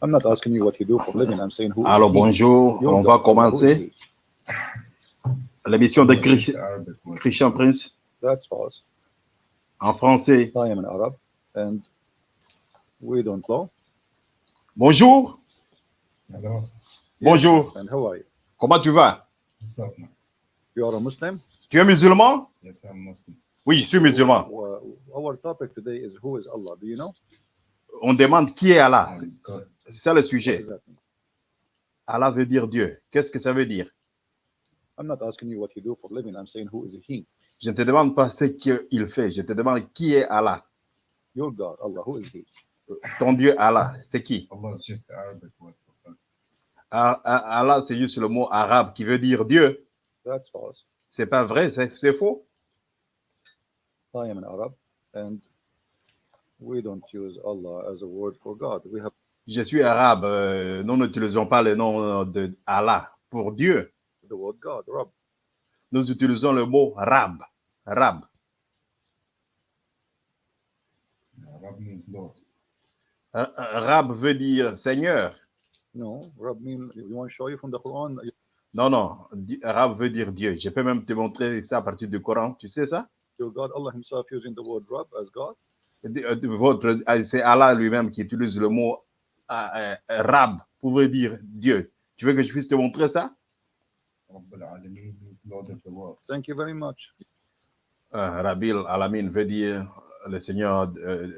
I'm not asking you what you do for a living. I'm saying who is Alors bonjour, on va commencer l'émission de Christ-. Christian Prince That's false. en français. I am an Arab and we don't know. Bonjour, Hello. bonjour, And how are you? comment tu vas? What's up, man? You are a Muslim? Tu es musulman? Yes, I'm Muslim. Oui, je suis musulman. Our topic today is who is Allah? Do you know? On demande qui est Allah. God. C'est ça le sujet. Allah veut dire Dieu. Qu'est-ce que ça veut dire? I'm not asking you what you do for a living. I'm saying who is he? Je ne te demande pas ce qu'il fait, je te demande qui est Allah. Your God, Allah, who is he? Ton Dieu Allah, c'est qui? Allah is just the Arabic word for God. Ah, ah, Allah, c'est juste le mot arabe qui veut dire Dieu. That's false. C'est pas vrai, c'est c'est faux. I am an Arab and we don't use Allah as a word for God. We have Je suis arabe. euh, nous n'utilisons pas le nom de Allah pour Dieu. the word God, Rab. Nous utilisons le mot Rab. Rab. Arab means Lord. Euh, euh, Rab veut dire Seigneur. No, Rab mean you want to show you from the Quran? Non, non. Rab veut dire Dieu. Je peux même te montrer ça à partir du Coran. Tu sais ça? Your God, Allah Himself using the word Rab as God? Euh, Votre, euh, c'est Allah lui-même qui utilise le mot euh, euh, Rab pour dire Dieu. Tu veux que je puisse te montrer ça? Thank you very much. Euh, Rabil Alamin veut dire le Seigneur euh,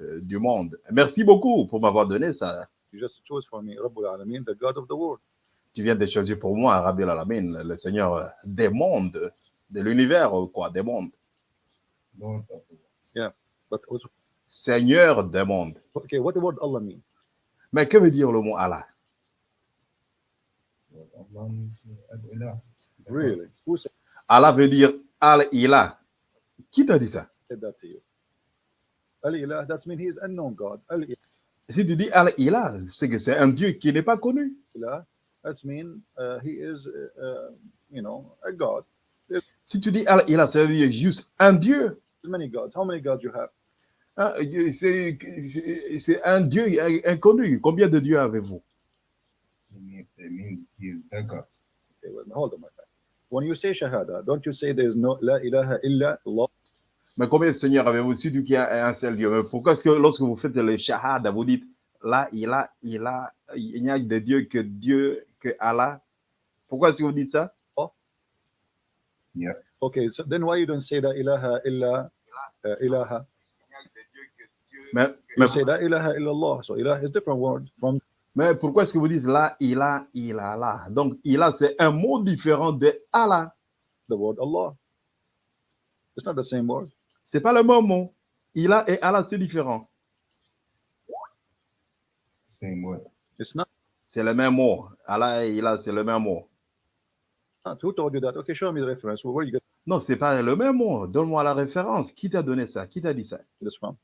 euh, du monde. Merci beaucoup pour m'avoir donné ça. You just chose for me, Rabbul Alameen, the God of the world. Tu viens de choisir pour moi Rabil Alamin, le- Seigneur des mondes, de l'univers, ou quoi, des mondes. Lord of the worlds. But also, Seigneur des mondes. okay, what the word Allah mean? Mais que veut dire le mot Allah? Allah. Really? Veut dire Al-Ilah. Qui t'a dit ça? That means he is unknown God. Si tu dis Al-Ilah, c'est que c'est un Dieu qui n'est pas connu. Ilah, that means uh, he is, uh, uh, you know, a God. Si tu dis Al-Ilah, ça veut dire juste un Dieu. There's many gods. How many gods you have? Hein, C'est un Dieu inconnu. Combien de dieux avez-vous? It means the God. Okay, well, hold on, my friend. When you say Shahada, don't you say there is no La ilaha illa Allah? Mais combien de seigneurs avez-vous Si tu qu'il y a un seul Dieu? Mais pourquoi est-ce que lorsque vous faites le shahada, vous dites là, il a, il a, il n'y a de Dieu que Dieu, que Allah? Pourquoi est-ce que vous dites ça? Yeah. Okay, so then why you don't say La ilaha illa uh, ilaha? Mais, You mais, say La ilaha illa Allah. So ilah is different word from mais pourquoi est-ce que vous dites là, il a, il a là Donc, il a, c'est un mot différent de Allah. the word Allah. It's not the same word. C'est pas le même mot. Il a et Allah, c'est différent. Same word. It's not. C'est le même mot. Allah et il a, c'est le même mot. Who told you that? Okay, show me the reference. Where you get Non, c'est pas le même mot. Donne-moi la référence. Qui t'a donné ça? Qui t'a dit ça? This from?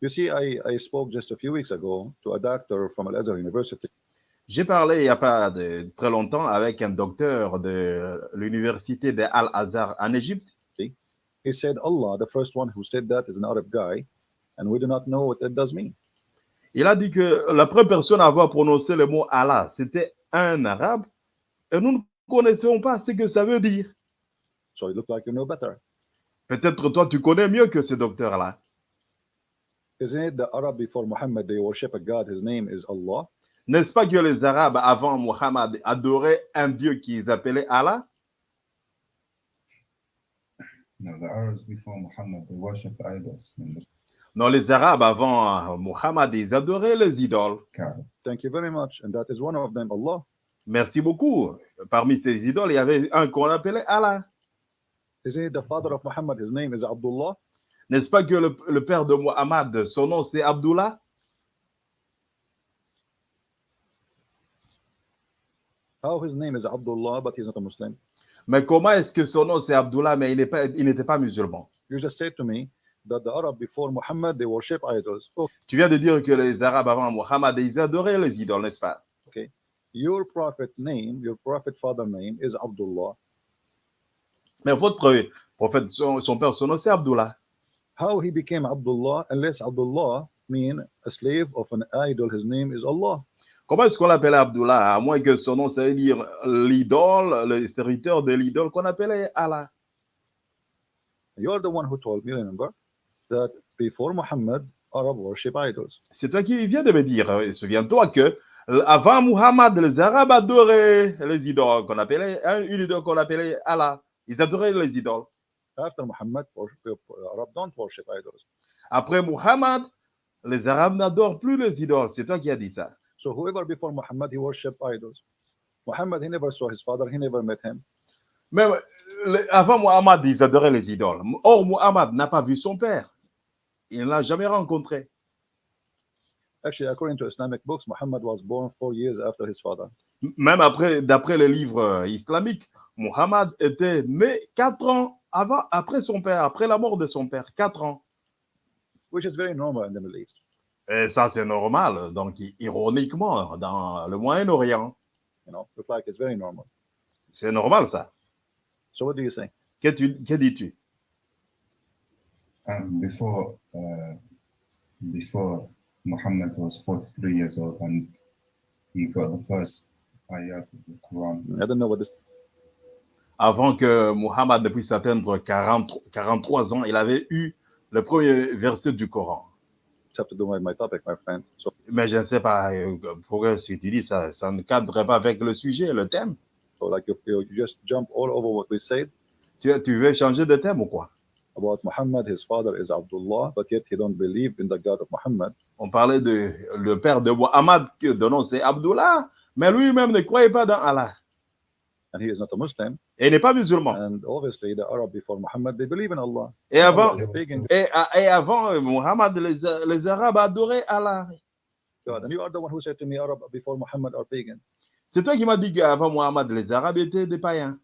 You see, I, I spoke just a few weeks ago to a doctor from Al Azhar University. J'ai parlé il n'y a pas de très longtemps avec un docteur de l'université de Al-Azhar en Égypte. He said, Allah, the first one who said that, is an Arab guy, and we do not know what that does mean. Il a dit que la première personne à avoir prononcé le mot Allah, c'était un arabe. Et nous ne connaissons pas ce que ça veut dire. So it looked like you know better. Peut-être toi, tu connais mieux que ce docteur-là. Isn't it the Arab before Muhammad, they worship a God, his name is Allah? N'est-ce pas que les Arabes, avant Muhammad, adoraient un Dieu qu'ils appelaient Allah? No, the Arabs before Muhammad, they worshipped idols Non, les Arabes, avant Muhammad, ils adoraient les idoles. Kaaba. Thank you very much. And that is one of them, Allah. Merci beaucoup. Parmi ces idoles, il y avait un qu'on appelait Allah. Isn't it the father of Muhammad, his name is Abdullah? N'est-ce pas que le, le père de Muhammad, son nom c'est Abdullah? How his name is Abdullah, but he's not a Muslim? Mais comment est-ce que son nom c'est Abdullah, mais il n'est pas- il n'était pas musulman? You just said to me that the Arab before Muhammad, they worship idols. Oh, Tu viens de dire que les Arabes avant Muhammad, ils adoraient les idoles, n'est-ce pas? Your prophet name, your prophet father name is Abdullah. Mais votre prophète, son, son père, son nom c'est Abdullah. How he became Abdullah, unless Abdullah mean a slave of an idol. His name is Allah. Comment est-ce qu'on l'appelait Abdullah? À moins que son nom, ça veut dire l'idole, le serviteur de l'idole qu'on appelait Allah. You are the one who told me, remember, that before Muhammad, Arab worship idols. C'est toi qui viens de me dire, souviens-toi que avant Muhammad, les Arabes adoraient les idoles qu'on appelait, hein, une idole qu'on appelait Allah. Ils adoraient les idoles. After Muhammad, worship, Arab don't worship idols. Après Muhammad, les Arabes n'adorent plus les idoles. C'est toi qui as dit ça. So whoever before Muhammad, he worshiped idols. Muhammad, he never saw his father, he never met him. Euh, le- avant Muhammad, ils adoraient les idoles. Or, Muhammad n'a pas vu son père. Il ne l'a jamais rencontré. Actually, according to Islamic books, Muhammad was born four years after his father. Même après, d'après les livres euh, islamiques, Muhammad était né quatre ans avant, après son père, après la mort de son père, quatre ans. which is very normal in the Middle East. Et ça, c'est normal. Donc, ironiquement, dans le Moyen-Orient, You know, look like it's very normal. c'est normal ça. So what do you say? Que, tu- que dis-tu? Um, before uh, before Muhammad was 43 years old and he got the first ayat of the Quran. I don't know what this Avant que Muhammad ne puisse atteindre 40 43 ans, il avait eu le premier verset du Coran. have to do with my topic, my friend. So Mais je ne sais pas euh, pourquoi ce que tu dis, ça, ça ne cadre pas avec le sujet, le thème. So like you, you just jump all over what we said Tu, tu veux changer de thème ou quoi? about Muhammad. His father is Abdullah, but yet he don't believe in the God of Muhammad. On parlait de le père de Muhammad, que de nom c'est Abdullah, mais lui-même ne croyait pas dans Allah. And he is not a Muslim. Et il n'est pas musulman. And obviously the Arab before Muhammad, they believe in Allah. Et avant, et, et avant euh, Muhammad, les, les Arabes adoraient Allah. God. And you are the one who said to me, Arab before Muhammad are pagan. C'est toi qui m'as dit qu'avant Muhammad, les Arabes étaient des païens.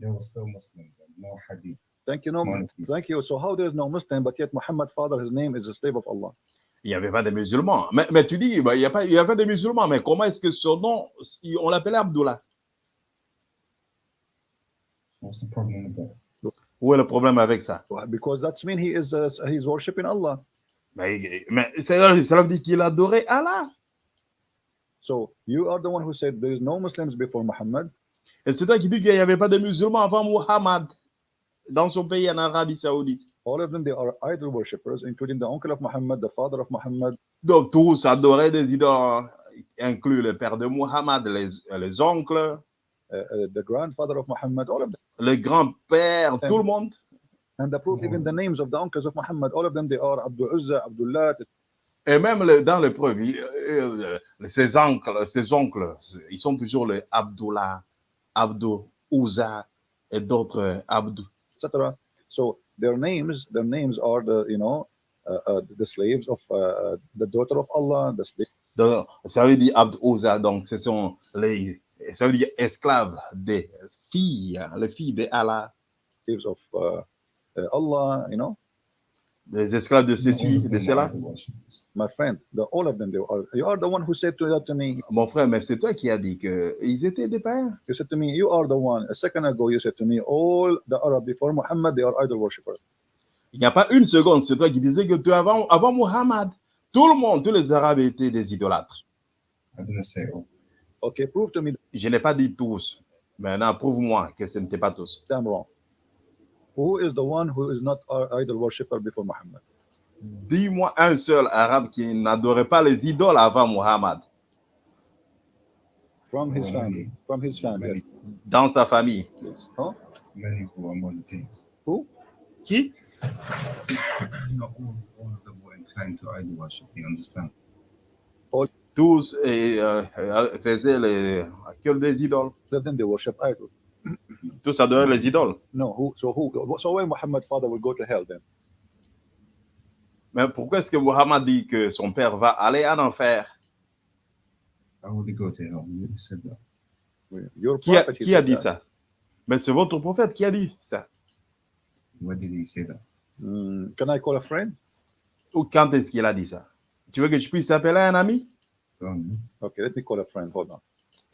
They were still Muslims and no hadith. Thank you, no, thank you. So how there is no Muslim, but yet Muhammad father, his name is a slave of Allah. Il n'y avait pas de musulmans. Mais, mais tu dis, bah, il n'y a, pas- il y a pas de musulmans, mais comment est-ce que son nom, on l'appelait Abdullah? What's the problem with that? Où est le problème avec ça? Why? Because that's mean he is uh, he's worshiping Allah. Mais, mais ça, ça veut dire qu'il adorait Allah. So you are the one who said there is no Muslims before Muhammad. Et c'est toi qui dis qu'il n'y avait pas de musulmans avant Muhammad dans son pays en Arabie Saoudite. All of them they are idol worshippers, including the uncle of Muhammad, the father of Muhammad, Donc tous adoraient des idoles, inclus le père de Muhammad, les, les oncles, uh, uh, the grandfather of Muhammad, all of them. le grand-père, tout le monde. And the proof, even the names of the uncles of Muhammad, all of them they are Abdul Uzza, Abdullah. Et même le- dans le preuve, euh, euh, ses oncles, ses oncles, ils sont toujours les Abdullah, Abdou, Ouza et d'autres Abdou. etc. So their names, their names are the you know uh, uh, the slaves of uh, the daughter of Allah, the slave Donc, ça veut dire Abd Ouza, donc ce sont les, ça veut dire esclaves des filles, les filles de Allah, slaves of uh, uh, Allah. You know, les esclaves de ceci, de cela. my friend, the, all of them. They are. You are the one who said to that to me. Mon frère, mais c'est toi qui as dit qu'ils étaient des païens. You said to me, you are the one. A second ago, you said to me, all the Arab before Muhammad, they are idol worshippers. Il n'y a pas une seconde, c'est toi qui disais que tu, avant, avant Muhammad, tout le monde, tous les Arabes étaient des idolâtres. I didn't say all. Okay, prove to me that Je n'ai pas dit tous. Maintenant, prouve-moi que ce n'était pas tous. I'm wrong. Who is the one who is not our idol worshipper before Muhammad? Dis-moi un seul arabe qui n'adorait pas les idoles avant Muhammad, From his family. From his family. Dans sa famille. Yes. Huh? many who are monotheists. Who? Qui? Not all, all of them were inclined to idol worship. You understand? Tous eh, euh, faisaient les, que des idoles? Then they worship idol. Tous adoraient les idoles. No, who? So who? So why Muhammad father will go to hell then? Mais pourquoi est-ce que Muhammad dit que son père va aller en enfer? Would he go to hell? You said that. Your Qui a, qui a said dit that. ça? Mais c'est votre prophète qui a dit ça. Where did he say that? Mm, can I call a friend? Ou quand est-ce qu'il a dit ça? Tu veux que je puisse appeler un ami? Okay, let me call a friend. Hold on.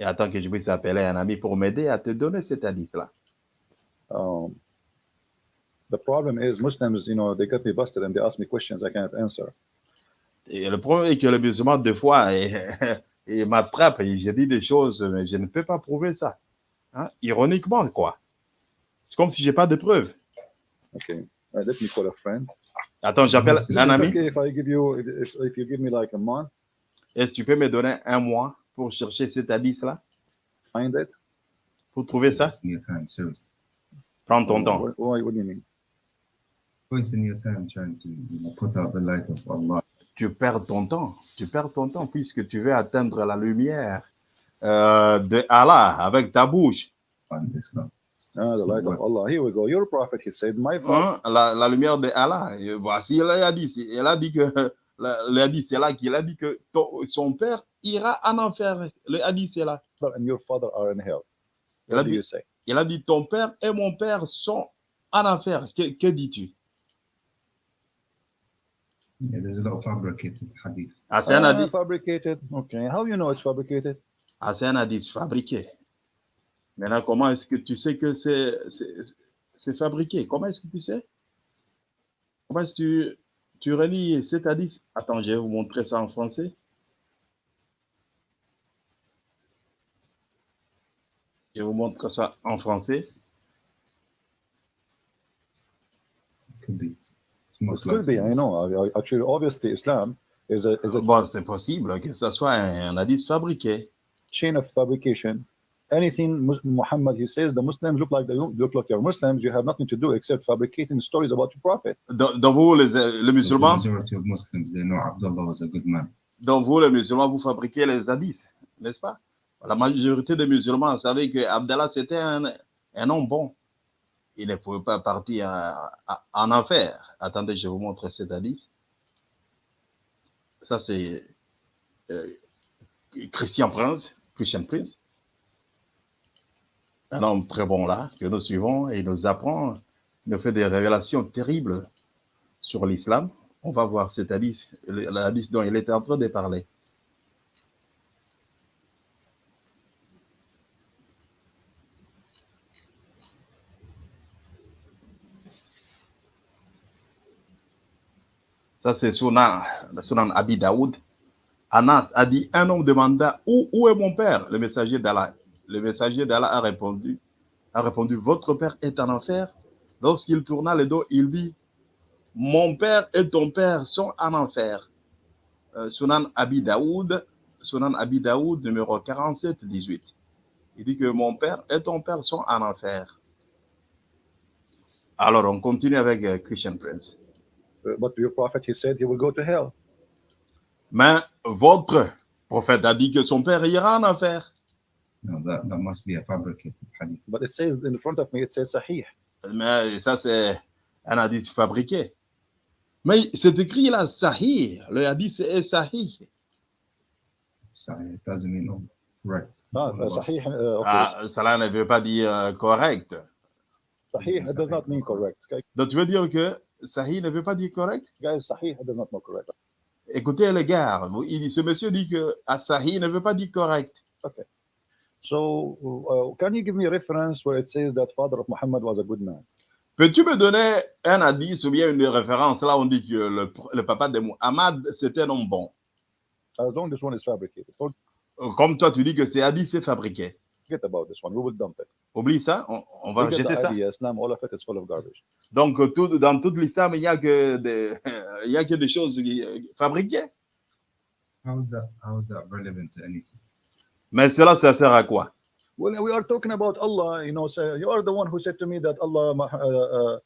Et attends que je puisse appeler un ami pour m'aider à te donner cet indice-là. Um, the problem is Muslims, you know, they got me busted and they ask me questions I cannot answer. Et le problème est que le musulman, des fois, il, m'attrape et je dis des choses, mais je ne peux pas prouver ça. Hein? Ironiquement, quoi. C'est comme si j'ai pas de preuves. Okay. Uh, let me call a friend. Attends, j'appelle un ami. okay if I give you if, if you give me like a month, Est-ce que tu peux me donner un mois? Pour chercher cet hadith-là, find it? pour trouver ça Wasting your time, seriously. Prends ton temps. What, why, what do you mean? Wasting your time trying to you know, put out the light of Allah. Tu perds ton temps. Tu perds ton temps puisque tu veux atteindre la lumière euh, de Allah avec ta bouche. on Islam. Ah, the So light of what- Allah. Here we go. Your prophet, he said, my father. Hein, la, la lumière de Allah. Voici le hadith. Elle a dit que la- le hadith, c'est là qu'il a dit que ton- son père ira en enfer. Le hadith, c'est là. and your father are in hell. Il a What do dit, you say? il a dit ton père et mon père sont en enfer. Que, que dis-tu? Yeah, there's a lot of fabricated hadith. Ah, c'est un Ah, hadith. fabricated. Okay. How you know it's fabricated? Ah, c'est un hadith fabriqué. Maintenant, comment est-ce que tu sais que c'est c'est- c'est fabriqué? Comment est-ce que tu sais? Comment est-ce que tu, tu relis cet hadith? Attends, je vais vous montrer ça en français. Je vous montre ça en français. Could be. Most It could be. likely I know. I- I- Actually, obviously, Islam is a is a Bon, c'est possible que ce soit un, un hadith fabriqué. chain of fabrication. Anything Muhammad he says, the Muslims look like they look like you're Muslims. You have nothing to do except fabricating stories about your prophet. Dans, dans vous, les, les The musulmans, majority of Muslims, they know Abdullah was a good man. dans vous, les musulmans, vous fabriquez les hadiths, n'est-ce pas? La majorité des musulmans savaient que Abdallah, c'était un, un homme bon. Il ne pouvait pas partir en enfer. Attendez, je vous montre cet hadith. Ça, c'est euh, Christian Prince, Christian Prince. Un homme très bon là, que nous suivons et il nous apprend, il nous fait des révélations terribles sur l'islam. On va voir cet hadith, le- le hadith dont il était en train de parler. Ça, c'est Sunan, Sunan Abi Daoud. Anas a dit, un homme demanda, où, où est mon père? Le messager d'Allah. Le messager d'Allah a répondu, a répondu, votre père est en enfer. Lorsqu'il tourna le dos, il dit, mon père et ton père sont en enfer. Euh, Sunan Abi Daoud, numéro 47-18. Il dit que mon père et ton père sont en enfer. Alors, on continue avec euh, Christian Prince. Uh, But your prophet he said he will go to hell. Mais votre prophète a dit que son père ira en enfer. No, that, that must be a fabricated hadith. But it says in front of me, it says Sahih. Mais ça, c'est un hadith fabriqué. Mais c'est écrit là, Sahih. Le hadith est Sahih. It doesn't mean correct. Ah, uh. Sahih. Uh, okay. Ah, cela ne veut pas dire euh, correct. Sahih it does not mean correct. Okay? Donc, tu veux dire que Sahih ne veut pas dire correct? Guys, Sahih it does not mean correct. Écoutez les gars, il ce monsieur dit que ah, Sahih ne veut pas dire correct. So, uh, can you give me a reference where it says that father of Muhammad was a good man? Peux-tu me donner un hadith ou bien une référence? Là, on dit que le, le papa de Muhammad, c'était un homme bon. As long as this one is fabricated, Comme toi, tu dis que c'est hadith, c'est fabriqué. forget about this one. We will dump it. Oublie ça, on, on va rejeter ça. idea. Islam, all of it is full of garbage. Donc, euh, tout, dans toute l'islam, il n'y a, que des- il y a que des choses qui- fabriquées. How is that? How is that relevant to anything? Mais cela, ça sert à quoi? Well, we are talking about Allah. You know, say, you are the one who said to me that Allah, uh, uh,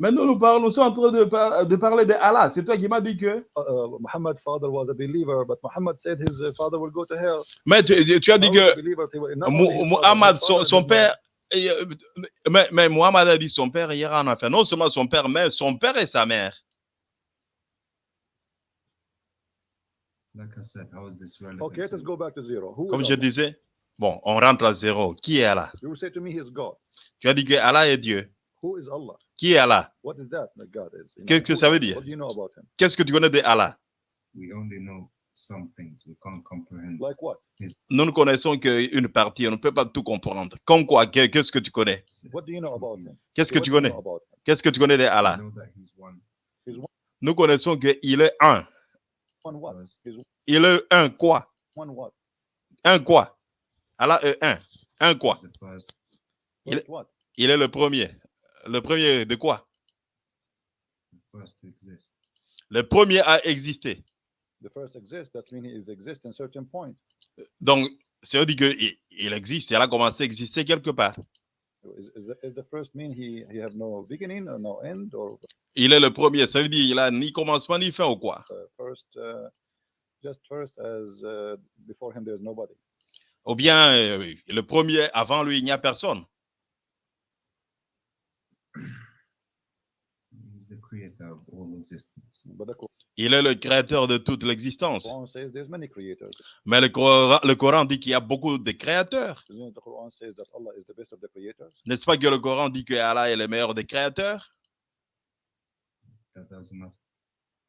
Mais nous, nous, parlons, nous sommes en train de, par- de parler de Allah. C'est toi qui m'as dit que. uh, Muhammad's father was a believer, but Muhammad said his uh, father will go to hell. Mais tu, tu- as dit que Muhammad, son, son père. et, Mais, mais Muhammad a dit son père ira en enfer. Non seulement son père, mais son père et sa mère. Like I said, how is this mother. relevant? Okay, let's go back to zero. Who Comme je Allah? disais, bon, on rentre à zéro. Qui est Allah? You will say to me, He is God. Tu as dit que Allah est Dieu. Who is Allah? Qui est Allah? What is that? That God is? You know, Qu'est-ce que ça veut dire? What do you know about Him? Qu'est-ce que tu connais de Allah? We only know some things. We can't comprehend. Like what? Nous ne connaissons qu'une partie, on ne peut pas tout comprendre. Comme quoi? Que- Qu'est-ce que tu connais? What do you know about Him? Qu'est-ce que What tu connais? know about Him? Qu'est-ce que tu connais de Allah? Know that he's one. Nous connaissons qu'il est un. Il est un quoi? One what? Un quoi? Allah est un. Un quoi? Il-? Il est le premier. Le premier de quoi? The first to exist. Le premier a existé. The first exists. That means he is exist in certain point. Donc, ça veut dire qu'il il existe. Il a commencé à exister quelque part. Il est le premier. Ça veut dire qu'il a ni commencement ni fin ou quoi? Uh, first uh, just first as uh, before him there's nobody. Ou bien euh, le premier, avant lui, il n'y a personne. The creator of all existence. But the Qur- Il est le créateur de toute l'existence. Quran says there's many creators. Mais le Coran, le Coran dit qu'il y a beaucoup de créateurs. Isn't it the Quran says that Allah is the best of the creators? N'est-ce pas que le Coran dit que Allah est le meilleur des créateurs? That doesn't matter.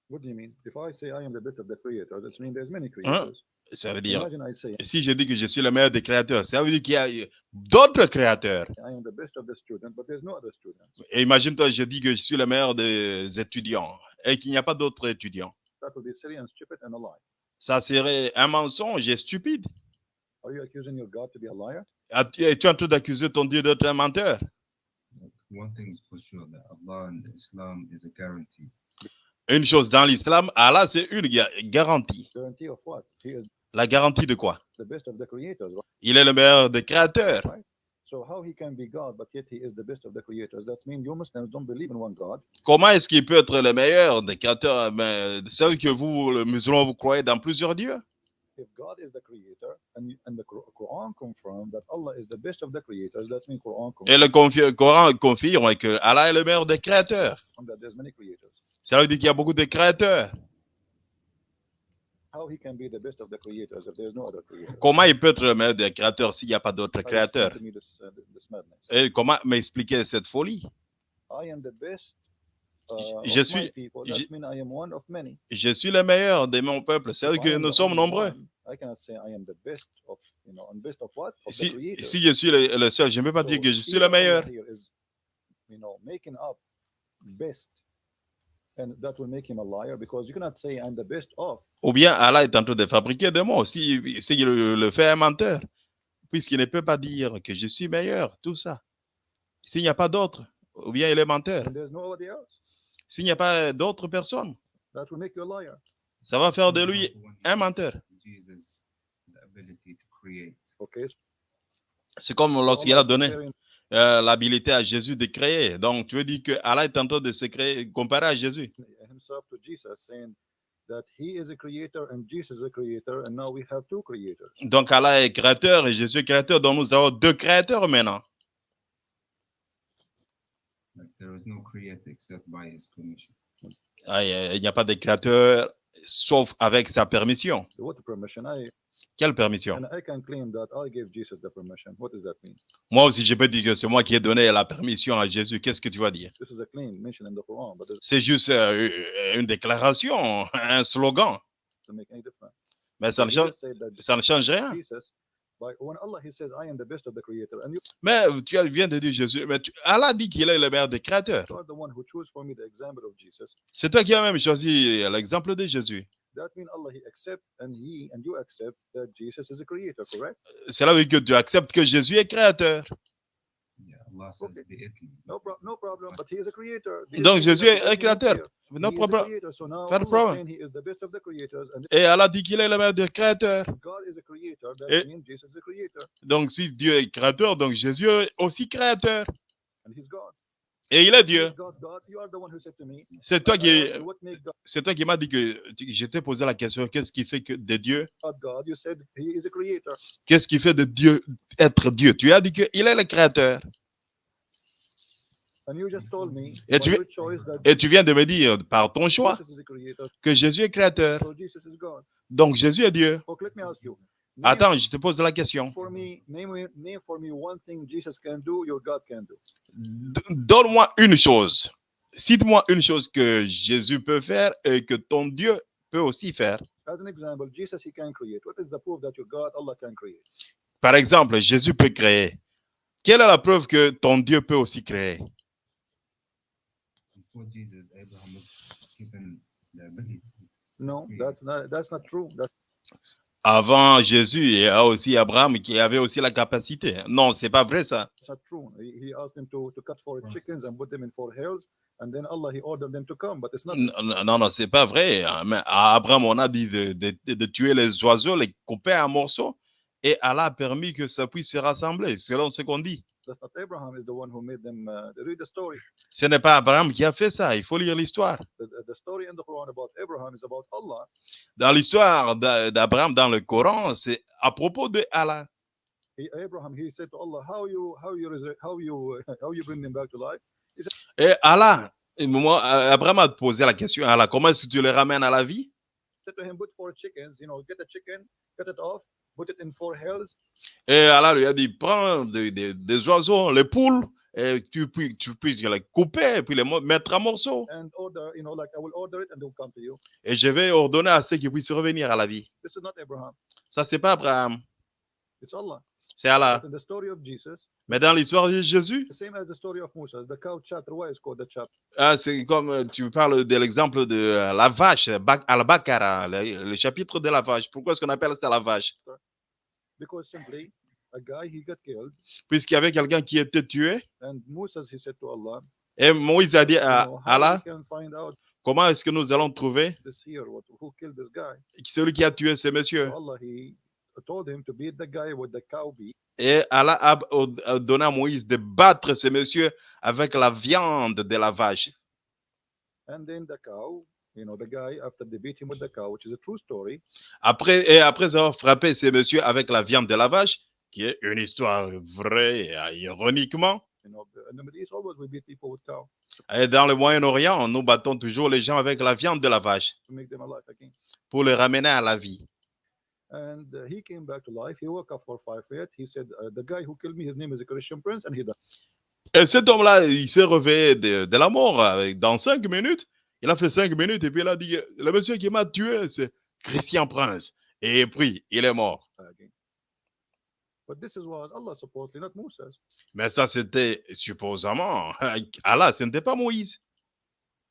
What do you mean? If I say I am the best of the creators, it means there's many creators. Ça veut dire, Imagine I say si je dis que je suis le meilleur des créateurs, ça veut dire qu'il y a euh, d'autres créateurs. I am the best of the student, but there's no other students. Et imagine-toi, je dis que je suis le meilleur des étudiants et qu'il n'y a pas d'autres étudiants. That would be silly and stupid and a lie. Ça serait un mensonge et stupide. Are you accusing your God to be a liar? As-tu- Es-tu en train d'accuser ton Dieu d'être un menteur? Like, one thing's for sure that Allah and Islam is a guarantee. Une chose dans l'islam, Allah, c'est une ga- garantie. La garantie de quoi? Il est le meilleur des créateurs. So how he can be God, but yet he is the best of the creators? That means you Muslims don't believe in one God. Comment est-ce qu'il peut être le meilleur des créateurs? Mais C'est vrai que vous, le musulman, vous croyez dans plusieurs dieux? If God is the creator, and, and the Qur- Quran confirms that Allah is the best of the creators, that means Quran Et le confi- Coran confirme que Allah est le meilleur des créateurs. Ça veut dire qu'il y a beaucoup de créateurs. Comment il peut être le meilleur des créateurs s'il n'y a pas d'autres créateurs? uh? Et comment m'expliquer cette folie? I am the best uh, Je of suis- je- That means I am one of many. Je suis le meilleur de mon peuple. C'est If vrai I que am nous sommes nombreux. one, I cannot say I am the best of, you know, and best of what? Of the Si, je suis le, le seul, je ne peux pas dire que je suis le meilleur. Ou bien Allah est en train de fabriquer des mots. Si, si il le, le fait un menteur, puisqu'il ne peut pas dire que je suis meilleur, tout ça. S'il n'y a pas d'autre, ou bien il est menteur. And there's nobody else. S'il n'y a pas d'autres personnes, That will make you a liar. ça va faire de lui un menteur. Jesus the ability to create. Okay. So C'est comme lorsqu'il a donné euh, l'habilité à Jésus de créer. Donc, tu veux dire que Allah est en train de se créer, comparé à Jésus. himself to Jesus, saying that he is a creator and Jesus is a creator, and now we have two creators. Donc, Allah est créateur et Jésus est créateur. Donc, nous avons deux créateurs maintenant. Like there is no creator except by his permission. Il il n'y a pas de créateur sauf avec sa permission. Quelle permission? And I can claim that I gave Jesus the permission. What does that mean? Moi aussi, je peux dire que c'est moi qui ai donné la permission à Jésus. Qu'est-ce que tu vas dire? This is a claim mentioned in the Quran, but it C'est juste euh, une déclaration, un slogan. Mais ça ne change, ça ne rien. Mais tu viens de dire Jésus. Mais tu- Allah dit qu'il est le meilleur des créateurs. C'est toi qui as même choisi l'exemple de Jésus. That means Allah he accept and he and you accept that Jesus is a creator, correct? Cela veut dire que tu acceptes que Jésus est créateur. Yeah, Allah says Okay. bi'ithni. No, pro- no problem. But he is a creator. The Donc, is Jésus est créateur. No problem. creator, so now Pas de problème. saying he is the best of the creators, and Et Allah dit qu'il est le meilleur des créateurs. if God is a creator. That Et- means Jesus is a creator, Donc, si Dieu est créateur, donc Jésus est aussi créateur. and he's God. Et il est Dieu. C'est toi qui, c'est toi qui m'as dit que je t'ai posé la question qu'est-ce qui fait que de Dieu, qu'est-ce qui fait de Dieu être Dieu? Tu as dit qu'il est le créateur. Et tu- Et tu viens de me dire par ton choix que Jésus est créateur. Donc Jésus est Dieu. Attends, je te pose la question. for me, name, me- name for me one thing Jesus can do, your God can do. D- Donne-moi une chose. Cite-moi une chose que Jésus peut faire et que ton Dieu peut aussi faire. As an example, Jesus he can create. What is the proof that your God, Allah can create? Par exemple, Jésus peut créer. Quelle est la preuve que ton Dieu peut aussi créer? Before Jesus, Abraham was given the ability. No, Yeah. that's not that's not true. That's Avant Jésus, il y a aussi Abraham qui avait aussi la capacité. Non, c'est pas vrai ça. not true. He, he asked them to, to cut four Process. chickens and put them in four hills, and then Allah he ordered them to come, but it's not N- n- Non, non, c'est pas vrai. Mais à Abraham, on a dit de, de- de tuer les oiseaux, les couper en morceaux, et Allah a permis que ça puisse se rassembler, selon ce qu'on dit. That's not Abraham is the one who made them uh, read the story. Ce n'est pas Abraham qui a fait ça. Il faut lire l'histoire. The, the- the story in the Quran about Abraham is about Allah. Dans l'histoire d'A- d'Abraham dans le Coran, c'est à propos de Allah. He, Abraham he said to Allah, How you how you how you how you bring them back to life? Et Allah, moi, Abraham a posé la question à Allah, comment est-ce que tu les ramènes à la vie? said to him, Put four chickens, you know, get a chicken, cut it off, put it in four hills, Et Allah lui a dit, prends des, des- des oiseaux, les poules, et tu, puis, tu puisses les couper, et puis les mettre en morceaux. and order, you know, like I will order it and they'll come to you. Et je vais ordonner à ceux qui puissent revenir à la vie. This is not Abraham, Ça, c'est pas Abraham, it's Allah. c'est Allah. But in the story of Jesus, Mais dans l'histoire de Jésus, the same as the story of Moses, the cow chapter, why is called the chapter? ah, c'est comme euh, tu parles de l'exemple de euh, la vache, Bak- Al-Bakara, le, le chapitre de la vache. Pourquoi est-ce qu'on appelle ça la vache? Puisqu'il y avait quelqu'un qui était tué, and Moses he said to Allah, et Moïse a dit à Allah, comment est-ce que nous allons trouver celui qui a tué ce monsieur? So Allah he told him to beat the guy with the cow beat, Et Allah a donné à Moïse de battre ce monsieur avec la viande de la vache. And then the cow, you know, the guy after they beat him with the cow, which is a true story, Après, et après avoir frappé ce monsieur avec la viande de la vache, qui est une histoire vraie, et, ironiquement, et dans le Moyen-Orient, nous battons toujours les gens avec la viande de la vache pour les ramener à la vie. And he came back to life. He woke up for five feet. He said, "The guy who killed me, his name is a Christian prince," and he died. Et cet homme-là, il s'est réveillé de, de la mort euh, dans cinq minutes. Il a fait cinq minutes et puis il a dit, le monsieur qui m'a tué, c'est Christian Prince. Et puis, il est mort. again. But this is was Allah supposedly, not Moses. Mais ça, c'était supposément Allah, ce n'était pas Moïse.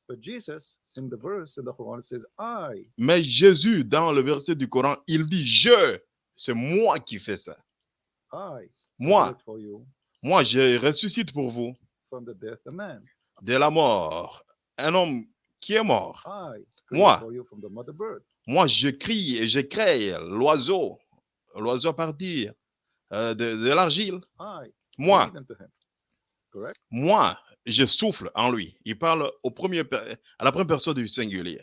But Jesus, in the verse in the Quran, says, "I, Mais Jésus, dans le verset du Coran, il dit Je, c'est moi qui fais ça. I, Moi, resurrect for you moi, je ressuscite pour vous from the death a man. de la mort. Un homme qui est mort. Moi. Moi, je crie et je crée l'oiseau. L'oiseau partir euh, de, de l'argile. Moi, breathe into him." Correct? moi, je souffle en lui. Il parle au premier, à la première personne du singulier.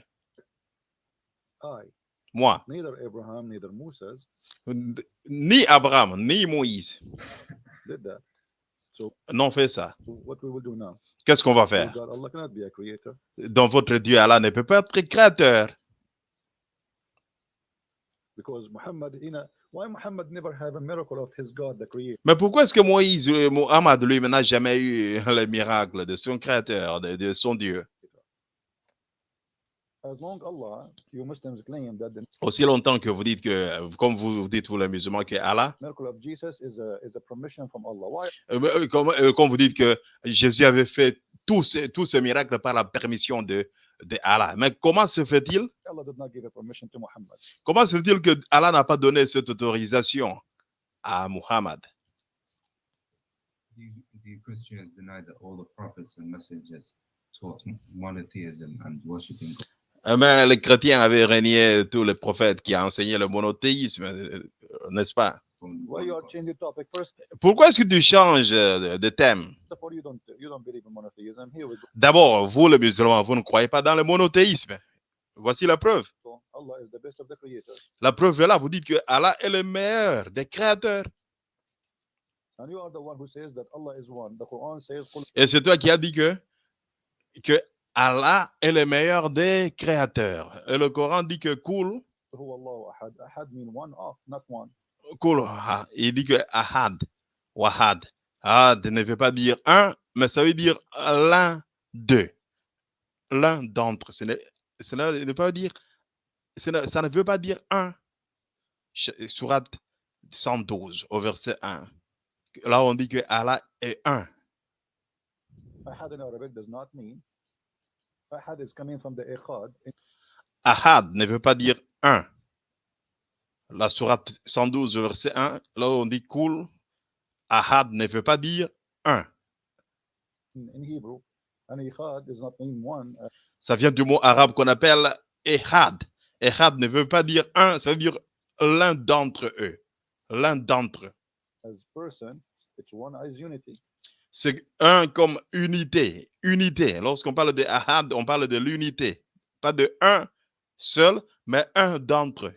I, Moi, neither Abraham, neither Moses ni Abraham, ni Moïse n'ont fait ça. Qu'est-ce qu'on va Oh faire? Dans votre Dieu, Allah ne peut pas être créateur. Mais pourquoi est-ce que Moïse, euh, Mohammed, lui, n'a jamais eu le miracle de son créateur, de, de son Dieu As long Allah, you Muslims claim that the Aussi longtemps que vous dites que, comme vous dites, vous les musulmans, que Allah, miracle of Jesus is a is a permission from Allah. Why? Comme, comme vous dites que Jésus avait fait tous ces, tous ces miracles par la permission de, de Allah. Mais comment se fait-il? Allah did not give a permission to Muhammad? Comment se fait-il que Allah n'a pas donné cette autorisation à Muhammad? The, the Christians deny that all the prophets and messengers taught monotheism and worshipping God. Eh ben, les chrétiens avaient régné tous les prophètes qui ont enseigné le monothéisme, euh, euh, n'est-ce pas? Pourquoi est-ce que tu changes euh, de, thème? D'abord, vous les musulmans, vous ne croyez pas dans le monothéisme. Voici la preuve. La preuve est là, vous dites que Allah est le meilleur des créateurs. and you are the one who says that Allah is one. The Quran says, "Qul Et c'est toi qui as dit que, que Allah est le meilleur des créateurs. Et le Coran dit que Kul, huwa Allahu ahad." Ahad mean one of, not one. Kul, ah, il dit que Ahad, Wahad. Ahad ne veut pas dire un, mais ça veut dire l'un d'eux. L'un d'entre. Cela ne veut pas dire, ça ne veut pas dire un. Surat 112 au verset 1. Là, on dit que Allah est un. Ahad in Arabic does not mean. Ahad is coming from the ikhad. Ahad ne veut pas dire un. La sourate 112, verset 1, là on dit cool, Ahad ne veut pas dire un. In, Hebrew, an does not mean one. uh, Ça vient du mot arabe qu'on appelle Ehad. Ehad ne veut pas dire un, ça veut dire l'un d'entre eux. L'un d'entre eux. as person, it's one as unity. C'est un comme unité. Unité. Lorsqu'on parle de Ahad, on parle de l'unité. Pas de un seul, mais un d'entre eux.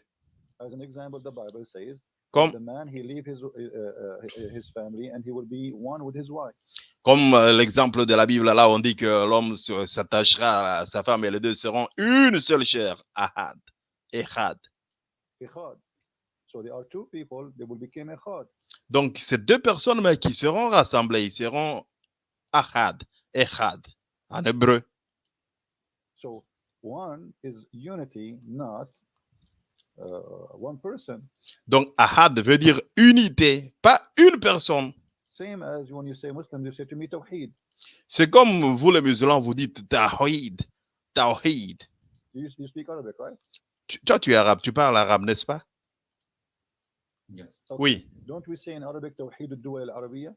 As an example, the Bible says, Comme, the man he leave his uh, his family and he will be one with his wife. comme l'exemple de la Bible, là, on dit que l'homme s'attachera à sa femme et les deux seront une seule chair. Ahad. Ehad. Ikhad. So there are two people, they will become ikhad. Donc, ces deux personnes mais qui seront rassemblées, ils seront Ahad. Ehad. En hébreu. So one is unity, not uh, one person. Donc, Ahad veut dire unité, pas une personne. Same as when you say Muslim, you say to me Tawheed. C'est comme vous les musulmans, vous dites Tawhid. Tawhid. You, you speak Arabic, right? Tu- Toi, tu es arabe, tu parles arabe, n'est-ce pas? Yes. Okay. Oui. Don't we say in Arabic Tawheed al-Duwa al-Arabiyya?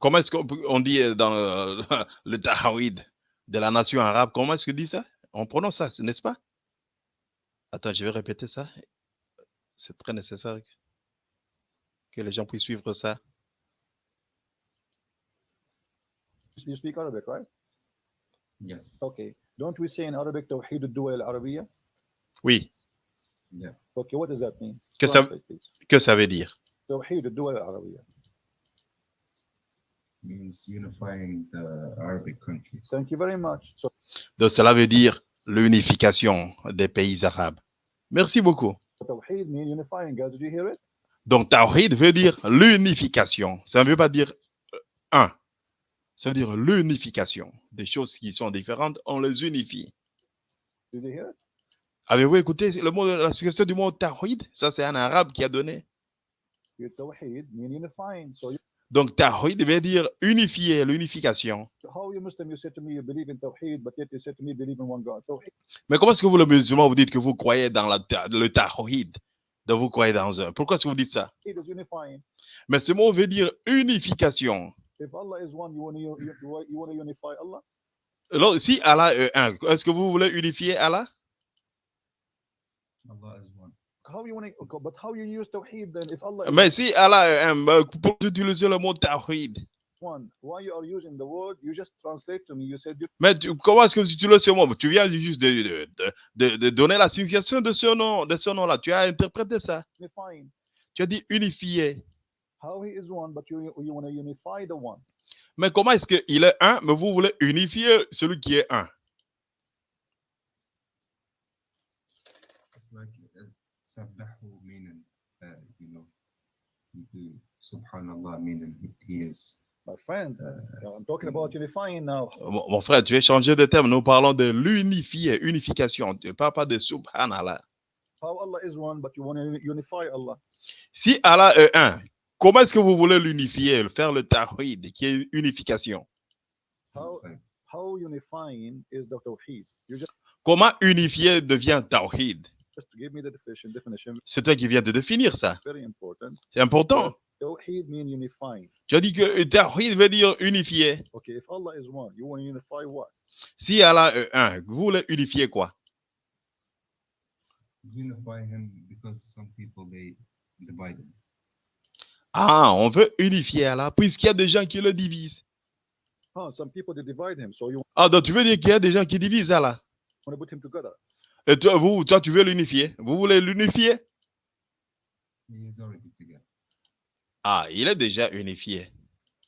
Comment est-ce qu'on dit euh, dans euh, le Tawhid de la nation arabe, comment est-ce qu'on dit ça? On prononce ça, n'est-ce pas? Attends, je vais répéter ça. C'est très nécessaire que- que les gens puissent suivre ça. You speak Arabic, right? Yes. Okay. Don't we say in Arabic Tawheed al-Duwa al-Arabiyya? Oui. Yeah. Okay, what does that mean? Que ça, que veut dire? Tawheed al-Duwa al-Arabiyya. Means unifying the Arabic countries. Thank you very much. So Donc, cela veut dire l'unification des pays arabes. Merci beaucoup. Tawheed means unifying, guys. Did you hear it? Donc, Tawhid veut dire l'unification. Ça ne veut pas dire euh, un. Ça veut dire l'unification. Des choses qui sont différentes, on les unifie. Did you hear it? Avez-vous écouté le mot, la signification du mot Tawhid? Ça, c'est un arabe qui a donné. Donc, Tawhid veut dire unifier, l'unification. Mais comment est-ce que vous, le musulman, vous dites que vous croyez dans la, le Tawhid? Donc, vous croyez dans un. Pourquoi est-ce que vous dites ça? Mais ce mot veut dire unification. If Allah is one, you want to you, you, you want to unify Allah? Alors, si Allah est un, est-ce que vous voulez unifier Allah? Allah is one. How you want to? But how you use Tawheed then? If Allah is Mais si Allah est un, ben, pour utiliser le mot Tawhid, one, why you are using the word? You just translate to me. You said you Mais tu- comment est-ce que tu utilises ce mot? Tu viens juste de, de- de- de- de donner la signification de ce nom, de ce nom-là. Tu as interprété ça. unifying. Tu as dit unifié. How he is one, but you you want to unify the one. Mais comment est-ce qu'il est un, mais vous voulez unifier celui qui est un It's like uh, sabbahu meaning, uh, you know, you- subhanallah meaning he- is. My friend, Uh, I'm talking about unifying now. mon, mon frère, tu as changé de terme. Nous parlons de l'unifier, unification. Tu ne parles pas de subhanallah. How Allah is one, but you want to unify Allah. Si Allah est un, comment est-ce que vous voulez l'unifier, faire le tawhid, qui est unification? How how unifying is the Tawheed? You just Comment unifier devient tawhid? Just give me the definition. Definition C'est toi qui viens de définir ça. very important. C'est important. Tawheed means unifying. Tu as dit que tawhid veut dire unifier. Okay, if Allah is one, you want to unify what? Si Allah est un, vous voulez unifier quoi? Unify him because some people they divide him. Ah, on veut unifier Allah, puisqu'il y a des gens qui le divisent. Huh, some people they divide him, so you Ah, donc tu veux dire qu'il y a des gens qui divisent Allah? Want to put him together? Et toi, vous, toi, tu veux l'unifier? Vous voulez l'unifier? He is already together. Ah, il est déjà unifié.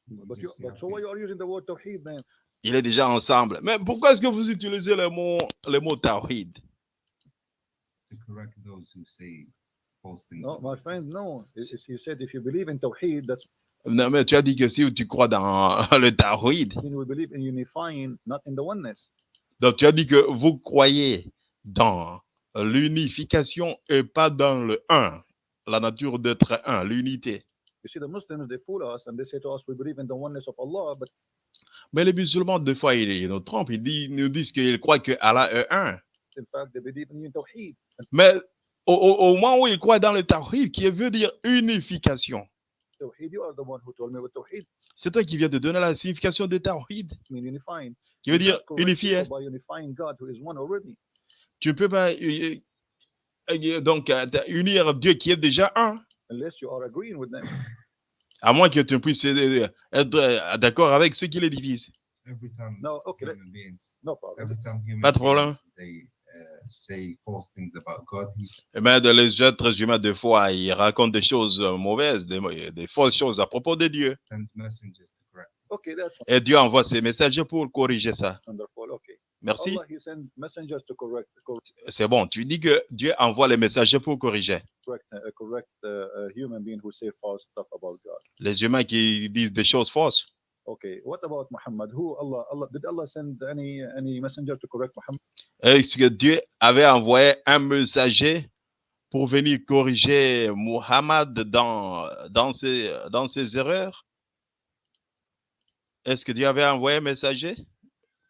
But, you, but so why you are using the word Tawheed then? Il est déjà ensemble. Mais pourquoi est-ce que vous utilisez le mot, le mot tawhid To correct those who say false things. No, my friend, no. It's- You said if you believe in Tawheed, that's Non, mais tu as dit que si tu crois dans le tawhid, mean we believe in unifying, not in the oneness. Donc tu as dit que vous croyez dans l'unification et pas dans le un, la nature d'être un, l'unité. You see, the Muslims they fool us and they say to us, we believe in the oneness of Allah, but Mais les musulmans, des fois, ils, nous trompent. Ils, disent- nous disent qu'ils croient que Allah est un. In fact, they believe in Tawheed. Mais au, moment où ils croient dans le tawhid, qui veut dire unification, c'est toi qui viens de donner la signification de tawhid. Qui veut You dire already. Tu ne peux pas euh, euh, donc euh, unir Dieu qui est déjà un, Unless you are agreeing with them. à moins que tu ne puisses être d'accord avec ceux qui les divisent. Every time No, okay, let- human beings, no problem. every time human Pas de problème. uh, say false things about God, he's Eh ben, de les êtres humains, des fois, ils racontent des choses mauvaises, des, des fausses choses à propos de Dieu. Okay, that's Et Dieu envoie ses messagers pour corriger ça. Okay. Merci. C'est bon. Tu dis que Dieu envoie les messagers pour corriger. uh, uh, human being who say false stuff about God. Les humains qui disent des choses fausses. Okay, what about Muhammad? Who Allah, Allah did Allah send any any messenger to correct Muhammad? Est-ce que Dieu avait envoyé un messager pour venir corriger Muhammad dans, dans, ses, dans ses erreurs? Est-ce que Dieu avait envoyé un messager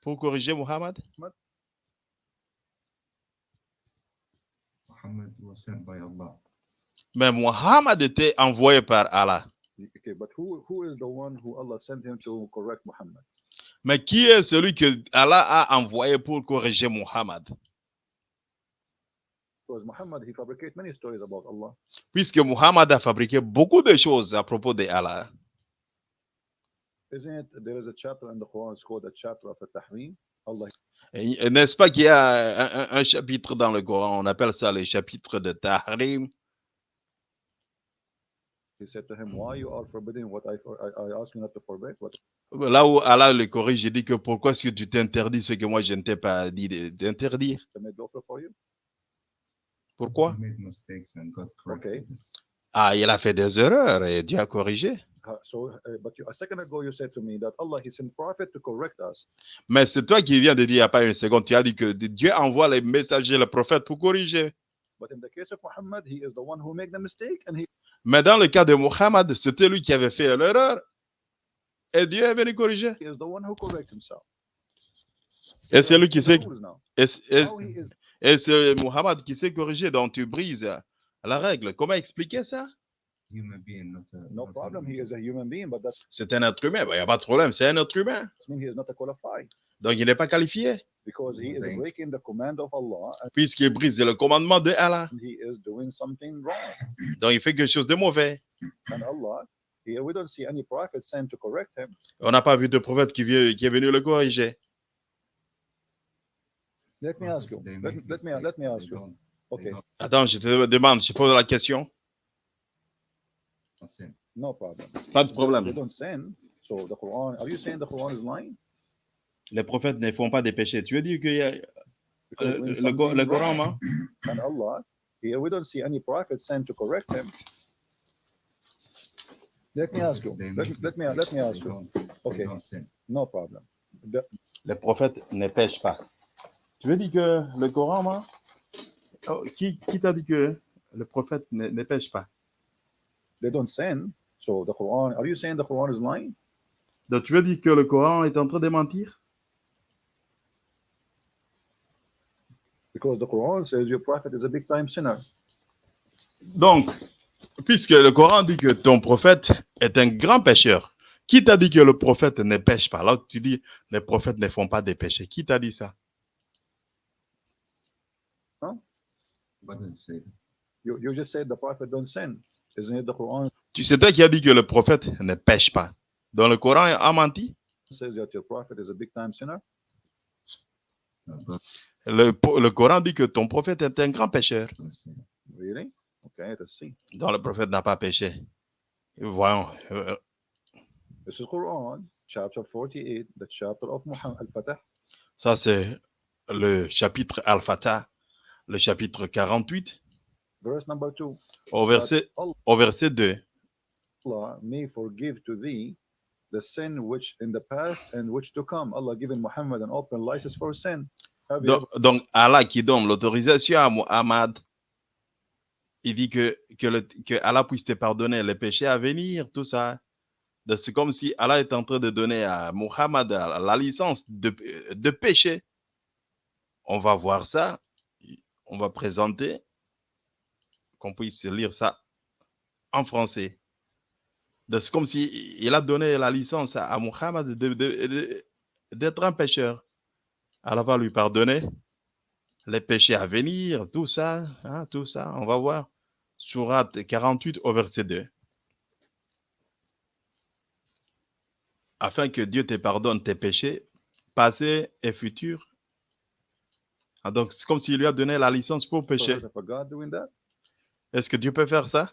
pour corriger Muhammad? Muhammad was sent by Allah. Mais Muhammad était envoyé par Allah. Okay, but who who is the one who Allah sent him to correct Muhammad? Mais qui est celui que Allah a envoyé pour corriger Muhammad? Because Muhammad he fabricated many stories about Allah. Puisque Muhammad a fabriqué beaucoup de choses à propos de Allah. Isn't it? There is a chapter in the Quran. It's called the chapter of the Tahrim? Allah Et- et N'est-ce pas qu'il y a un, chapitre dans le Coran, on appelle ça le chapitre de Tahrim? he said to him, "Why you are forbidding what I for, I, I ask you not to forbid? What Là où Allah le corrige, il dit que pourquoi est-ce que tu t'interdis ce que moi je ne t'ai pas dit d'interdire? I made lawful for you? Pourquoi? He made mistakes and God corrected him. Ah, il a fait des erreurs et Dieu a corrigé. So, but you, a second ago you said to me that Allah he sent prophet to correct us. Mais c'est toi qui viens de dire il n'y a pas une seconde, tu as dit que Dieu envoie les messagers, les prophètes pour corriger. But in the case of Muhammad, he is the one who made the mistake, and he Mais dans le cas de Muhammad, c'était lui qui avait fait l'erreur et Dieu est venu corriger. is the one who corrects himself. Et c'est lui qui sait, et, c'est Muhammad qui sait corriger, donc tu brises la règle. Comment expliquer ça? Being, not a, no not a problem. He angel. is a human being, but that C'est un être humain, Ben, il n'y a pas de problème, c'est un être humain. means he is not a qualified Donc il n'est pas qualifié, because he is Thank you. breaking the command of Allah puisqu'il brise le commandement de Allah. and he is doing something wrong. Donc il fait quelque chose de mauvais. And Allah, here we don't see any prophet sent to correct him. On n'a pas vu de prophète qui, vient- qui est venu le corriger. Let me ask you. They Let, make me- let me let mistakes, me but ask they you. don't- they Okay, don't Attends, je te demande, je pose la question. Sin. no problem. Pas de They problème. don't sin. So the Quran. Are you saying the Quran is lying? Les prophètes ne font pas des péchés. Tu veux dire que euh, le, Coran, hein? and Allah, here we don't see any prophet sent to correct him. Let me ask you. Let, me- let me mistakes, let me but ask you. Okay, no problem. The, les prophètes ne pêchent pas. Tu veux dire que le Coran, moi, oh, qui, qui t'a dit que le prophète ne, ne pêche pas? They don't sin. So the Quran. Are you saying the Quran is lying? Donc tu veux dire que le Coran est en train de mentir? Because the Quran says your prophet is a big time sinner. Donc, puisque le Coran dit que ton prophète est un grand pécheur, qui t'a dit que le prophète ne pêche pas? Alors tu dis les prophètes ne font pas des péchés. Qui t'a dit ça? What does it say? You, you just said the prophet don't sin. Isn't it the Quran Tu sais toi qui a dit que le prophète ne pêche pas. Donc le Coran a menti. says that your prophet is a God Le, le Coran dit que ton prophète est un grand pécheur. Donc le prophète n'a pas péché. Voyons. euh, This is Quran, chapter 48, the chapter of Muhammad al-Fatah. Ça, c'est le chapitre Al-Fatah, le chapitre 48, Verse number 2. au verset, au verset 2. Allah may forgive to thee the sin which in the past and which to come. Allah given Muhammad an open license for sin. Donc, donc, Allah qui donne l'autorisation à Muhammad, il dit que, que, le- que Allah puisse te pardonner les péchés à venir, tout ça. C'est comme si Allah est en train de donner à Muhammad la la licence de, de péché. On va voir ça on va présenter, qu'on puisse lire ça en français. C'est comme s'il il a donné la licence à Muhammad d'être un pécheur. Allah va lui pardonner les péchés à venir, tout ça, hein, tout ça. On va voir. Surat 48 au verset 2. Afin que Dieu te pardonne tes péchés passés et futurs. Ah, donc, c'est comme s'il lui a donné la licence pour pécher a God doing that? Est-ce que Dieu peut faire ça?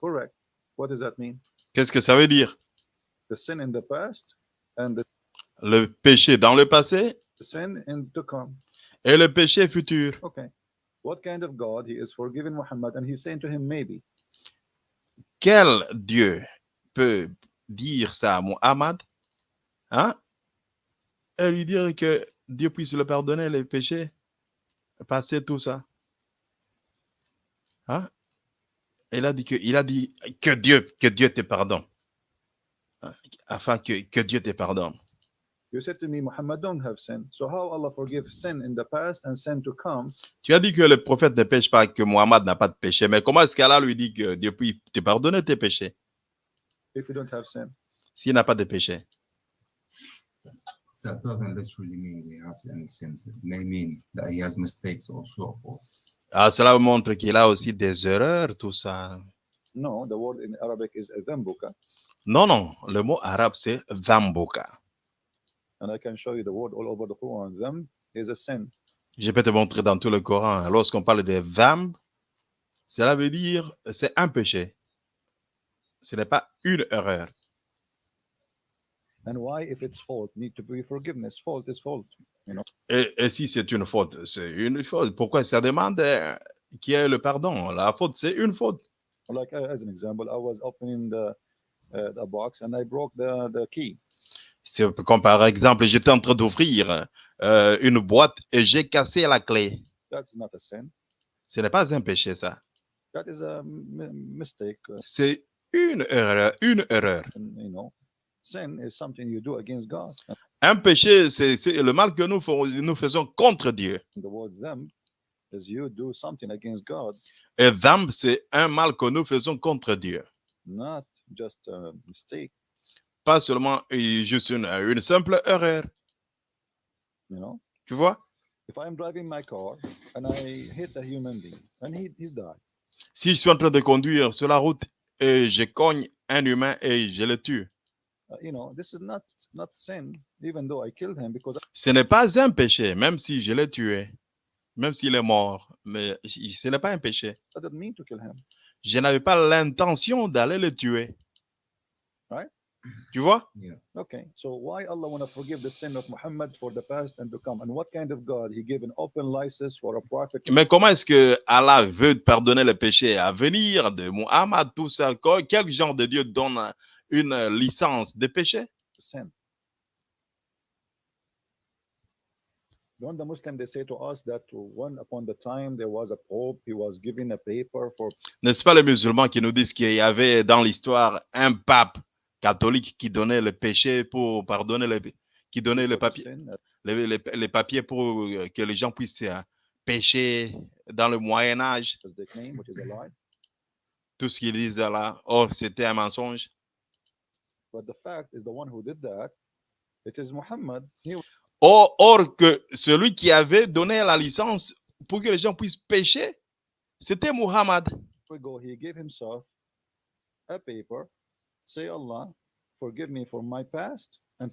Correct. What does that mean? Qu'est-ce que ça veut dire? The sin in the past and the... Le péché dans le passé the sin in the come. et le péché futur. Okay. What kind of God he is forgiving Muhammad and he's saying to him maybe. Quel Dieu peut dire ça à Muhammad? Hein? et lui dire que Dieu puisse le pardonner les péchés? Passer tout ça. Hein? Il a dit que, il a dit que Dieu, que Dieu te pardonne. Hein? Afin que, que Dieu te pardonne. You said to me, Muhammad don't have sin. So how Allah forgive sin in the past and sin to come? Tu as dit que le prophète ne pêche pas, que Muhammad n'a pas de péché. Mais comment est-ce qu'Allah lui dit que Dieu peut te pardonner tes péchés? If you don't have sin? s'il n'a pas de péché That doesn't literally mean he has any sins. It may mean that he has mistakes or shortfalls. ah, Cela montre qu'il a aussi des erreurs, tout ça. No, the word in Arabic is Non, non, le mot arabe c'est dhamboka. and I can show you the word all over the Quran. Is a sin. Je peux te montrer dans tout le Coran. Lorsqu'on parle de dhamb, cela veut dire c'est un péché. Ce n'est pas une erreur. And why, if it's fault, need to be forgiveness? Fault is fault. Et, et si c'est une faute, c'est une faute. Pourquoi ça demande euh, qui est le pardon? La faute, c'est une faute. Like uh, as an example, I was opening the uh, the box and I broke the the key. C'est comme par exemple, j'étais en train d'ouvrir euh, une boîte et j'ai cassé la clé. That's not a sin. Ce n'est pas un péché, ça. That is a mistake. C'est une erreur, une erreur. and, you know, sin is something you do against God. And Un péché, c'est le mal que nous, fais- nous faisons contre Dieu. the word them is you do something against God, Et dhamb, c'est un mal que nous faisons contre Dieu. not just a mistake. Pas seulement juste une, une simple erreur. You know, Tu vois? if I am driving my car and I hit a human being and he he died, Si je suis en train de conduire sur la route et je cogne un humain et je le tue, ce n'est pas un péché, même si je l'ai tué, même s'il est mort, mais ce n'est pas un péché. I didn't mean to kill him. Je n'avais pas l'intention d'aller le tuer. Right? Tu vois? Okay, so why Allah want to forgive the sin of Muhammad for the past and to come? And what kind of God? He gave an open license for a prophet Mais comment est-ce que Allah veut pardonner les péchés à venir de Muhammad, tout ça? Quel genre de Dieu donne une licence de péché? sin? Don't the Muslim they say to us that one upon the time there was a pope, he was given a paper for N'est-ce pas les musulmans qui nous disent qu'il y avait dans l'histoire un pape catholique qui donnait le péché pour pardonner les, qui donnait le for the papier, sin, uh, les, les- les papiers pour euh, que les gens puissent euh, pécher dans le Moyen Âge, tout ce qu'ils disent là. Or, c'était un mensonge. Or, or que celui qui avait donné la licence pour que les gens puissent pécher, c'était Muhammad. we go, he gave himself a paper, say Allah, forgive me for my past and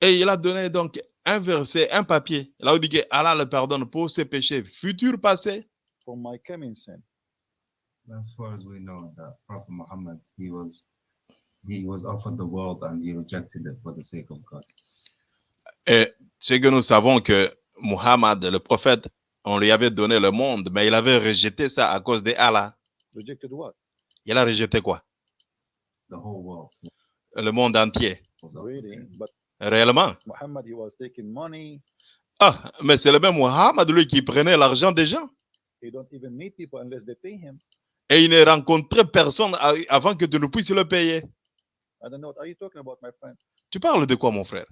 Et il a donné donc un verset, un papier. Là, où il dit que Allah le pardonne pour ses péchés futurs, passés. for my coming sin. As far as we know, that Prophet Muhammad, he was he was offered the world and he rejected it for the sake of God. Et c'est que nous savons que Muhammad, le prophète, on lui avait donné le monde, mais il avait rejeté ça à cause de Allah. Rejected what? Il a rejeté quoi? The whole world Le monde entier. Really? Réellement? Muhammad, he was taking money. Ah, mais c'est le même Muhammad, lui, qui prenait l'argent des gens. He don't even meet people unless they pay him. Et il ne rencontrait personne avant que tu ne puisses le payer. I don't know what are you talking about, my friend? Tu parles de quoi, mon frère?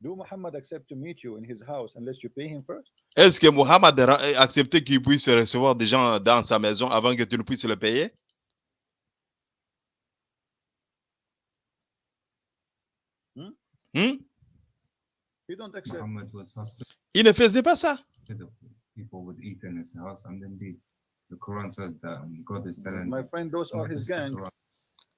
Do Muhammad accept to meet you in his house unless you pay him first? Est-ce que Mohammed a ra- accepté qu'il puisse recevoir des gens dans sa maison avant que tu ne puisses le payer? Hmm? Hmm? You don't accept. Muhammad was hospitable. Il ne faisait pas ça. People would eat in his house, and then the, the Quran says that um, God is telling My friend, those are his gang.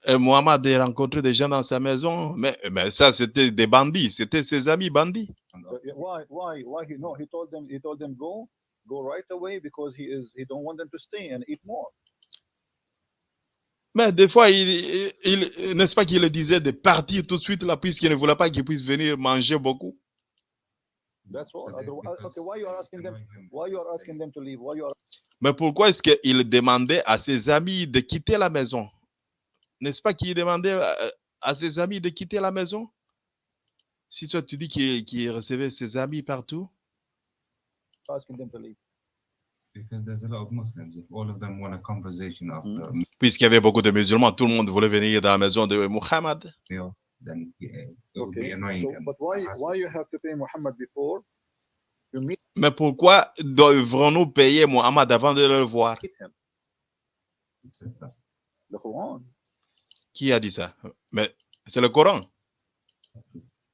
Et Mohammed a rencontré des gens dans sa maison, mais, mais ça, c'était des bandits, c'était ses amis bandits. And But yeah, Why? Why? Why? He no. He told them. He told them go, go right away because he is. He don't want them to stay and eat more. Mais des fois, il, n'est-ce pas qu'il le disait de partir tout de suite là, puisqu'il ne voulait pas qu'ils puissent venir manger beaucoup? That's all. So they- Otherwise- okay, because why you are they asking them- annoy him Why you to are asking stay. them to leave? Why you are? Mais pourquoi est-ce qu'il demandait à ses amis de quitter la maison? N'est-ce pas qu'il demandait à, à ses amis de quitter la maison? Si toi tu dis qu'il recevait ses amis partout, asking them to leave? Because there's a lot of Muslims. If all of them want a conversation after a puisqu'il y avait beaucoup de musulmans, tout le monde voulait venir dans la maison de Muhammad. meal, then yeah, it would be Okay. annoying. So, and but why? hassle. Why you have to pay Muhammad before? You meet Mais pourquoi devrons-nous payer Muhammad avant de le voir? him? He said that. The Quran. Qui a dit ça? Mais c'est le Coran.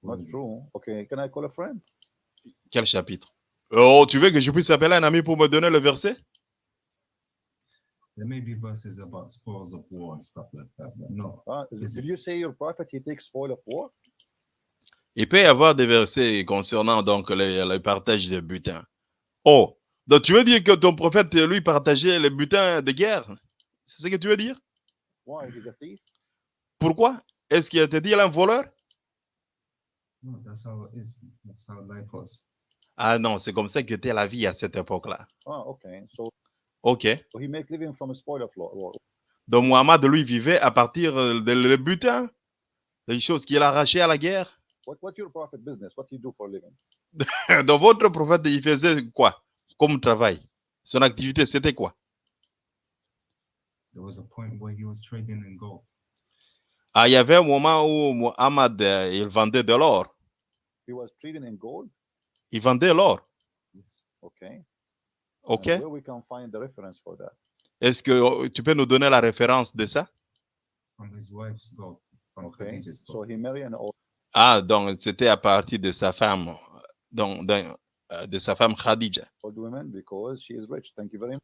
Not true. Okay. Can I call a friend? Quel chapitre? Oh, tu veux que je puisse appeler un ami pour me donner le verset? There may be verses about spoils of war and stuff like that, but no. Uh, is- Is did it- you say your prophet he takes spoil of war? Il peut y avoir des versets concernant donc le, le partage des butins. Oh, donc tu veux dire que ton prophète, lui, partageait les butins de guerre? C'est ce que tu veux dire? Why? He's a thief? Pourquoi? Est-ce qu'il te dit il est un voleur? No, that's how it is. That's how life was. Ah non, c'est comme ça que était la vie à cette époque-là. Ah, okay. So, Ok. so he make living from a spoil of law- war. Donc Muhammad, lui, vivait à partir euh, de le butin, des choses qu'il arrachait à la guerre. What what your prophet business? What he do for a living? Donc votre prophète, il faisait quoi? Comme travail Son activité, c'était quoi? There was a point where he was trading in gold. Ah, il y avait un moment où Muhammad, euh, il vendait de l'or. He was trading in gold? Il vendait l'or. Yes. Okay. Ok. And where we can find the reference for that? Est-ce que euh, tu peux nous donner la référence de ça? From his wife's gold, from Okay. Khadija's So gold. he married an old Ah, donc c'était à partir de sa femme, donc d'un- euh, de sa femme Khadija. old woman because she is rich. Thank you very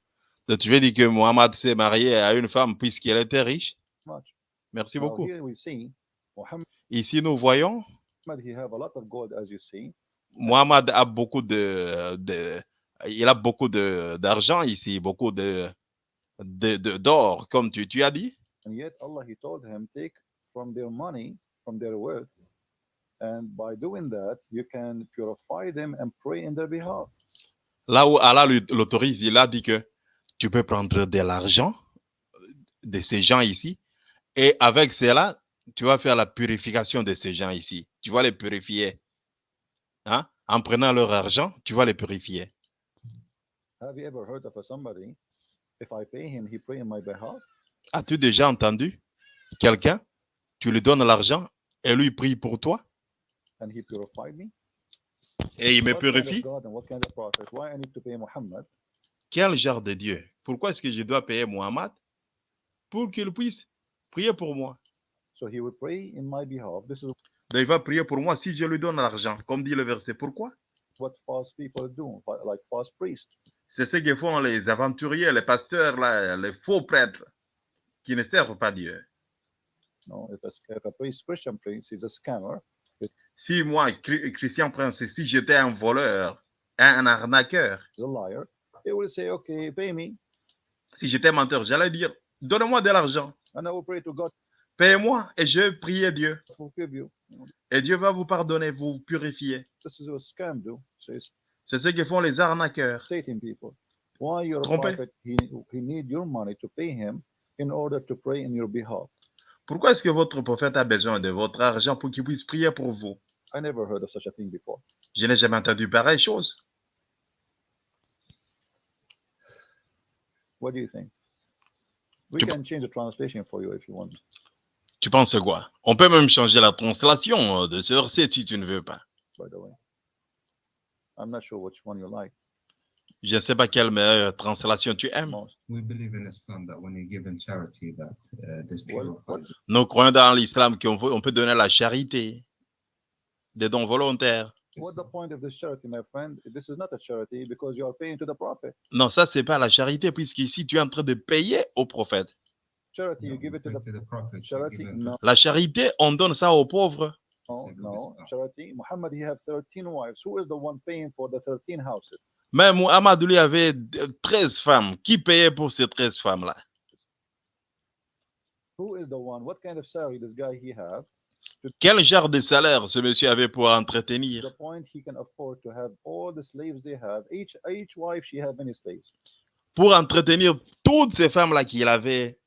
Donc tu veux dire que Muhammad s'est marié à une femme puisqu'elle était riche? Much. Merci beaucoup. here we see Muhammad. Ici, nous voyons, He have a lot of gold, as you see. Muhammad a beaucoup de, de- il a beaucoup de d'argent ici, beaucoup de de- de- d'or, comme tu, tu as dit. And yet Allah he told him, take from their money, from their wealth, and by doing that, you can purify them and pray in their behalf. Là où Allah l'autorise, il a dit que tu peux prendre de l'argent de ces gens ici et avec cela, tu vas faire la purification de ces gens ici. Tu vas les purifier. Hein? En prenant leur argent, tu vas les purifier. Have you ever heard of a somebody? If I pay him, he pray in my behalf. As-tu déjà entendu quelqu'un, tu lui donnes l'argent et lui prie pour toi? And he purified me. et il me purifie? Quel genre de Dieu? Pourquoi est-ce que je dois payer Muhammad pour qu'il puisse prier pour moi So he would pray in my behalf. This is Donc, Il va prier pour moi si je lui donne l'argent, comme dit le verset. Pourquoi? what false people do, fa- like false priests. C'est ce que font les aventuriers, les pasteurs, là, les faux prêtres qui ne servent pas Dieu. No, if a, if a priest, Christian priest, is a scammer, Si moi, Chri- Christian Prince, si j'étais un voleur, un arnaqueur, is a liar, he will say, "Okay, pay me, si j'étais menteur, j'allais dire, donne-moi de l'argent, and I will pray to God paye-moi et je prie Dieu. to forgive you." You know, Et Dieu va vous pardonner, vous purifier. This is what scam do. So it's C'est ce que font les arnaqueurs. stating people. Why your Tromper. prophet? He he need your money to pay him in order to pray in your behalf. Pourquoi est-ce que votre prophète a besoin de votre argent pour qu'il puisse prier pour vous? I never heard of such a thing before. Je n'ai jamais entendu pareille chose. What do you think? We Tu- can change the translation for you if you want. Tu penses quoi? On peut même changer la translation de ce verset si tu ne veux pas. by the way. I'm not sure which one you like Je ne sais pas quelle meilleure translation tu aimes. most. We believe in Islam that when you give in charity, that uh, this Well, purifies. Nous croyons dans l'islam qu'on peut, on peut donner la charité, des dons volontaires. What's the point of this charity, my friend? This is not a charity because you are paying to the prophet. Non, ça, c'est pas la charité, puisqu'ici, tu es en train de payer au prophète. Charity, No, you give it to the to the prophet. charity. No, La charité, on donne ça aux pauvres. no, Simple no. Islam. Charity. Muhammad, he have 13 wives. Who is the one paying for the 13 houses? Mais Muhammad, lui, avait euh, 13 femmes. Qui payait pour ces 13 femmes-là? Who is the one? What kind of salary this guy he have? Quel genre de salaire ce monsieur avait pour entretenir? The point he can afford to have all the slaves they have. Each each wife she have many slaves. Pour entretenir toutes ces femmes-là qu'il avait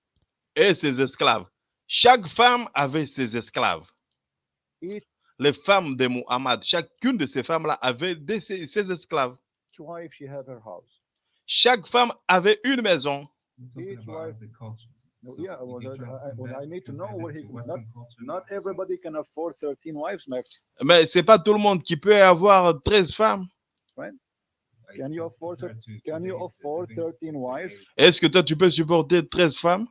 et ses esclaves. Chaque femme avait ses esclaves. Each Les femmes de Muhammad, chacune de ces femmes-là avait de ses, ses esclaves. wife she have her house. Chaque femme avait une maison. So yeah, well, I- need to know he- not- everybody can afford 13 wives, my friend. Mais c'est pas tout le monde qui peut avoir 13 femmes. Can you afford compare to Can you today's afford living- 13 wives? Est-ce que toi, tu peux supporter 13 femmes?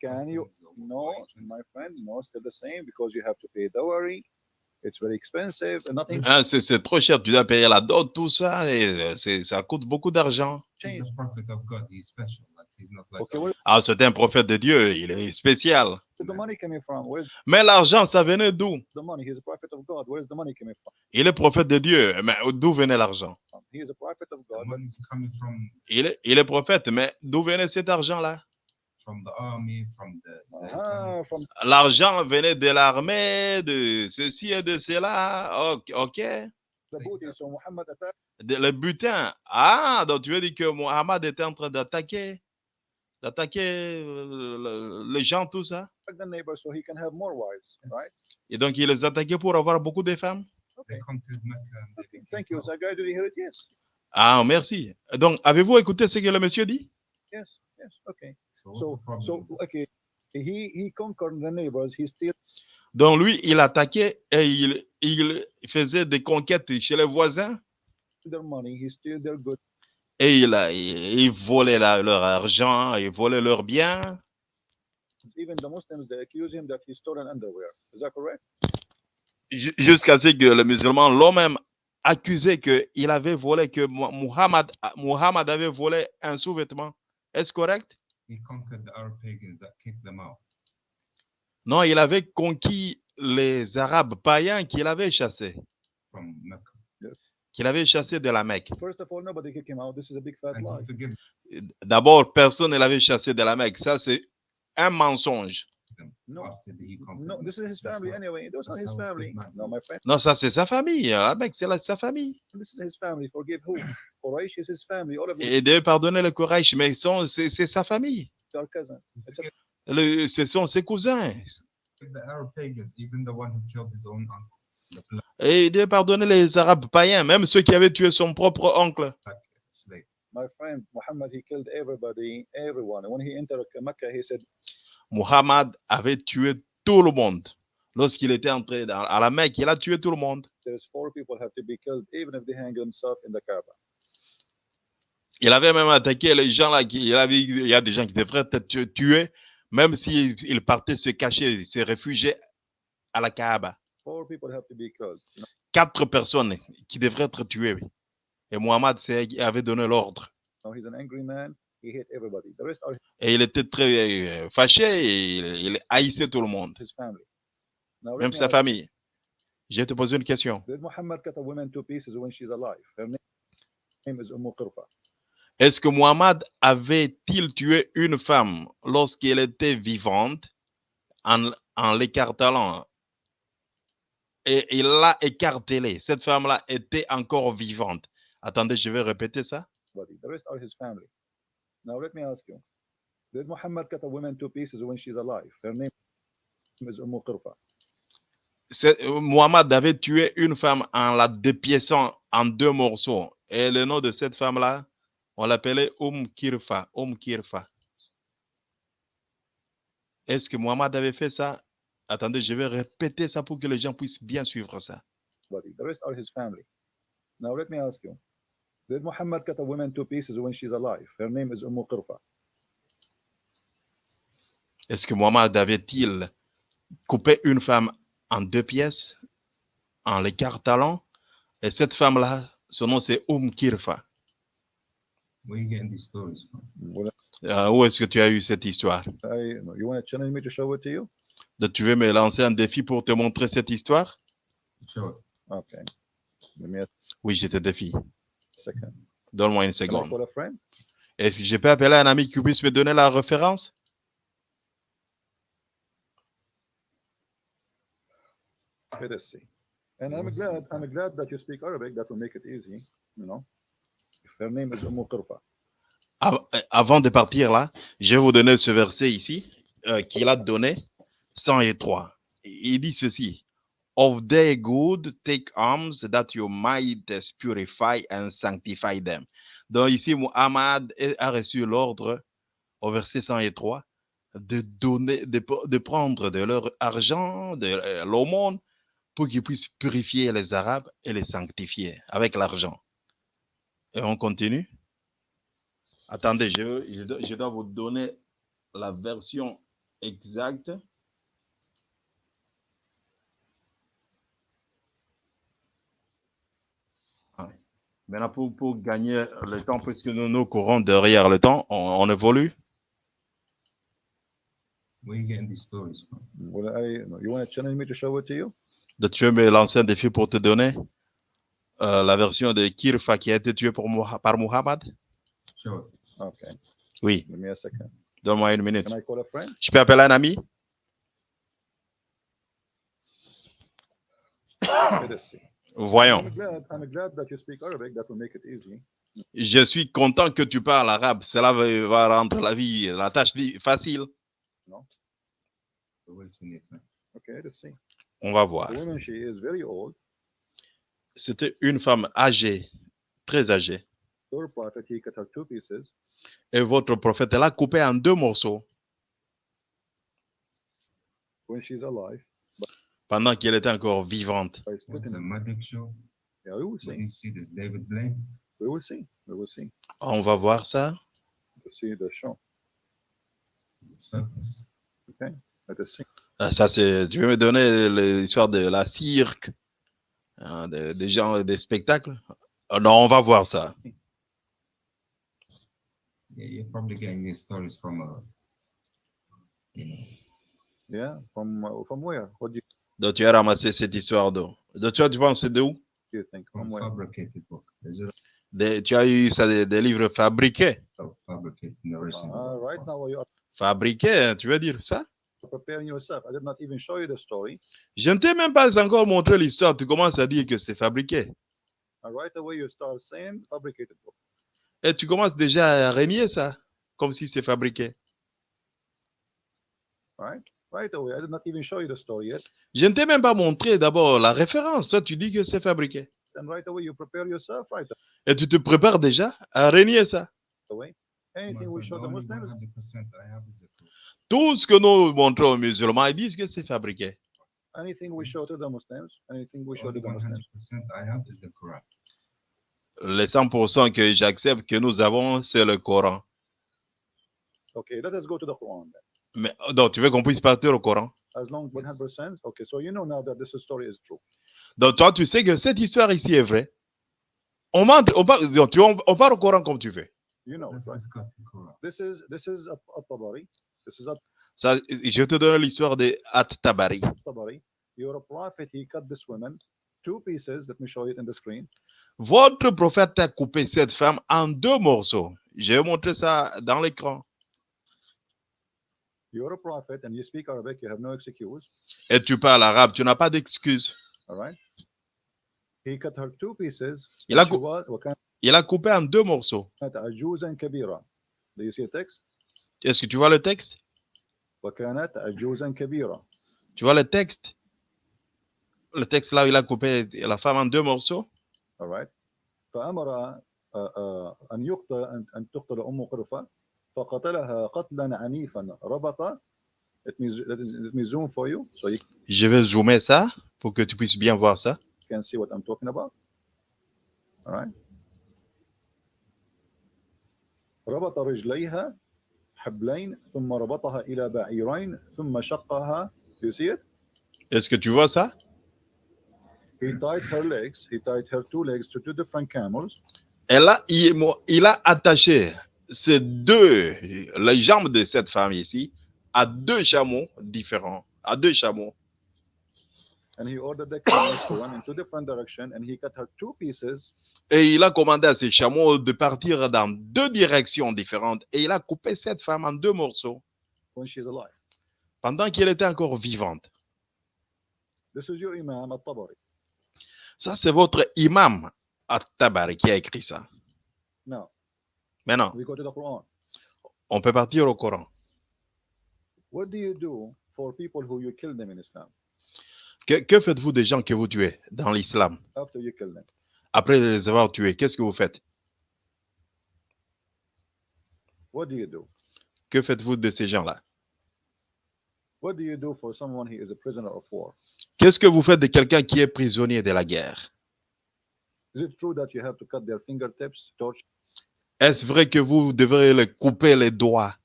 Can you? No, my friend, no, still the same because you have to pay dowry. It's very expensive and nothing Hein, c'est, c'est trop cher, tu dois payer la dot, tout ça, et euh, c'est, ça coûte beaucoup d'argent. He's changed. the prophet of God. He's special. Where Ah, c'est un prophète de Dieu, il est spécial. is the money coming from? Where's Mais l'argent, ça venait d'où? the money? He's a prophet of God. Where's the money coming from? Il est prophète de Dieu, mais d'où venait l'argent? He is a prophet of The God. but money's coming from il est, il est prophète, mais d'où venait cet argent-là? from the army, from the, the Ah, L'argent venait de l'armée, de ceci et de cela. Ok. le butin. Ah, donc tu veux dire que Mohammed était en train d'attaquer, d'attaquer euh, le- les gens, tout ça? so he can have more wives, Yes. right? Et donc il les attaquait pour avoir beaucoup de femmes? Okay. Thank you. you hear it? Yes. Ah, merci. Donc, avez-vous écouté ce que le monsieur dit? Yes. Yes. Okay. So okay. He he conquered the neighbors. He still Donc, lui, il attaquait et il, il faisait des conquêtes chez les voisins? Their money. He steal their goods. Et il, a- il, il volait la- leur argent, il volait leurs biens. Even the Muslims they accuse him that he stole an underwear. Is that correct? ju- Jusqu'à ce que le musulman, l'homme même, accusait qu'il avait volé, que Mu- Muhammad, Muhammad avait volé un sous-vêtement. Est-ce correct? He conquered the Arab pagans that kicked them out. Non, il avait conquis les Arabes païens qu'il avait chassés, from Mecca. Qu'il avait chassés de la Mecque. First of all, nobody kicked him out. This is a big fat And lie. he forgive D'abord, personne ne l'avait chassé de la Mecque. Ça, c'est un mensonge. them No, after the, he conquered no, them. this is his That's family how- anyway. Those are that's his how a good family. man No, my friend. Non, ça, c'est sa famille. La Mecque, c'est la- sa famille. This is his family. Forgive who? Quraysh is his family. All of them Et de pardonner le courage, mais c'est c'est sa famille. Le- Ce sont ses cousins. the Arab pagans, even the one who killed his own uncle. Et de pardonner les Arabes païens, même ceux qui avaient tué son propre oncle. slave. My friend Muhammad, he killed everybody, everyone. When he entered Mecca, he said, Muhammad avait tué tout le monde. Lorsqu'il était entré dans- à la Mecque, il a tué tout le monde. "There's four people have to be killed, even if they hang themselves in the Kaaba." Il avait même attaqué les gens là. Qui, il, avait, il y a des gens qui devraient être tu- tués, même s'ils ils partaient se cacher, se réfugier à la Kaaba. Four people have to be killed. No, Quatre personnes qui devraient être tuées. Et Muhammad c'est- avait donné l'ordre. no, he's an angry man. He hate everybody. The rest are Et il était très euh, fâché et il, haïssait tout le monde, même me sa famille. Je vais te poser une question. did Muhammad cut a woman to pieces when she's alive? Her name name is Umm. Est-ce que Muhammad avait-il tué une femme lorsqu'elle était vivante en, en l'écartelant Et il l'a écartelée. Cette femme-là était encore vivante. Attendez, je vais répéter ça. The rest are his family. Now let me ask you: Did Muhammad cut a woman to pieces when she's alive? Her name is Umm Qirfa. C'est- euh, Muhammad avait tué une femme en la dépiéçant en deux morceaux. Et le nom de cette femme-là, on l'appelait Umm Kirfa. Umm Kirfa. Est-ce que Muhammad avait fait ça? Attendez, je vais répéter ça pour que les gens puissent bien suivre ça. body. The rest are his family. Now let me ask you: Did Muhammad cut a woman to pieces when she's alive? Her name is Umm Qirfa. Est-ce que Mohammed avait-il coupé une femme en deux pièces en l'écartalant? Et cette femme-là, son nom c'est Oum Kirfa. Where you getting these stories from? Euh, où est-ce que tu as eu cette histoire? I, you want to challenge me to show it to you? Donc, Tu veux me lancer un défi pour te montrer cette histoire? Okay. Oui, je te défie. second. Donne-moi une seconde. Est-ce que je peux appeler un ami qui puisse me donner la référence? Let us see. And I'm Yes. glad, I'm glad that you speak Arabic. That will make it easy, you know. Her name is Umm Qirfa. Av- euh, Avant de partir là, je vais vous donner ce verset ici euh, qu'il a donné, 103. Il dit ceci. Of their good, take arms that you might purify and sanctify them. Donc ici, Muhammad a reçu l'ordre au verset 103 de donner, de, prendre de leur argent, de euh, l'aumône, pour qu'ils puissent purifier les Arabes et les sanctifier avec l'argent. Et on continue. Attendez, je, je dois vous donner la version exacte. Maintenant, pour, pour gagner le temps, puisque nous nous courons derrière le temps, on, on évolue. Where you getting these stories from? Well, I, you want to challenge me to show it to you? Donc, tu veux me lancer un défi pour te donner euh, la version de Kirfa qui a été tué pour par Muhammad it. Okay. Oui, Give me a second. donne-moi une minute. Can I call a friend? Je peux appeler un ami? Let us see. Voyons. I'm glad, I'm glad that you speak Arabic. That will make it easy. Je suis content que tu parles arabe. Cela va, rendre la vie, la tâche facile. On va voir. The woman, she is very old. C'était une femme âgée, très âgée. Your prophet, he cut her two pieces. Et votre prophète l'a coupée en deux morceaux when she's alive pendant qu'elle était encore vivante. by What's splitting a it. magic show? Yeah, we will When see. you see this David Blaine, We will see. We will see. On va voir ça. To see the show. it's hopeless. Let us see. Ah, Ça, c'est. Tu veux me donner l'histoire de la cirque, hein, de- des gens, des spectacles? Ah Non, on va voir ça. Yeah, you're probably getting these stories from uh, you know, Yeah, from uh, from where? What do you, Donc, tu as ramassé cette histoire d'où Donc, tu, as- tu penses de où? Do you think? from From where? fabricated book. Is it Des- Tu as eu ça des, des livres fabriqués? a fabricated narration? Uh, right now, you are Fabriqués, hein, tu veux dire ça? Preparing yourself. I did not even show you the story. Je ne t'ai même pas encore montré l'histoire. Tu commences à dire que c'est fabriqué. And right away, you start saying fabricated book. Et tu commences déjà à renier ça, comme si c'est fabriqué. Right? Right away. I did not even show you the story yet. Je ne t'ai même pas montré d'abord la référence. Toi, tu dis que c'est fabriqué. And right away, you prepare yourself right Et tu te prépares déjà à renier ça. away. Anything we But show the the only Muslims, 100% I have is the Quran. Tout ce que nous montrons aux musulmans, ils disent que c'est fabriqué. anything we show to the Muslims, anything we The show to only the Muslims. 100% I have is the Quran. Les 100% que j'accepte que nous avons, c'est le Coran. Okay, let us go to the Quran then. Mais donc, tu veux qu'on puisse partir au Coran? As long as 100%. Okay, so you know now that this story is true. Donc, toi, tu sais que cette histoire ici est vraie. On, ment- on, tu, on, on parle au Coran comme tu veux. You know, right? discuss the Quran. This is this is a, a tabari. This is a Ça, je te donne l'histoire de At-Tabari. tabari. Your prophet he cut this woman two pieces. Let me show it in the screen. Votre prophète a coupé cette femme en deux morceaux. Je vais montrer ça dans l'écran. You're a prophet and you speak Arabic. You have no excuse. Et tu parles arabe, tu n'as pas d'excuse. All right. He cut her two pieces. Il a and she cou- was- وكانت Il a coupé en deux morceaux. عجوزا كبيرة. Do you see the text? Est-ce que tu vois le texte وكانت عجوزا كبيرة. Tu vois le texte Le texte là où il a coupé la femme en deux morceaux. All right. فأمر آه، آه، أن يقتل أن أن تقتل أم قرفة فقتلها قتلا عنيفا ربط Let me, zoom for you. So you Je vais zoomer ça pour que tu puisses bien voir ça. You can see what I'm talking about. All right. ربط رجليها حبلين ثم ربطها إلى بعيرين ثم شقها. Do you see it? Est-ce que tu vois ça He tied her legs. He tied her two legs to two different camels. Elle a, il, il a attaché ces deux, les jambes de cette femme ici, à deux chameaux différents, à deux chameaux. And he ordered the camels to run in two different directions. And he cut her two pieces Et il a commandé à ces chameaux de partir dans deux directions différentes. Et il a coupé cette femme en deux morceaux when she's alive. pendant qu'elle était encore vivante. This is your Imam at-Tabari. Ça, c'est votre imam At-Tabari qui a écrit ça. Now, Maintenant, we go to the Quran. on peut partir au Coran. What do you do for people who you kill them in Islam? Que, que faites-vous des gens que vous tuez dans l'islam? After you kill them? Après les avoir tués, qu'est-ce que vous faites? What do you do? Que faites-vous de ces gens-là? What do you do for someone who is a prisoner of war? Qu'est-ce que vous faites de quelqu'un qui est prisonnier de la guerre? Is it true that you have to cut their fingertips, torture Est-ce vrai que vous devrez les couper les doigts,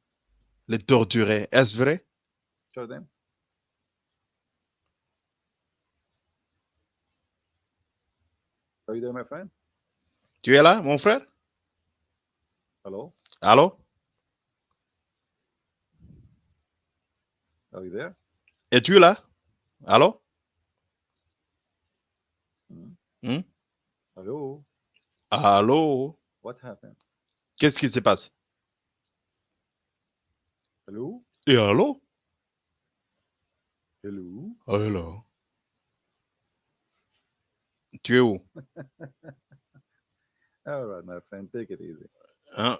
les torturer? Est-ce vrai? Are you there, my friend? Tu es là, mon frère? Hello? Allô? Are you there? Es-tu là? Allô? Hello? Allô? What happened? Qu'est-ce qui se passe Hello? Et allô? Hello? Allô Tu es où? All right, my friend, take it easy. Hein?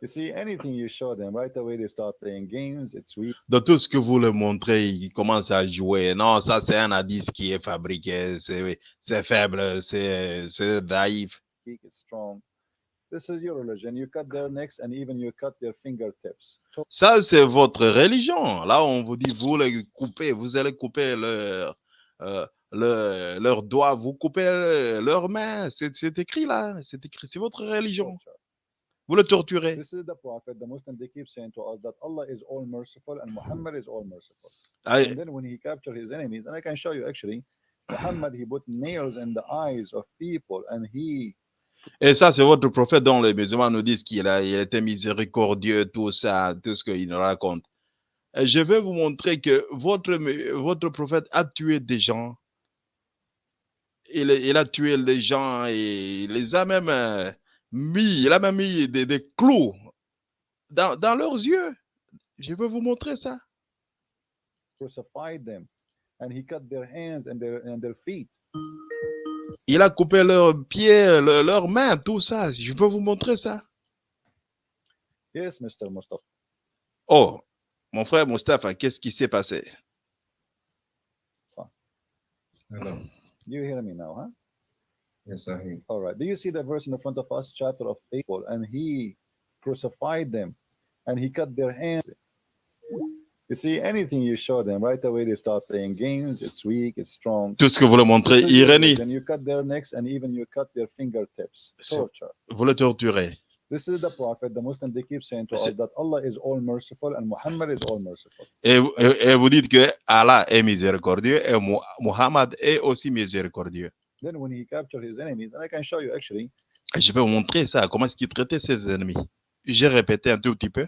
You see, anything you show them, right away they start playing games. It's weak. Dans tout ce que vous leur montrez, ils commencent à jouer. Non, ça c'est un indice qui est fabriqué, c'est faible, c'est c'est naïf. It's strong. This is your religion. You cut their necks and even you cut their fingertips. Ça, c'est votre religion. Là, on vous dit, vous les coupez, vous allez couper leur, euh, leur, leurs doigts, vous coupez le- leurs mains. C'est écrit là, c'est écrit, c'est votre religion. Vous le torturez. This is the prophet, the Muslim, they keep saying to us that Allah is all merciful and Muhammad is all merciful. And then when he captured his enemies, and I can show you actually, Muhammad, he put nails in the eyes of people and he Et ça, c'est votre prophète dont les musulmans nous disent qu'il a, il était miséricordieux, tout ça, tout ce qu'il nous raconte. Je vais vous montrer que votre, votre prophète a tué des gens. Il, a tué les gens et il les a même euh, mis, il a même mis des, des clous dans, dans leurs yeux. Je vais vous montrer ça. crucified them and he cut their hands and their and their feet. Il a coupé leurs pieds, le- leurs mains, tout ça. Je peux vous montrer ça? Yes, Mr. Mustafa. Oh, mon frère Mustapha, qu'est-ce qui s'est passé? Hello. You hear me now, huh? Yes, I hear. All right. Do you see the verse in the front of us, chapter of April? And he crucified them and he cut their hands. You see, anything you show them, right away they start playing games. It's weak, it's strong. Tout ce que vous le montrez, ironie, religion. You cut their necks and even you cut their fingertips. Torture. vous le torturez. This is the prophet, the Muslim, they keep saying to us that Allah is all merciful and Muhammad is all merciful. Et, vous- et- et vous dites que Allah est miséricordieux et Mu- Muhammad est aussi miséricordieux. Then when he captured his enemies, and I can show you actually, Et je vais vous montrer ça, comment est-ce qu'il traitait ses ennemis. J'ai répété un tout petit peu.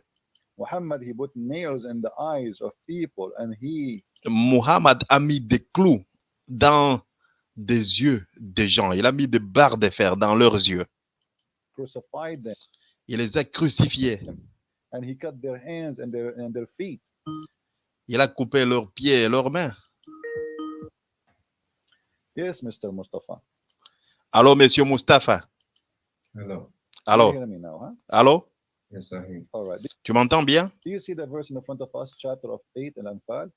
Muhammad, he put nails in the eyes of people and he Muhammad a mis des clous dans des yeux des gens. Il a mis des barres de fer dans leurs yeux. crucified them Il les a crucifiés. and he cut their hands and their and their feet. Il a coupé leurs pieds et leurs mains. Yes, Mr. Mustafa. Allô, monsieur Mustapha. Hello. Allô, You hear me now, huh? allô, Yes, I hear. All right. tu m'entends bien? Do you see the verse in the front of us, chapter of 8 in Anfal?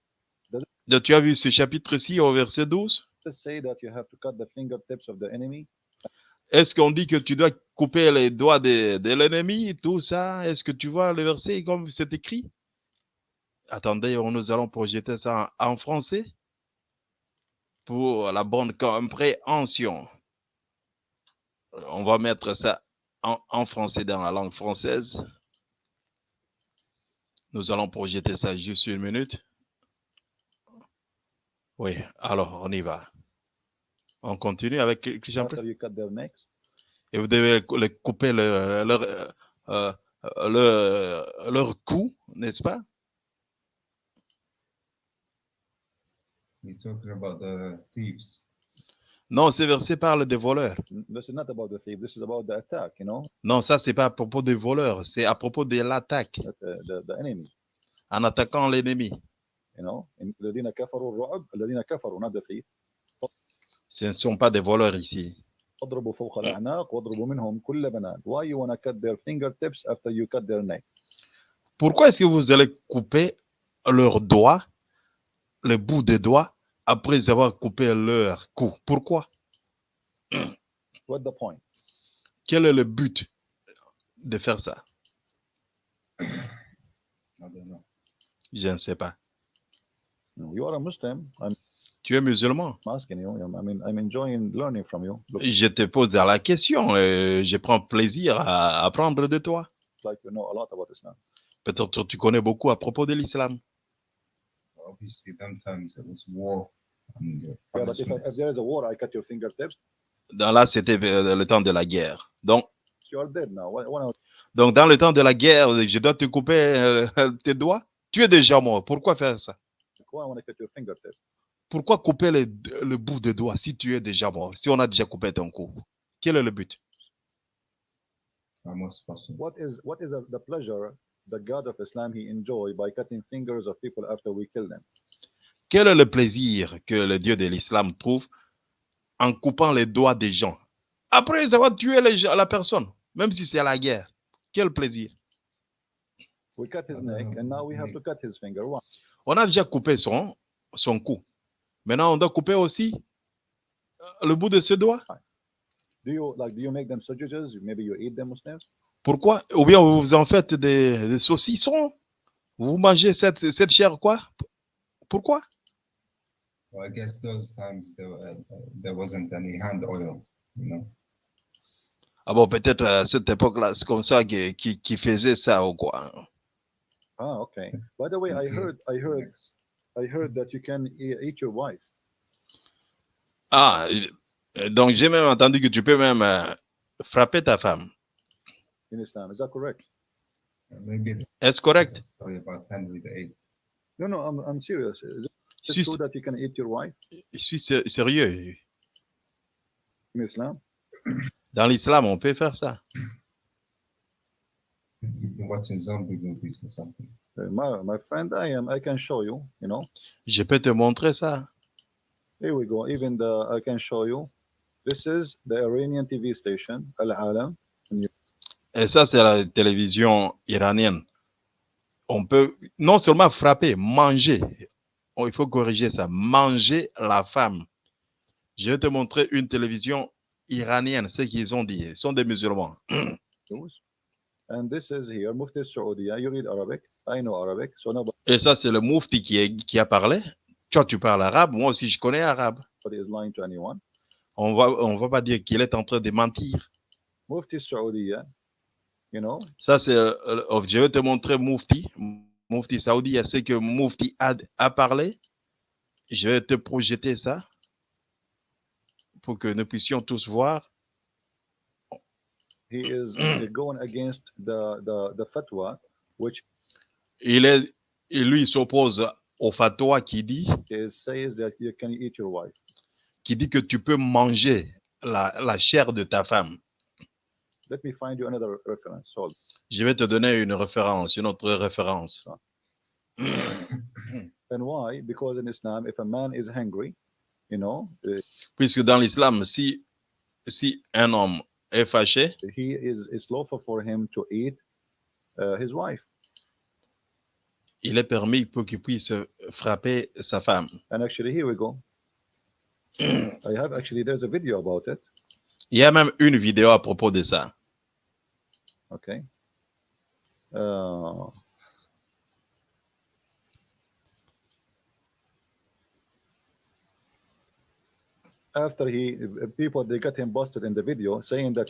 Donc, Tu as vu ce chapitre-ci au verset 12? Does it say that you have to cut the fingertips of the enemy? Est-ce qu'on dit que tu dois couper les doigts de, de l'ennemi, tout ça? Est-ce que tu vois le verset comme c'est écrit? Attendez, on- nous allons projeter ça en, en français. pour la bonne compréhension. On va mettre ça en, en français dans la langue française. Nous allons projeter ça juste une minute. Oui, alors on y va. On continue avec Christian. After you cut their necks, Et vous devez les couper le- leur, euh, euh, le- leur cou, n'est-ce pas? You're talking about the thieves. Non, ce verset parle des voleurs. n- this is not about the thief. This is about the attack. You know, Non, ça, c'est pas à propos des voleurs, c'est à propos de l'attaque, that, uh, the, the enemy. en attaquant l'ennemi. You know, in الذين كفروا الرعب الذين كفروا not the thief. Ce ne sont pas des voleurs ici. اضربوا فوق الأعناق واضربوا منهم كل بنان. Why you wanna cut their fingertips after you cut their neck? Pourquoi est-ce que vous allez couper leurs doigts, le bout des doigts, après avoir coupé leur cou? Pourquoi? What's the point? Quel est le but de faire ça? I don't know. Je ne sais pas. You are a Muslim. I'm Tu es musulman? asking you. I mean, I'm enjoying learning from you. Looks Je te pose la question et je prends plaisir à apprendre de toi. like you know a lot about Islam. Peut-être que tu connais beaucoup à propos de l'islam. Obviously, them times it was war and Yeah, but if, I, if punishments. there is a war, I cut your fingertips. Dans là, c'était euh, le temps de la guerre. Donc, You are dead now. Why, why not? donc, dans le temps de la guerre, je dois te couper euh, tes doigts. Tu es déjà mort. Pourquoi faire ça? Cut your fingertips? Pourquoi couper le, le bout de doigt si tu es déjà mort, si on a déjà coupé ton cou? Quel est le but? What is what is the pleasure the God of Islam he enjoy by cutting fingers of people after we kill them? Quel est le plaisir que le Dieu de l'islam trouve en coupant les doigts des gens? Après avoir tué les gens- la personne, même si c'est la guerre? Quel plaisir? We cut his neck, and now we have to cut his finger. On a déjà coupé son, son cou. Maintenant, on doit couper aussi euh, le bout de ce doigt? Do you like? Do you make them sausages? Maybe you eat them, Muslims. Pourquoi? Ou bien vous en faites des, des saucissons? Vous mangez cette, cette chair quoi? Pourquoi? Well, I guess those times there, uh, there wasn't any hand oil, you know. Ah bon, peut-être à cette époque-là, c'est comme ça qui, qui, qui faisait ça ou quoi. Ah, okay. By the way, I heard, I heard. I heard that you can e- eat your wife. Ah, euh, donc j'ai même entendu que tu peux même euh, frapper ta femme. In Islam. Is that correct? Uh, Maybe Est-ce there's correct? a story about Henry VIII. No, no, I'm, I'm serious. Is Je it suis, true that you can eat your wife? Je suis sé- sérieux? in Islam? Dans l'islam, on peut faire ça. You've been watching zombie movies or something. Uh, My, my friend, I am. I can show you. You know? Je peux te montrer ça. Here we go. Even the I can show you. This is the Iranian TV station, Al Alam. Et ça, c'est la télévision iranienne. On peut non seulement frapper, manger. Oh, il faut corriger ça. Manger la femme. Je vais te montrer une télévision iranienne, ce qu'ils ont dit. Ils sont des musulmans. News. And this is here, Mufti Saudiya. You read Arabic? I know Arabic. So nobody Et ça, c'est le Moufti qui, est- qui a parlé. Toi, tu parles arabe. Moi aussi, je connais arabe. is lying to anyone. On va, on va pas dire qu'il est en train de mentir. Mufti Saudiya. You know? Ça, c'est. euh, euh, je vais te montrer Moufti. Moufti Saoudi, c'est que Moufti a, a parlé. Je vais te projeter ça pour que nous puissions tous voir. He is going against the, the, the fatwa, which Il est, et lui, s'oppose au fatwa qui dit, is, says that you can eat your wife. qui dit que tu peux manger la, la chair de ta femme. Let me find you another reference. Hold. Je vais te donner une référence, une autre référence. And why? Because in Islam, if a man is hungry, you know, Puisque dans l'islam, si, si un homme est fâché, he is it's lawful for him to eat uh, his wife. il est permis pour qu'il puisse frapper sa femme. And actually, here we go. I have actually there's a video about it. Il y a même une vidéo à propos de ça. Okay. Uh, after he people they got him busted in the video saying that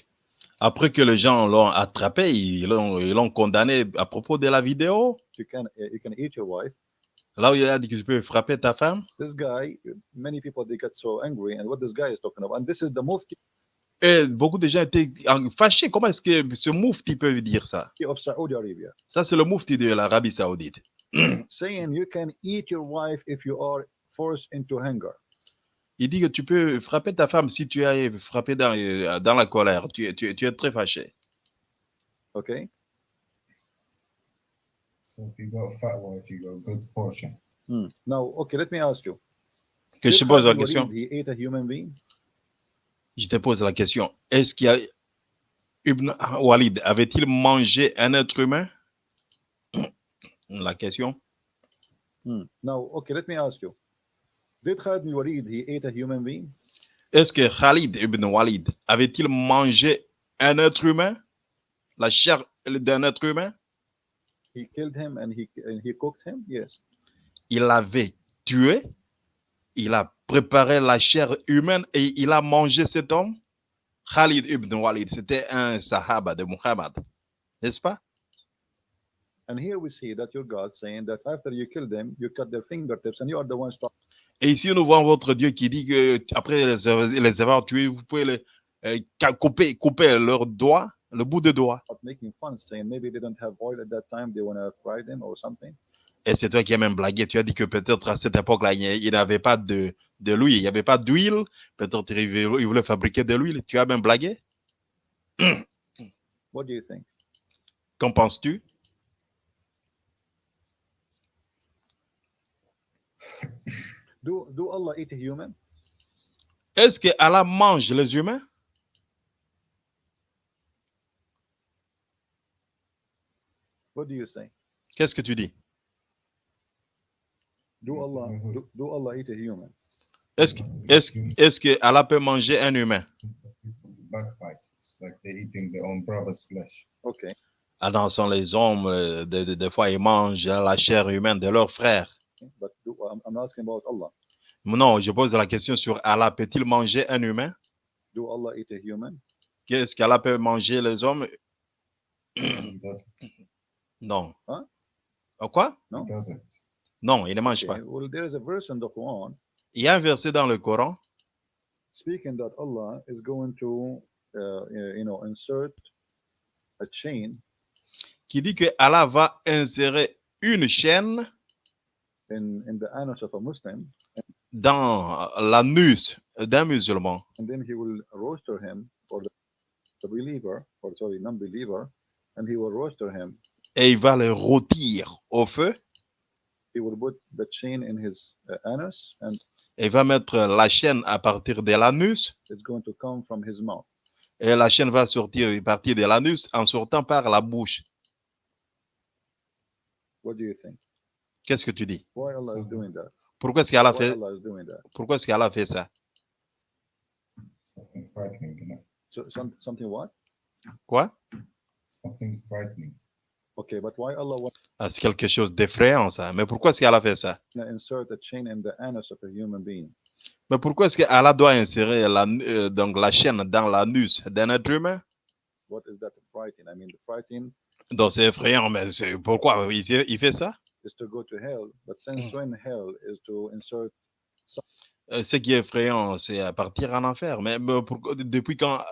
Après que les gens l'ont attrapé, ils l'ont ils l'ont condamné à propos de la vidéo. you can you can eat your wife. Là où il a dit que tu peux frapper ta femme. This guy, many people they get so angry, and what this guy is talking about, and this is the mufti Et beaucoup de gens étaient en- fâchés. Comment est-ce que ce moufti peut dire ça? Ça, c'est le moufti de l'Arabie Saoudite. saying you can eat your wife if you are forced into hunger. Il dit que tu peux frapper ta femme si tu es frappé dans, euh, dans la colère. Tu, es- tu, es- tu es très fâché. Okay, So if you got a fat wife, you got a good portion. Hmm. now okay, let me ask you. Que je pose la question. Walid, He ate a human being? Je te pose la question. Est-ce qu'il y a Ibn Walid avait-il mangé un être humain? La question. Hmm. Now, okay, let me ask you. Did Khalid bin Walid he ate a human being? Est-ce que Khalid ibn Walid avait-il mangé un être humain? La chair d'un être humain? He killed him and he and he cooked him? Yes. Il l'avait tué? Il a préparé la chair humaine et il a mangé cet homme? Khalid ibn Walid, c'était un sahaba de Muhammad. N'est-ce pas? And here we see that your God saying that after you kill them, you cut their fingertips, and you are the ones stop, Et ici, nous voyons votre Dieu qui dit que après les, avoir- les avoir tués, vous pouvez les, euh, couper, couper leurs doigts, le bout de doigt. stop making fun, saying maybe they don't have oil at that time, they want to fry them or something. Et c'est toi qui as même blagué. Tu as dit que peut-être à cette époque-là, il n'avait pas de, de l'huile, il n'y avait pas d'huile. Peut-être il voulait fabriquer de l'huile. Tu as même blagué. What do you think? Qu'en penses-tu? Do do Allah eat human? Est-ce que Allah mange les humains? What do you say? Qu'est-ce que tu dis? Do Allah do, do Allah eat a human? Est-ce que, est-ce, est-ce que Allah peut manger un humain? Like they're eating their own brother's flesh. Okay. Alors, sont les hommes, euh, de- de- des fois, ils mangent la chair humaine de leurs frères. But do, I'm, I'm asking about Allah. Non, je pose la question sur Allah. Peut-il manger un humain? Do Allah eat a human? Qu'est-ce qu'Allah peut manger les hommes? Non. Hein? Oh, Quoi? No? He doesn't. Non, il ne mange pas. Well, there is a verse in the Quran Il y a un verset dans le Coran speaking that Allah is going to, uh, you know, insert a chain qui dit que Allah va insérer une chaîne in in the anus of a Muslim, dans l'anus d'un musulman and then he will roaster him for the, the believer, or sorry, non-believer, and he will roaster him. et il va le rôtir au feu He will put the chain in his uh, anus, and et il va mettre la chaîne à partir de l'anus it's going to come from his mouth. et la chaîne va sortir partir de l'anus en sortant par la bouche. What do you think? Qu'est-ce que tu dis? Why Allah is doing that? Pourquoi est-ce qu'Allah fait, Allah is doing that? pourquoi est-ce qu'Allah fait ça? Something frightening, you know. So some, something what? Quoi? Something frightening. Okay, but why Allah wants Ah, C'est quelque chose d'effrayant ça. Mais pourquoi est-ce qu'Allah fait ça? To insert a chain in the anus of a human being? Mais pourquoi est-ce qu'Allah doit insérer la, euh, donc la chaîne dans l'anus d'un être humain? What is that frightened? I mean, the frightened Donc c'est effrayant, mais c'est- pourquoi il fait, il fait ça? is to go to hell, but since when hell is to insert Euh, Ce qui est effrayant, c'est partir en enfer. Mais, mais pourquoi- depuis quand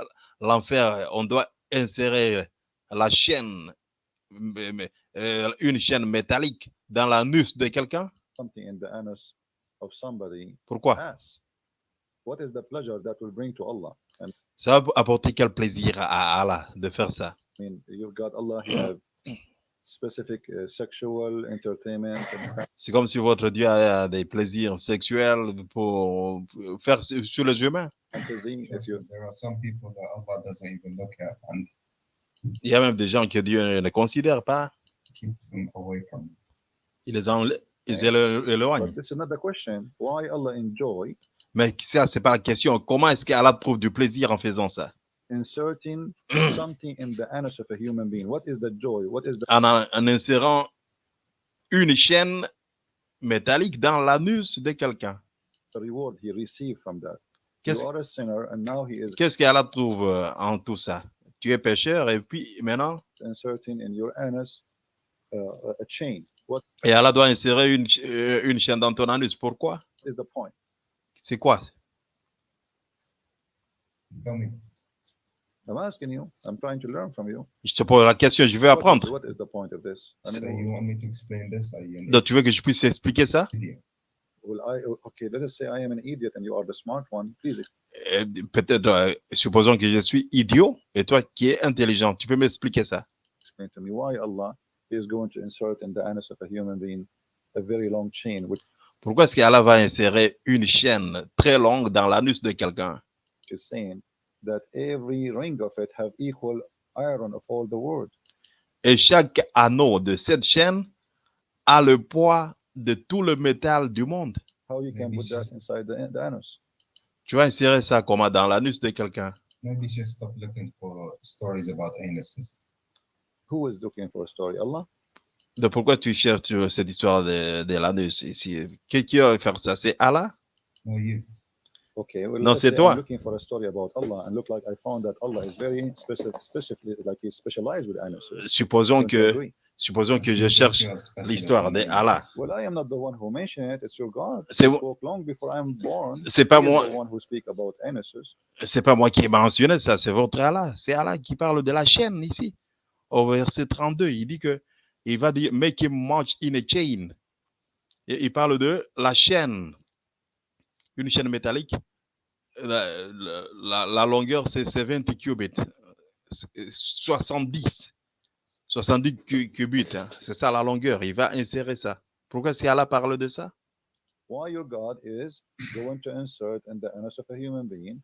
l'enfer, on doit insérer la chaîne, une chaîne métallique dans l'anus de quelqu'un? Something in the anus of somebody Pourquoi? Ass? What is the pleasure that will bring to Allah? And Ça va apporter quel plaisir à Allah de faire ça? I mean, you've got Allah, you have specific uh, sexual entertainment and C'est comme si votre Dieu a des plaisirs sexuels pour faire sur sur les humains. Il y a même des gens que Dieu ne considère pas. keep them away from it. Il les enlè- ils élo- éloignent. but this is not the question. Why Allah enjoy Mais ça, c'est pas la question. Comment est-ce qu'Allah trouve du plaisir en faisant ça? inserting something in the anus of a human being? What is the joy? What is the en, insérant une chaîne métallique dans l'anus de quelqu'un. reward he received from that? Qu'est-ce You are a sinner, and now he is qu'est-ce qu'Allah trouve euh, en tout ça? Tu es pécheur et puis maintenant, inserting in your anus uh, a- a chain. What et Allah doit insérer une, euh, une chaîne dans ton anus. Pourquoi? Is the point? C'est quoi? Tell me. I'm asking you. I'm trying to learn from you. Je te pose la question, je veux What is- apprendre. what is the point of this? I So mean, you want me to explain this? Are you an Donc tu veux que je puisse expliquer ça? Will I? Okay, let us say I am an idiot and you are the smart one. Please Euh, Peut-être, euh, supposons que je suis idiot et toi qui es intelligent. Tu peux m'expliquer ça? Explain to me why Allah is going to insert in the anus of a human being a very long chain, which Pourquoi est-ce qu'Allah va insérer une chaîne très longue dans l'anus de quelqu'un? is saying that every ring of it have equal iron of all the world. Et chaque anneau de cette chaîne a le poids de tout le métal du monde. How you can put that inside the, the anus? Tu vas insérer ça comment dans l'anus de quelqu'un Maybe just stop looking for stories about anuses. Who is looking for a story? Allah? De pourquoi tu cherches cette histoire de, de l'anus? Ici Qui qui va faire ça? C'est Allah? No, you? Okay, well, Non, c'est toi. I'm looking for a story about Allah and look like I found that Allah is very specific, specifically like he's specialized with anuses. Supposons que, agree? Supposons que je cherche l'histoire in de anuses. Allah. Well, I am not the one who mentioned it. It's your God. C'est pas moi, c'est pas moi qui ai mentionné ça, c'est votre Allah. C'est Allah qui parle de la chaîne ici. Au verset 32, il dit que il va dire make him march in a chain. Et il parle de la chaîne, une chaîne métallique. La, la- longueur, c'est 70 cubits, C'est 70. 70 cu- cubits, hein. c'est ça la longueur. Il va insérer ça. Pourquoi est-ce qu'Allah parle de ça? Why your God is going to insert in the anus of a human being?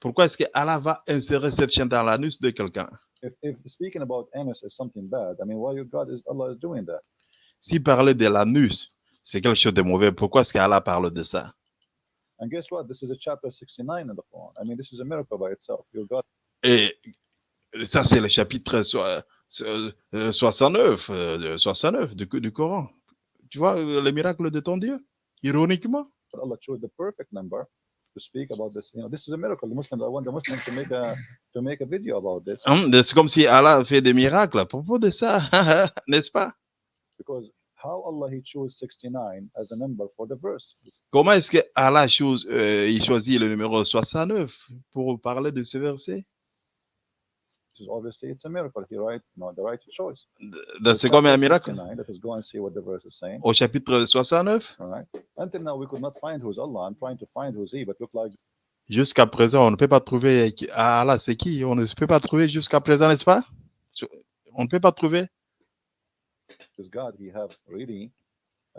Pourquoi est-ce qu'Allah va insérer cette chaîne dans l'anus de quelqu'un? If, if speaking about anus is something bad, I mean, why your God is Allah is doing that? Si parler de l'anus, c'est quelque chose de mauvais, pourquoi est-ce qu'Allah parle de ça? And guess what? This is a chapter 69 in the Quran. I mean, this is a miracle by itself. Your God Et ça, c'est le chapitre euh, 69, euh, de 69 du, du Coran. Tu vois euh, le miracle de ton Dieu Ironiquement. Allah chose the perfect number to speak about this. You know, this is a miracle. The Muslims, I want the Muslims to make a to make a video about this Hum, C'est comme si Allah fait des miracles à propos de ça, n'est-ce pas? Because how Allah he chose 69 as a number for the verse. Comment est-ce que Allah chose, euh, il choisit le numéro 69 pour parler de ce verset? Is obviously it's a miracle. He right, no, the right choice. C'est comme un miracle 69, Let us go and see what the verse is saying. Au chapitre 69, All right. Until now, we could not find who's Allah. I'm trying to find who's he, but look like jusqu'à présent, on ne peut pas trouver ah, Allah, c'est qui? On ne peut pas trouver jusqu'à présent, n'est-ce pas? On ne peut pas trouver. this God, he have really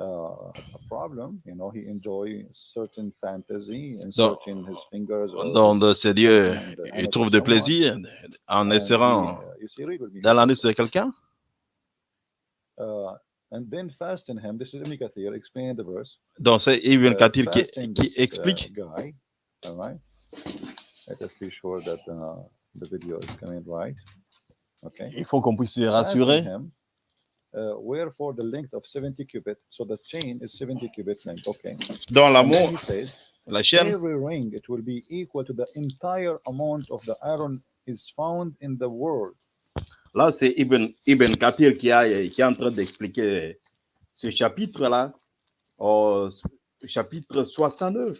uh, a problem. You know, he enjoy certain fantasy, inserting his fingers. or Dans de ces dieux, in the il trouve of de someone. plaisir en And uh, dans l'anus de quelqu'un? Uh, and then fasten him. This is Ibn Kathir. Explain the verse. Donc, c'est Ibn Kathir qui, qui uh, explique. guy. All right? Let us be sure that uh, the video is coming right. Okay. Il faut qu'on puisse se Fasten rassurer. Uh, wherefore the length of 70 cubit. So the chain is 70 cubit length. Okay. Dans l'amour, la chaîne, every ring it will be equal to the entire amount of the iron is found in the world. là, c'est Ibn, Ibn Kathir qui, a, qui est en train d'expliquer ce chapitre-là, au chapitre 69,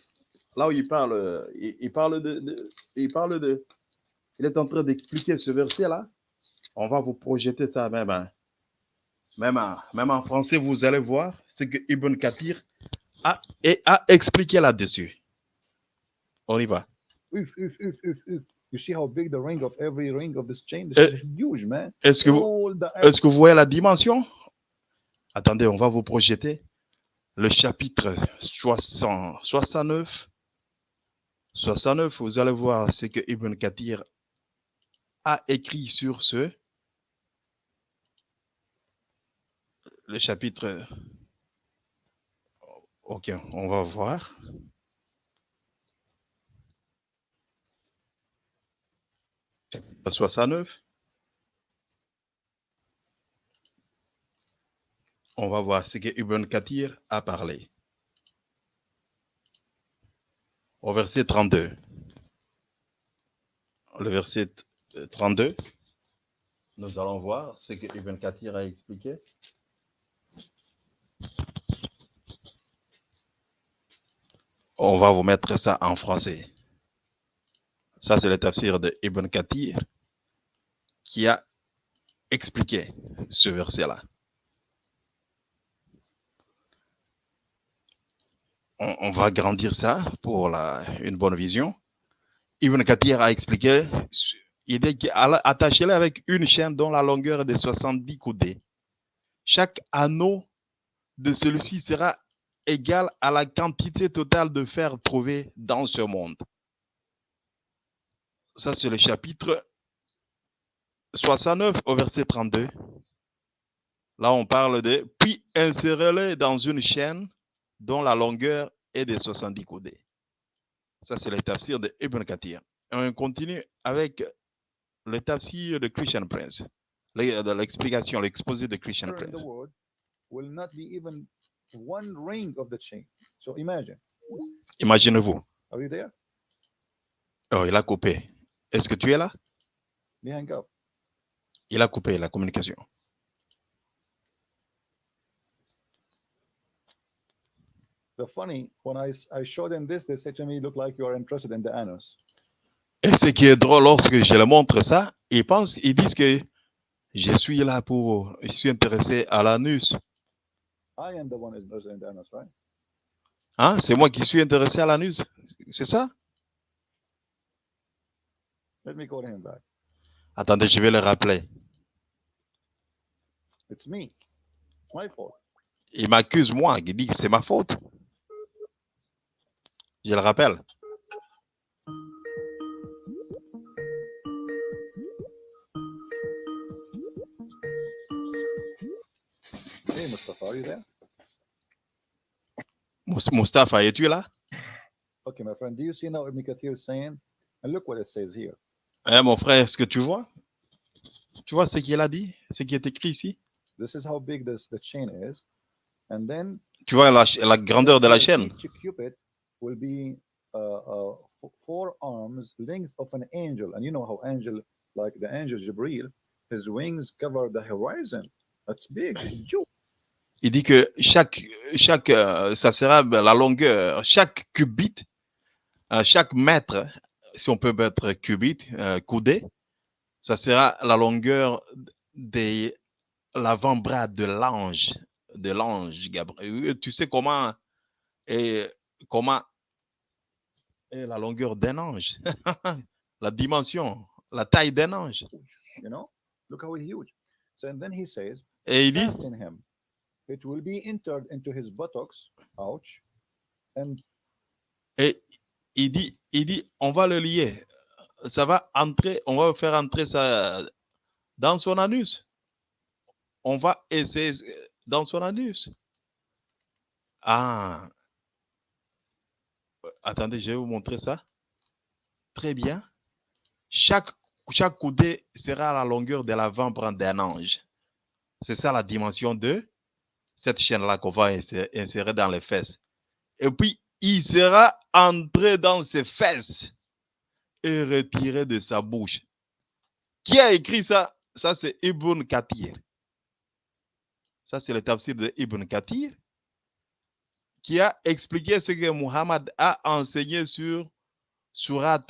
là où il parle, il, il parle de, de- il parle de, il est en train d'expliquer ce verset-là. On va vous projeter ça même, hein. Même, en, même en français, vous allez voir ce que Ibn Kathir a, et a expliqué là-dessus. On y va. You see how big the ring of every ring of this chain? This Eh, is huge, man. Est-ce que vous, que vous voyez la dimension? Attendez, on va vous projeter le chapitre 60 69. 69, vous allez voir ce que Ibn Kathir a écrit sur ce. Le chapitre. Ok, on va voir. Chapitre 69. on va voir ce que Ibn Kathir a parlé. Au verset 32. le verset 32. Nous allons voir ce que Ibn Kathir a expliqué. On va vous mettre ça en français. Ça, c'est le tafsir de Ibn Kathir qui a expliqué ce verset-là. On, va grandir ça pour une bonne vision. Ibn Kathir a expliqué, il dit attachez-le avec une chaîne dont la longueur est de 70 coudées. Chaque anneau de celui-ci sera égal à la quantité totale de fer trouvé dans ce monde. Ça, c'est le chapitre 69 au verset 32. Là, on parle de puis insérez-le dans une chaîne dont la longueur est de 70 coudées. Ça, c'est le tafsir de Ibn Kathir. Et on continue avec le tafsir de Christian Prince. L'explication, l'exposé de Christian Prince. One ring of the chain. So imagine, Imaginez-vous. are you there? Oh, il a coupé. Est-ce que tu es là? They hang up. Il a coupé la communication. The funny, when I, I show them this, they say to me, look like you are interested in the anus. Et ce qui est drôle, lorsque je leur montre ça, ils pensent, ils disent que je suis là pour, je suis intéressé à l'anus. I am the one who's interested in the anus, right? Hein? C'est moi qui suis intéressé à l'anus. C'est ça? Let me call him back. Attendez, je vais le rappeler. It's me. It's my fault. Il m'accuse moi, il dit que c'est ma faute. Je le rappelle. Mustafa, are you there? Mustapha, es-tu là? Okay, my friend, do you see now Ibn Kathir is saying? And look what it says here. Hein, mon frère, est-ce que tu vois? Tu vois ce qu'il a dit? Ce qui est écrit ici? This is how big this the chain is. And then Tu vois la, grandeur de la chaîne? Each cupid will be uh, uh, four arms length of an angel. And you know how angel, like the angel Jibril, his wings cover the horizon. That's big. Huge. Il dit que chaque, chaque, euh, ça sera la longueur, chaque cubit, euh, chaque mètre, si on peut mettre cubit, euh, coudé, ça sera la longueur de l'avant-bras de l'ange, de l'ange Gabriel. Tu sais comment et comment est la longueur d'un ange, la dimension, la taille d'un ange. You know, look how huge. So and then he says, Et il dit. It will be entered into his buttocks. And Et il dit, il dit, on va le lier. Ça va entrer, on va faire entrer ça dans son anus. On va essayer dans son anus. Ah. Attendez, je vais vous montrer ça. Très bien. Chaque, chaque coudée sera à la longueur de l'avant-bras d'un ange. C'est ça la dimension de cette chaîne-là qu'on va insérer dans les fesses. Et puis, il sera entré dans ses fesses et retiré de sa bouche. Qui a écrit ça? Ça, c'est Ibn Kathir. Ça, c'est le tafsir de Ibn Kathir qui a expliqué ce que Muhammad a enseigné sur Surat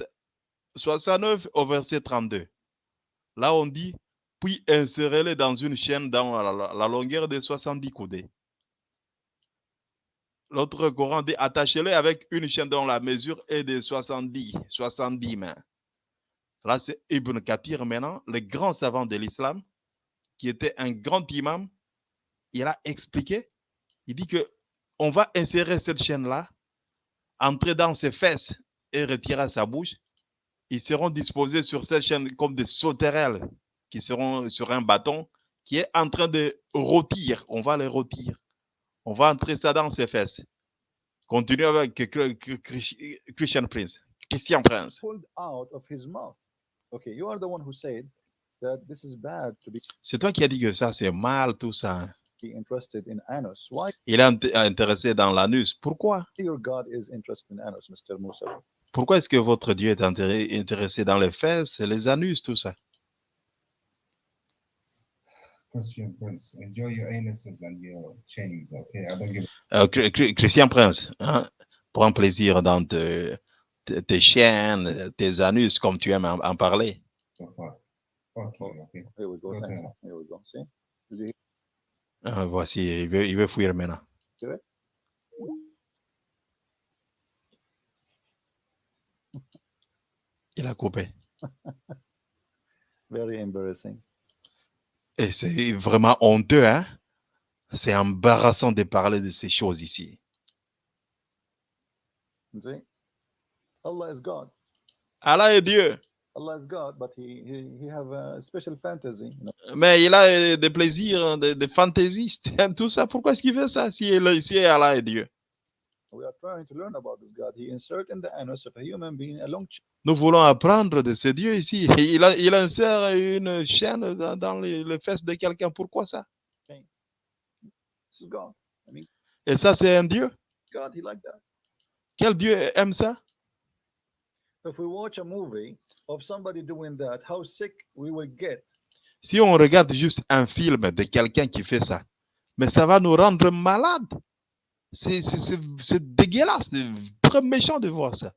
69 au verset 32. Là, on dit, puis insérez-le dans une chaîne dans la, la- la longueur de 70 coudées. L'autre Coran dit attachez-le avec une chaîne dont la mesure est de 70, 70 mains. Là, c'est Ibn Kathir maintenant, le grand savant de l'islam, qui était un grand imam. Il a expliqué, il dit que on va insérer cette chaîne-là, entrer dans ses fesses et retirer sa bouche. Ils seront disposés sur cette chaîne comme des sauterelles qui seront sur un bâton qui est en train de rôtir. On va les rôtir. On va entrer ça dans ses fesses. Continue avec Chr- Chr- Chr- Christian Prince. Christian Prince. pulled out of his mouth. Okay, you are the one who said that this is bad to be C'est toi qui as dit que ça, c'est mal, tout ça. interested in anus. Why Il est int- intéressé dans l'anus. Pourquoi? your God is interested in anus, Mr. Musa? Pourquoi est-ce que votre Dieu est intéressé dans les fesses, les anus, tout ça? Christian Prince, enjoy your anuses and your chains, okay? I don't give Chr- Chr- Christian Prince, hein, prends plaisir dans te- te- tes chaînes, tes anus, comme tu aimes en, en parler. a fuck. Fuck you, okay? Here we go. Go thanks. down. Here we go. See? Did you hear? Ah, voici, il veut, il veut fuir maintenant. Il a coupé. Very embarrassing. Et c'est vraiment honteux, hein? C'est embarrassant de parler de ces choses ici. See? Allah is God. Allah est Dieu, Allah is God, but he he, he have a special fantasy. You know? mais il a des plaisirs, des, des fantaisistes, tout ça. Pourquoi est-ce qu'il fait ça si, si Allah est Dieu? Nous voulons apprendre de ce Dieu ici. Il, a- il insère une chaîne dans, dans les, les fesses de quelqu'un. Pourquoi ça? This is God. Et ça, c'est un Dieu? God, he like that. Quel Dieu aime ça? If we watch a movie of somebody doing that, how sick we will get. Si on regarde juste un film de quelqu'un qui fait ça, mais ça va nous rendre malades. C'est dégueulasse, c'est très méchant de voir ça.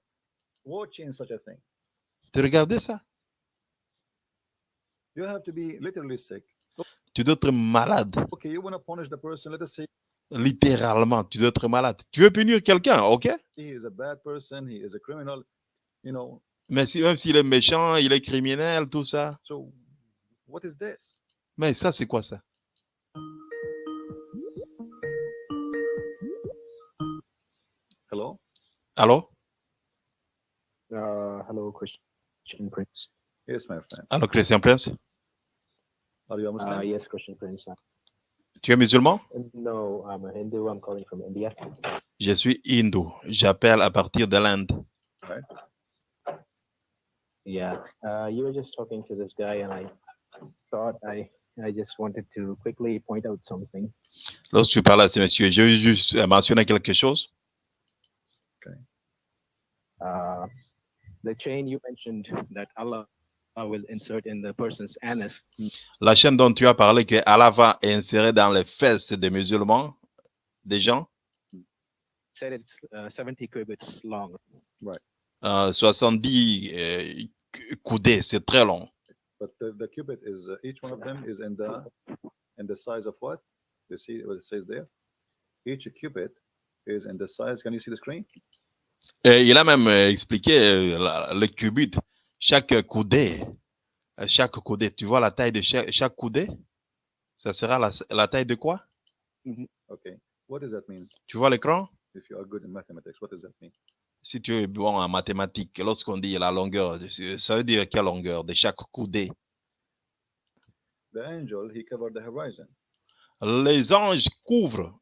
Watching such a thing, De regarder ça? you have to be literally sick. Tu dois être malade. Okay, you want to punish the person. Let us say Littéralement, tu dois être malade. Tu veux punir quelqu'un, ok? he is a bad person. He is a criminal. You know. Mais si, même s'il est méchant, il est criminel, tout ça. So, what is this? Mais ça, c'est quoi ça? Allô? Uh, hello, Christian Prince. Yes, my friend. Allô, Christian Prince? Are you a Muslim? Uh, yes, Christian Prince. Tu es musulman? no, I'm a Hindu. I'm calling from India. Je suis hindou. J'appelle à partir de l'Inde. Yeah. Uh, you were just talking to this guy, and I thought I I just wanted to quickly point out something. Lorsque tu parles à ce monsieur, je veux juste mentionner quelque chose. Uh, the chain you mentioned that Allah uh, will insert in the person's anus. La chaîne dont tu as parlé que Allah va insérer dans les fesses des musulmans, des gens, Said it's uh, 70 cubits long. euh, 70 euh, cou- coudées, c'est très long. But the, the cubit is uh, each one of them is in the in the size of what? You see what it says there? Each cubit is in the size. Can you see the screen? Et il a même euh, expliqué euh, le cubit, chaque coudée, euh, chaque coudée, tu vois la taille de chaque, chaque coudée? Ça sera la, la taille de quoi? Okay. What does that mean? Tu vois l'écran? If you are good in mathematics, what does that mean? Si tu es bon en mathématiques, lorsqu'on dit la longueur, ça veut dire quelle longueur de chaque coudée? The angel he covered the horizon. Les anges couvrent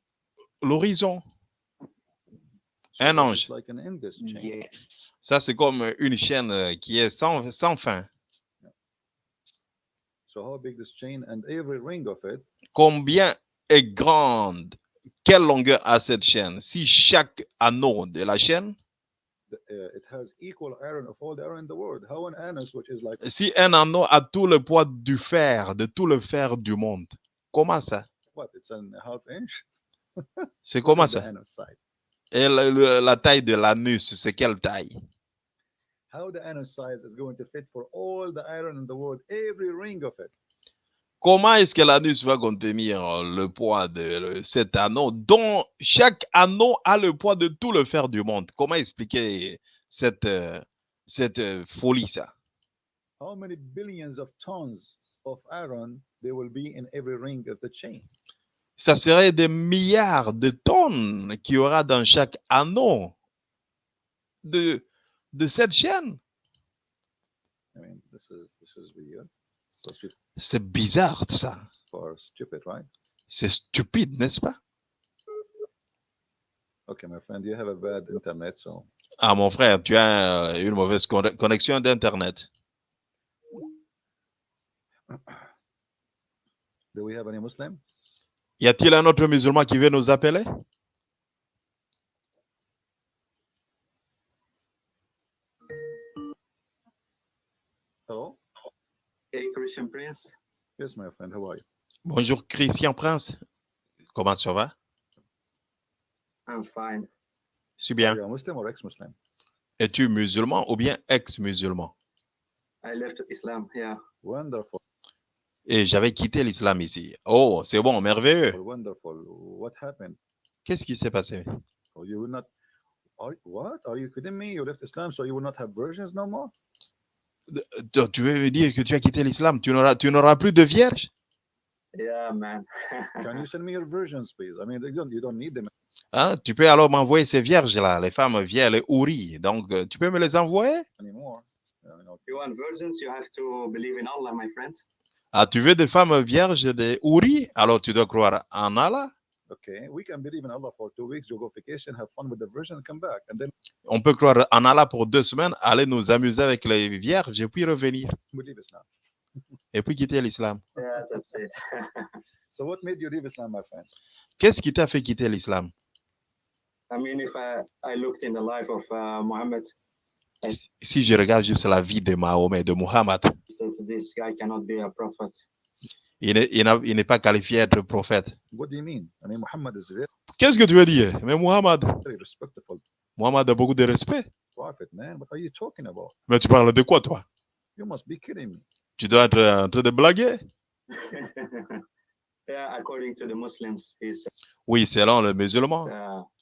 l'horizon. Un ange. Ça, c'est comme une chaîne euh, qui est sans, sans fin. So how big this chain and every ring of it? Combien est grande? Quelle longueur a cette chaîne? Si chaque anneau de la chaîne, the, it has equal iron of all the iron in the world. How an anus, which is like si un anneau a tout le poids du fer, de tout le fer du monde, comment ça? What? It's a half inch? C'est comment ça? Et le- la taille de l'anus, c'est quelle taille? How the anus size is going to fit for all the iron in the world, every ring of it. Comment est-ce que l'anus va contenir euh, le poids de cet anneau dont chaque anneau a le poids de tout le fer du monde? Comment expliquer cette, euh, cette euh, folie, ça? How many billions of tons of iron there will be in every ring of the chain? Ça serait des milliards de tonnes qu'il y aura dans chaque anneau de, de cette chaîne. I mean, this is this is weird. Those people C'est bizarre, ça. right? C'est stupide, n'est-ce pas? Okay, my friend, you have a bad internet, so Ah, mon frère, tu as euh, une mauvaise conne- connexion d'Internet. do we have any Muslim? Y a-t-il un autre musulman qui veut nous appeler? Hello? Hey, Christian Prince. Yes, my friend. How are you? Bonjour, Christian Prince. Comment ça va? I'm fine. Je suis bien. Es-tu musulman ou bien ex-musulman? I left Islam, yeah. Wonderful. Et j'avais quitté l'islam ici. Oh, c'est bon, merveilleux. Wonderful. What happened? Qu'est-ce qui s'est passé? Oh, you will not. Are, what? Are you kidding me? You left Islam, so you will not have virgins no more? Tu veux dire que tu as quitté l'islam? Tu n'auras, tu n'auras plus de vierge? Yeah, man. Can you send me your virgins, please? I mean, you don't, you don't need them Hein? Tu peux alors m'envoyer ces vierges-là, les femmes vierges, les houris. Donc, euh, tu peux me les envoyer? anymore. You know, you want virgins, you have to believe in Allah, my friend. Ah, tu veux des femmes vierges, des houris? Alors, tu dois croire en Allah. okay, we can believe in Allah for two weeks, you go vacation, have fun with the virgin, and come back. And then On peut croire en Allah pour deux semaines, aller nous amuser avec les vierges et puis revenir. we leave Islam. Et puis quitter l'islam. Yeah, that's it. So what made you leave Islam, my friend? Qu'est-ce qui t'a fait quitter l'islam? I mean, if I, I looked in the life of uh, Muhammad, Si je regarde juste la vie de Mahomet, de Muhammad, since this guy cannot be a prophet. il n'est- pas qualifié d'être prophète. What do you mean? I mean, Muhammad is a very, Qu'est-ce que tu veux dire? Mais respectful Muhammad a beaucoup de respect. prophet, man. What are you talking about? Mais tu parles de quoi, toi? You must be kidding me. Tu dois être en train de blaguer? Oui, selon le musulman,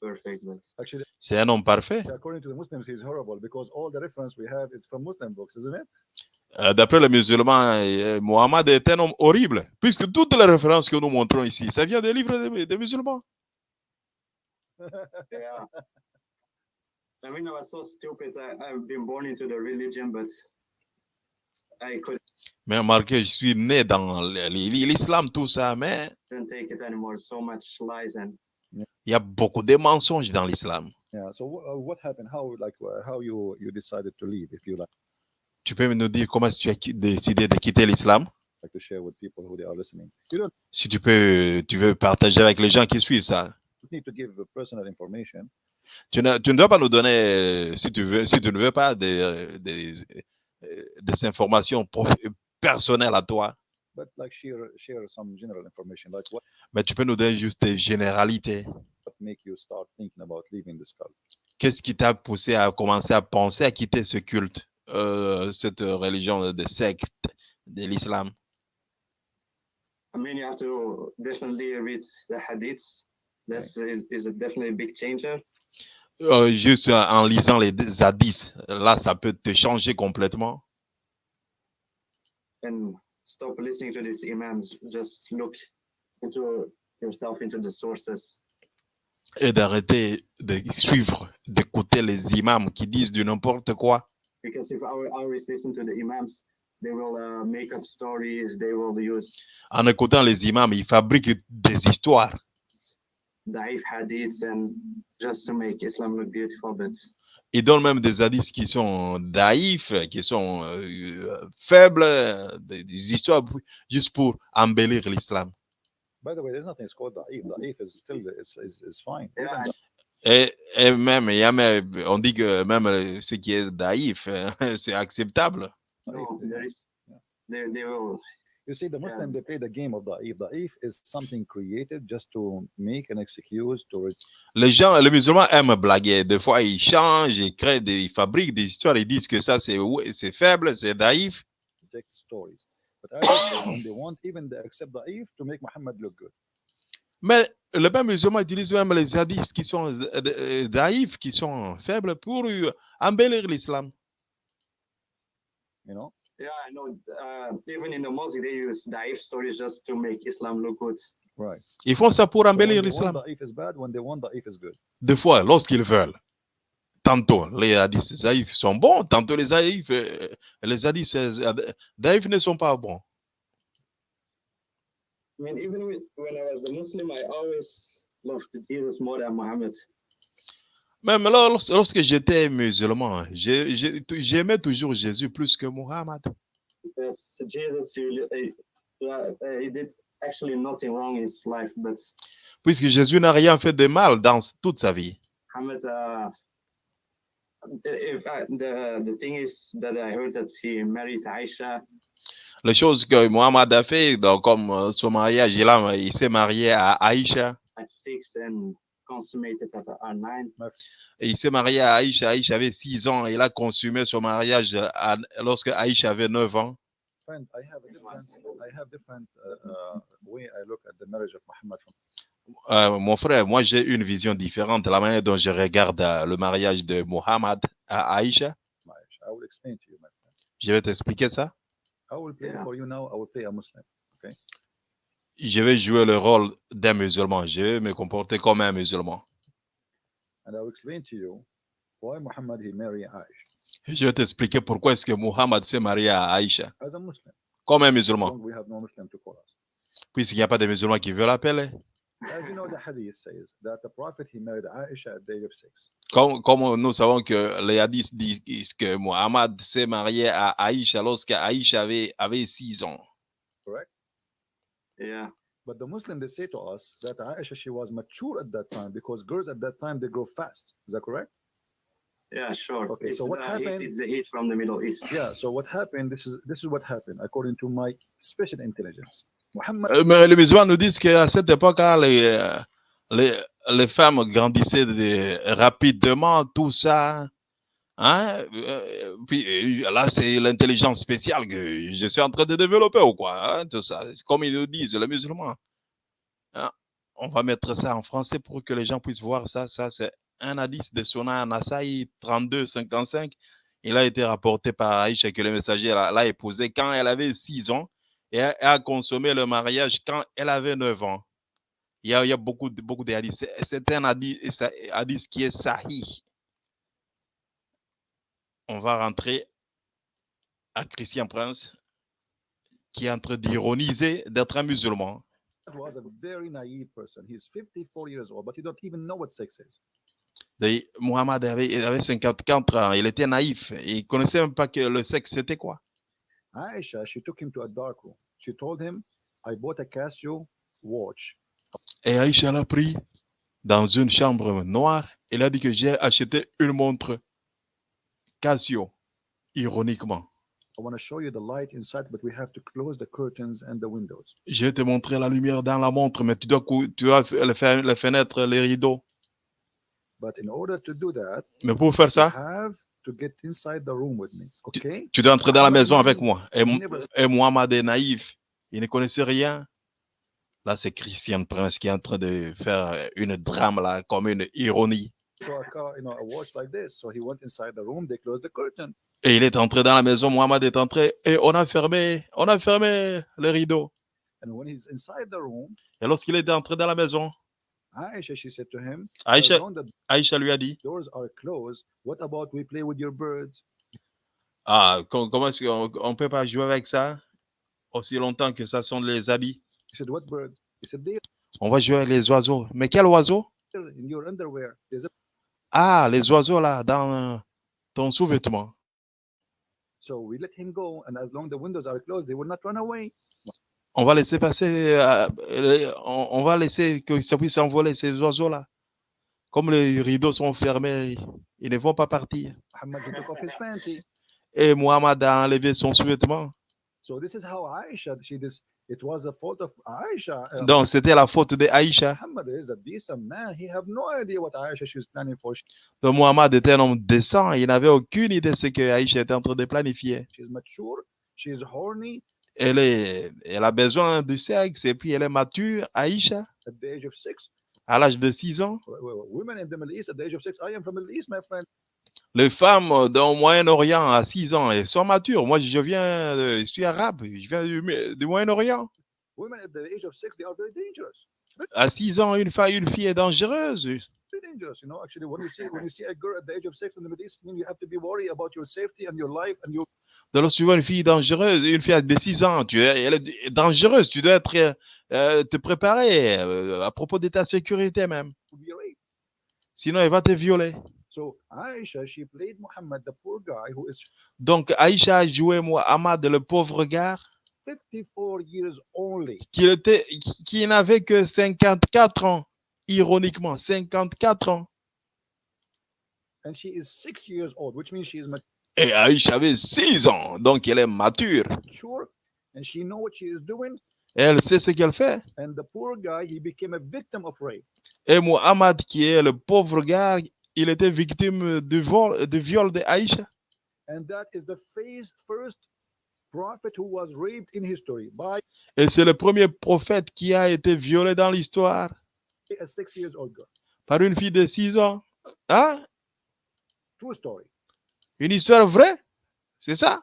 perfect, but Actually, c'est un homme parfait. according to the Muslims, he's horrible because all the reference we have is from Muslim books, isn't it? Euh, D'après le musulman, euh, Muhammad est un homme horrible, puisque toutes les références que nous montrons ici, ça vient des livres des, des musulmans. yeah. I mean, I was so stupid. I, I've been born into the religion, but Mais remarquez, je suis né dans l'islam, tout ça, mais take it anymore. So much lies and il y a beaucoup de mensonges dans l'islam. Yeah. So wh- what happened? How like how you you decided to leave? If you like, Tu peux nous dire comment tu as décidé de quitter l'islam? like to share with people who they are listening. You don't Si tu peux, tu veux partager avec les gens qui suivent ça. need to give personal information. Tu ne, tu ne dois pas nous donner, euh, si tu veux, si tu ne veux pas, des, des, euh, des informations pro- personnelles à toi, but like share share some general information like what mais tu peux nous donner juste des généralités. what make you start thinking about leaving this cult? Qu'est-ce qui t'a poussé à commencer à penser à quitter ce culte, euh, cette religion de secte de l'islam? I mean, you have to definitely read the hadiths. That's is, is a definitely a big changer. Euh, juste en- lisant les hadiths, là, ça peut te changer complètement. and stop listening to these imams. Just look into yourself into the sources. Et d'arrêter de suivre, d'écouter les imams qui disent du n'importe quoi. Because if I will always listen to the imams, they will uh, make up stories. They will use En écoutant les imams, ils fabriquent des histoires. Daif hadiths and just to make Islam look beautiful. But Ils donnent même des hadiths qui sont daïfs, qui sont euh, faibles, des, des histoires juste pour embellir l'islam. by the way there's nothing it's called da'if da'if is still is, is, is fine yeah, Et, et même, il y a même, on dit que même ce qui est daïf, c'est acceptable. no, there is. They, they will you see the muslim they play the game of da'if da'if is something created just to make an excuse to Les gens, les musulmans aiment blaguer. Des fois, ils changent, ils créent des, ils fabriquent des histoires, ils disent que ça, c'est faible, c'est daïf. reject stories but as I said, when they want even they accept da'if to make muhammad look good Mais le même musulman utilise même les hadiths qui sont euh, euh, daïfs, qui sont faibles, pour embellir l'islam. you know? Yeah, I know. Uh, even in the mosque, they use daif stories just to make Islam look good. right Ils font ça pour So embellir want l'islam. da'if is bad when they want da'if is good Des fois, lorsqu'ils veulent. Tantôt, les hadiths daïfs sont bons, tantôt les hadiths, euh, les hadiths euh, daïfs ne sont pas bons. I mean, even when I was a Muslim, I always loved Jesus more than Muhammad. Même lors- lorsque j'étais musulman, j'ai- j'ai- j'aimais toujours Jésus plus que Muhammad. Because Jesus, he, he, uh, he did actually nothing wrong in his life, but Puisque Jésus n'a rien fait de mal dans toute sa vie. Muhammad, uh, in fact, the the thing is that I heard that he married Aisha. les choses que Mohamed a fait, donc, comme euh, son mariage, il, il s'est marié à Aïcha. at six and consummated at, at nine. Et il s'est marié à Aïcha. Aïcha avait 6 ans. Il a consumé son mariage à- lorsque Aïcha avait 9 ans. Friend, I have a different, I have different uh, uh, way I look at the marriage of Muhammad from Euh, mon frère, moi j'ai une vision différente de la manière dont je regarde euh, le mariage de Mohamed à Aïcha. Marriage. I will explain to you, my friend. Je vais t'expliquer ça. I will play Yeah. for you now. I will play a Muslim. Je vais jouer le rôle d'un musulman. Je vais me comporter comme un musulman. And I will explain to you why Muhammad he married Aisha Et Je vais t'expliquer pourquoi est-ce que Mohamed s'est marié à Aïcha as a Muslim. comme un musulman. Long we have no Muslim to call us? Puisqu'il n'y a pas de musulmans qui veulent l'appeler. As you know, the hadith says that the Prophet he married Aisha at the age of six. Comme, comme nous savons que les hadiths disent que Mohamed s'est marié à Aïcha lorsque Aïcha avait, avait 6 ans. Yeah. But the Muslim they say to us that Aisha she was mature at that time because girls at that time they grow fast. Is that correct? Yeah, sure. Okay, it's so what the heat, happened- it's the heat from the Middle East. Yeah. So what happened? This is this is what happened according to my special intelligence. Muhammad Euh, Mais les musulmans nous disent qu'à cette époque-là, les, euh, les, les femmes grandissaient de- rapidement, tout ça. Hein? Euh, Puis euh, là, c'est l'intelligence spéciale que je suis en train de développer ou quoi? hein, Tout ça. Comme ils nous disent, les musulmans. Hein? On va mettre ça en français pour que les gens puissent voir ça. Ça, c'est un hadith de Sona Nasai 32-55. Il a été rapporté par Aïcha que le messager l'a l'a épousé quand elle avait 6 ans et a consommé le mariage quand elle avait 9 ans. Il y a, il y a beaucoup, beaucoup de hadiths. C'est- un hadith, hadith qui est sahih. On va rentrer à Christian Prince, qui est en train d'ironiser d'être un musulman. was a very naive person. He's 54 years old, but he don't even know what sex is. Et Mohamed avait, il avait 54 ans, il était naïf, il ne connaissait même pas que le sexe c'était quoi. Aisha, she took him to a dark room. She told him, I bought a Casio watch. Et Aïcha l'a pris dans une chambre noire. Il a dit que j'ai acheté une montre Casio, ironiquement. I want to show you the light inside, but we have to close the curtains and the windows. Je vais te montrer la lumière dans la montre, mais tu dois, tu dois f- les, fenêtres, les rideaux. But in order to do that, Mais pour faire ça, have to get inside the room with me. Okay? tu dois entrer dans la maison avec moi. Et Mohamed est naïf. Il ne connaissait rien. Là, c'est Christian Prince qui est en train de faire une drame, là, comme une ironie. Saw a car, you know, a watch like this. So he went inside the room. They closed the curtain. Et il est entré dans la maison, Mohamed est entré, et on a fermé, on a fermé les rideaux. And when he's inside the room, Et lorsqu'il est entré dans la maison, Aisha, she said to him, lui a dit, doors are closed, what about we play with your birds? ah, com- comment est-ce qu'on ne peut pas jouer avec ça aussi longtemps que ça sont les habits? He said, what birds? He said, they're On va jouer avec les oiseaux. Mais quel oiseau? in your underwear. There's a Ah, les oiseaux là, dans euh, ton sous-vêtement. So we let him go, and as long the windows are closed, they will not run away. On va laisser passer, euh, euh, on, on va laisser que ça puisse envoler ces oiseaux-là. Comme les rideaux sont fermés, ils ne vont pas partir. Muhammad. Et Mohamed a enlevé son sous-vêtement. So this is how Aisha, she this it was the fault of Aisha. Uh, Donc, c'était la faute de Aïcha. Muhammad is a decent man. He have no idea what Aisha Donc, Mohamed était un homme décent. Il n'avait aucune idée de ce que Aïcha était en train de planifier. She's mature. She's horny. Elle, est, elle a besoin du sexe et puis elle est mature. Aïcha, At the age of six, à l'âge de 6 ans, les femmes dans le Moyen-Orient à 6 ans, elles sont matures. Moi, je viens, de- je suis arabe, je viens du, du Moyen-Orient. À 6 ans, une, femme, une fille est dangereuse. Dans lorsque tu vois une fille dangereuse, une fille de 6 ans, tu es, elle est dangereuse. Tu dois être, euh, te préparer euh, à propos de ta sécurité même. to be raped. Sinon, elle va te violer. So Aisha, she played Muhammad, the poor guy who is Donc, Aïcha a joué Mohamed, le pauvre gars, 54 years only. qui, était, qui, qui n'avait que 54 ans. Ironiquement, 54 ans. And she is six years old, which means she is Et Aïcha avait 6 ans. Donc, elle est mature. and she know what she is doing. Et elle sait ce qu'elle fait. And the poor guy, he became a victim of rape. Et Muhammad, qui est le pauvre gars, il était victime de vol, de viol de Aïcha. And that is the phase, first prophet who was raped in history by Et c'est le premier prophète qui a été violé dans l'histoire a six years old girl. par une fille de 6 ans. Hein? True story. Une histoire vraie? C'est ça?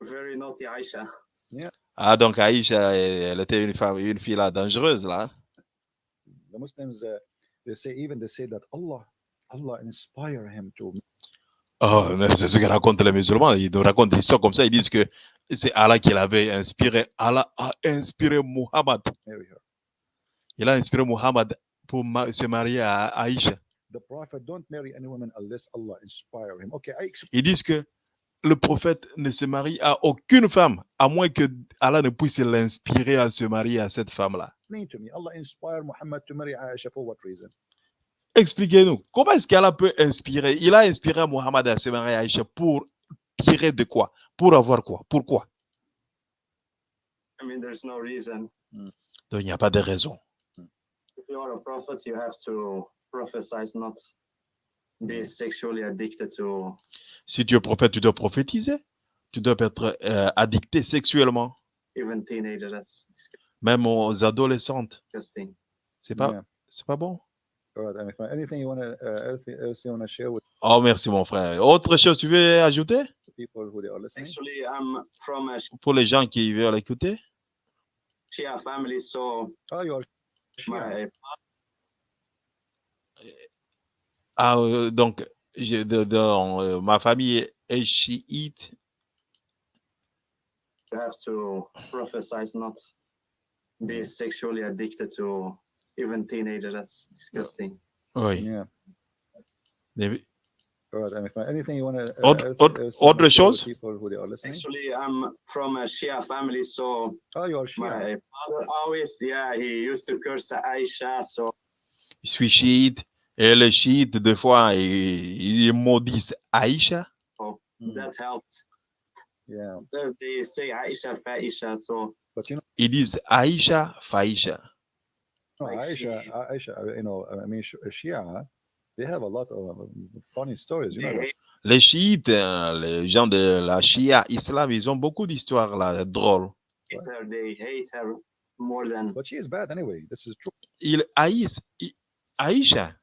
Very naughty Aisha. Ah, donc Aïcha, elle elle était une femme, une fille là, dangereuse là. The Muslims, uh, they say even they say that Allah, Allah inspire him to Oh, c'est ce que racontent les musulmans. Ils nous racontent des histoires comme ça. Ils disent que c'est Allah qui l'avait inspiré. Allah a inspiré Muhammad. Il a inspiré Muhammad pour se marier à Aïcha. The prophet don't marry any woman unless Allah inspire him. Okay, I explain Ils disent que le prophète ne se marie à aucune femme, à moins que Allah ne puisse l'inspirer à se marier à cette femme-là. Expliquez-nous, comment est-ce qu'Allah peut inspirer? Il a inspiré Muhammad à se marier à Aïcha pour tirer de quoi? Pour avoir quoi? Pourquoi I mean, there's no reason. Donc il n'y a pas de raison. If you are a prophet, you have to prophesize, not be sexually addicted to. Si tu es prophète, tu dois prophétiser. Tu dois être euh, addicté sexuellement, Even teenagers, that's même aux adolescentes. C'est pas, Yeah. c'est pas bon. All right, anything, you want to, uh, anything else you want to share with Oh, merci mon frère. Autre chose, tu veux ajouter? the people who they are listening? Actually, I'm from a pour les gens qui veulent écouter Shia family, so Oh, you are Shia. my Ah, euh, donc, je- de- euh, ma famille est chiite. you have to prophesize, not be sexually addicted to even teenagers. That's disgusting. Oh Yeah. Maybe. All right, anything, anything you want to, Autre- autre- autre chose? people who they are listening? Actually, I'm from a Shia family, so Oh, you are Shia. my father always, yeah, he used to curse Aisha, so Je suis chiite. Et les chiites, des fois, ils, ils maudissent Aïcha. Oh, mm, that helped. Yeah, They- They say Aisha, Faisha, so but you know, it is Aisha, Aïcha, Faïcha. No, Like Aisha, she- Aisha, uh, you know, I mean, Sh- Shia, they have a lot of um, funny stories. You know, Les chiites, euh, les gens de la Shia islam, ils ont beaucoup d'histoires là, drôles. her, they hate her more than but she is bad anyway. This is true. Ils haïssent I- Aïcha.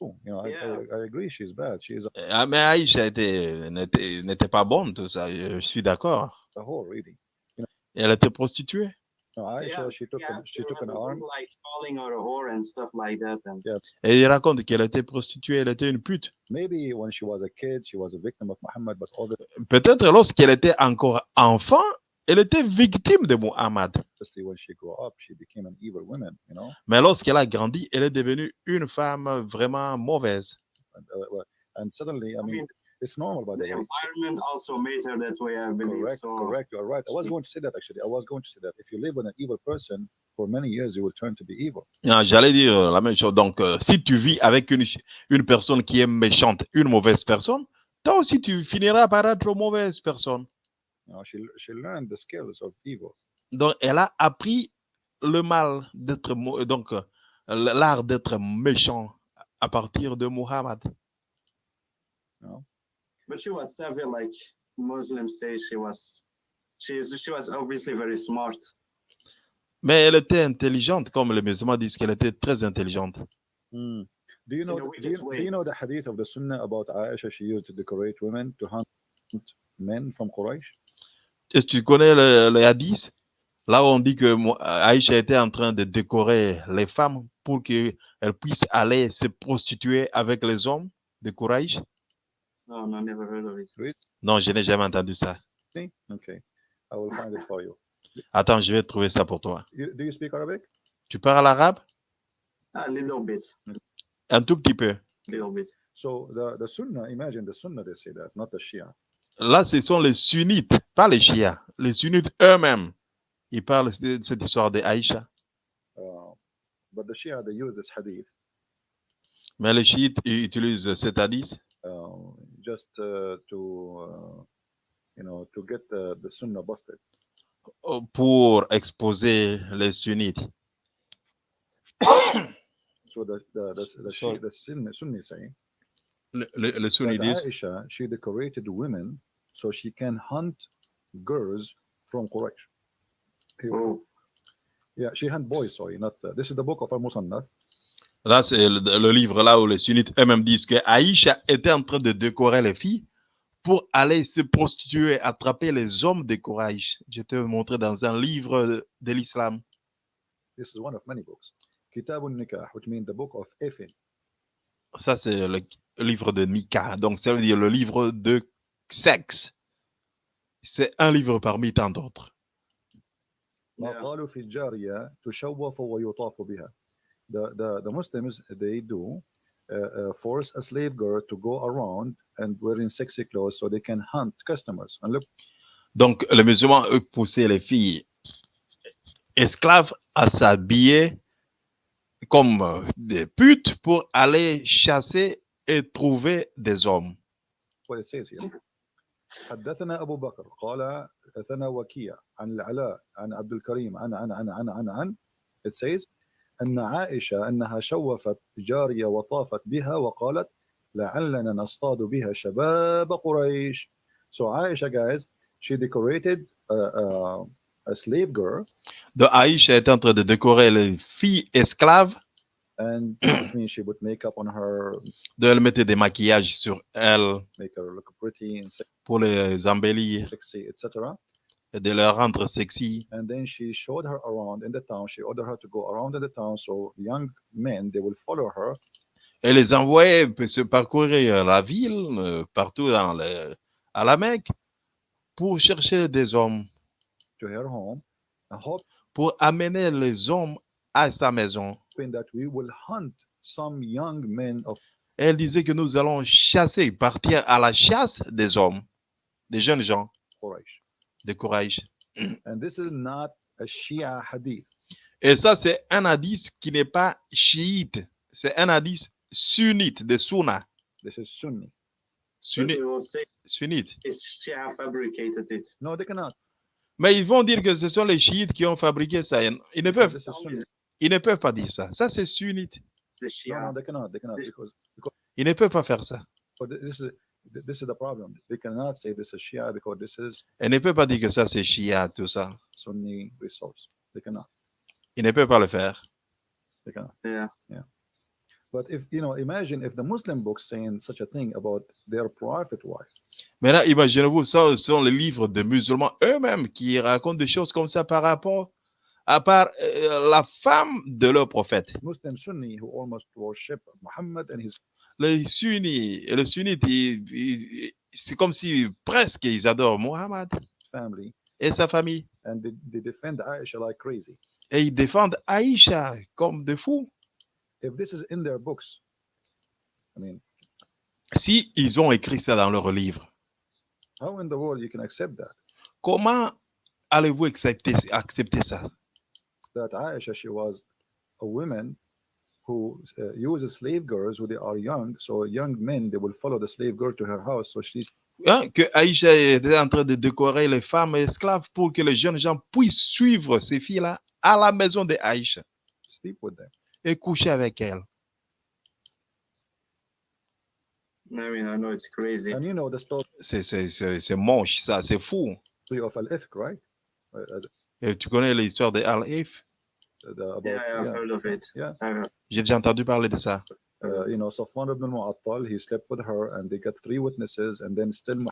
You know, I, Yeah. I, I agree. She's bad. She is Ah, mais Aïcha était- n'était n'était pas bonne, tout ça. Je suis d'accord. a whore, really. Elle était prostituée. No, Aisha, Yeah, she took, yeah, an, she there took was an a arm. book, like calling her a whore and stuff like that, and Et il raconte qu'elle était prostituée, elle était une pute. Maybe when she was a kid, she was a victim of Muhammad, but obviously Peut-être lorsqu'elle était encore enfant, elle était victime de Muhammad. when she grew up, she became an evil woman. You know, Mais lorsqu'elle a grandi, elle est devenue une femme vraiment mauvaise. and, uh, suddenly, I mean, it's normal, by the the way. environment also made her that way, I believe. Correct, so correct. You are right. I was going to say that actually. I was going to say that if you live with an evil person for many years, you will turn to be evil. Ah, J'allais dire la même chose. Donc, euh, si tu vis avec une, une personne qui est méchante, une mauvaise personne, toi aussi, tu finiras par être une mauvaise personne. You know, she she learned the skills of evil. Donc, elle a appris le mal d'être, mau- donc, euh, l'art d'être méchant à partir de Muhammad. But she was savvy, like Muslims say she was. She is. She was obviously very smart. Mais elle était intelligente, comme les musulmans disent qu'elle était très intelligente. Do you know? Do you, do you know the hadith of the Sunnah about Aisha? She used to decorate women to hunt men from Quraysh? Est-ce que tu connais le, le hadith? Là où on dit que Aïcha était en train de décorer les femmes pour qu'elles puissent aller se prostituer avec les hommes de courage. No, no, never heard of it. Non, je n'ai jamais entendu ça. See? Okay, I will find it for you. Attends, je vais trouver ça pour toi. you. Do you speak Arabic? Tu parles arabe? A little bit, Un tout petit peu. little bit. So the the Sunnah, imagine the Sunnah. They say that, not the Shia. Là, ce sont les sunnites, pas les chiites. Les sunnites eux-mêmes. Ils parlent de cette histoire de Aïcha. Uh, but the Shia they use this hadith Mais les chiites ils utilisent cet hadith uh, just uh, to uh, you know, to get uh, the Sunnah busted. euh, pour exposer les sunnites. So the the the, the, Sorry. Shi- the Sunni, Sunni say Le, le, le sunni disent, Aisha she decorated women so she can hunt girls from Quraysh. Here we go. Oh, Yeah, she hunt boys. Sorry, not uh, this is the book of Al Musannaf. Là c'est le, le livre là où les sunnites eux-mêmes disent que Aïcha était en train de décorer les filles pour aller se prostituer, attraper les hommes de courage. Je te montrer dans un livre de, l'islam. This is one of many books. Kitab al-Nikah, which means the book of Ifin. Ça, c'est le livre de Mika. Donc, ça veut dire le livre de sexe. C'est un livre parmi tant d'autres. Yeah قالوا في الجارية تشوف ويطاف بها. The, the, the Muslims, they do uh, uh, force a slave girl to go around and wearing sexy clothes so they can hunt customers. And look, Donc, les musulmans, eux, poussaient les filles esclaves à s'habiller comme euh, des putes pour aller chasser et trouver des hommes. what it says here. حدثنا أبو بكر قال حدثنا وكيع عن العلاء عن عبد الكريم عن عن عن عن عن عن it says أن عائشة أنها شوفت جارية وطافت بها وقالت لعلنا نصطاد بها شباب قريش so Aisha guys she decorated a, a, a slave girl Donc, Aïcha était en train de décorer les filles esclaves, and she would make up on her de leur mettre des maquillages sur elles make her look pretty and pour les embellir sexy etc et de les rendre sexy. and then she showed her around in the town. She ordered her to go around in the town, so young men they will follow her et les envoyait se parcourir la ville, euh, partout dans le, à la Mecque, pour chercher des hommes, to her home, and pour amener les hommes à sa maison. that we will hunt some young men of Elle disait que nous allons chasser, partir à la chasse des hommes, des jeunes gens Quraysh. De courage. And this is not a Shia hadith. Et ça, c'est un hadith qui n'est pas chiite, c'est un hadith sunnite, de sunna. This is Sunni. Sunni- sunnite. it's Shia fabricated it. No, they cannot. Mais ils vont dire que ce sont les chiites qui ont fabriqué ça. Ils ne peuvent, This is Sunni. ils ne peuvent pas dire ça. Ça, c'est sunnite. No, no, they cannot. They cannot This- because Ils ne peuvent pas faire ça. but this is this is the problem. They cannot say this is Shia because this is Ils ne peuvent pas dire que ça, c'est Shia, tout ça. Sunni resource. They cannot. Ils ne peuvent pas le faire. They cannot. Yeah. But if you know, imagine if the Muslim books saying such a thing about their prophet wife. Maintenant, imaginez-vous, ça ce sont les livres des musulmans eux-mêmes qui racontent des choses comme ça par rapport à part euh, la femme de leur prophète. Muslim Sunni who almost worship Muhammad and his Les sunnis, les sunnites, c'est comme si presque ils adorent Mohammed family et sa famille. and they, they defend Aisha like crazy. Et ils défendent Aïcha comme des fous. If this is in their books, I mean, Si ils ont écrit ça dans leur livre, how in the world you can accept that? comment allez-vous accepter, accepter ça? That Aisha, she was a woman who uh, uses slave girls when they are young. So young men, they will follow the slave girl to her house. So she's Hein, Que Aïcha était en train de décorer les femmes esclaves pour que les jeunes gens puissent suivre ces filles-là à la maison de Aïcha sleep with them. et coucher avec elles. I mean, I know it's crazy. And you know the story C'est- C'est c'est- c'est moche, ça, c'est fou. of Al-Ifk, right? Uh, uh, Et tu connais l'histoire de Al-If about, Yeah, I've yeah, heard of it. yeah. J'ai déjà entendu parler de ça. uh, you know, Safwan ibn al-Mu'attal, he slept with her and they got three witnesses and then still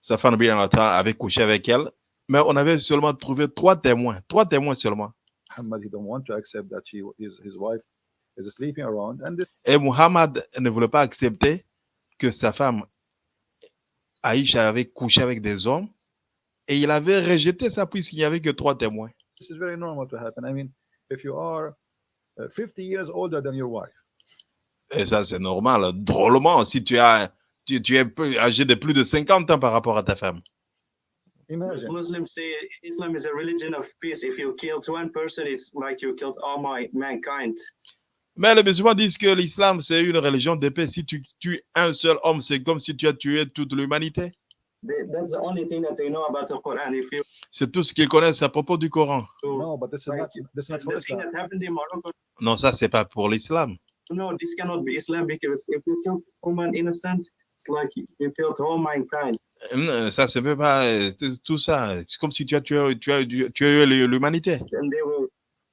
Sa femme bien avait couché avec elle, mais on avait seulement trouvé trois témoins, trois témoins seulement. Muhammad, he don't want to accept that she, his, his wife is sleeping around. And this, Et Muhammad ne voulait pas accepter que sa femme Aïcha avait couché avec des hommes et il avait rejeté ça puisqu'il n'y avait que trois témoins. this is very normal to happen. I mean, if you are uh, 50 years older than your wife, Et ça, c'est normal. Drôlement, si tu, as, tu, tu es peu- âgé de plus de 50 ans par rapport à ta femme. imagine. Muslims say Islam is a religion of peace. If you killed one person, it's like you killed all my mankind. Mais les musulmans disent que l'islam, c'est une religion de paix. Si tu tues un seul homme, c'est comme si tu as tué toute l'humanité. They, that's the only thing that they know about the Quran. If you C'est tout ce qu'ils connaissent à propos du Coran. No, but this is Right. not this is not for the thing Islam. that happened in Morocco, Non, ça, c'est pas pour l'islam. no, this cannot be Islam because if you killed woman innocent, it's like you killed all mankind. Ça, c'est même pas euh, tout- tout ça. C'est comme si tu as tué, tu as, tu as eu l'humanité. And they will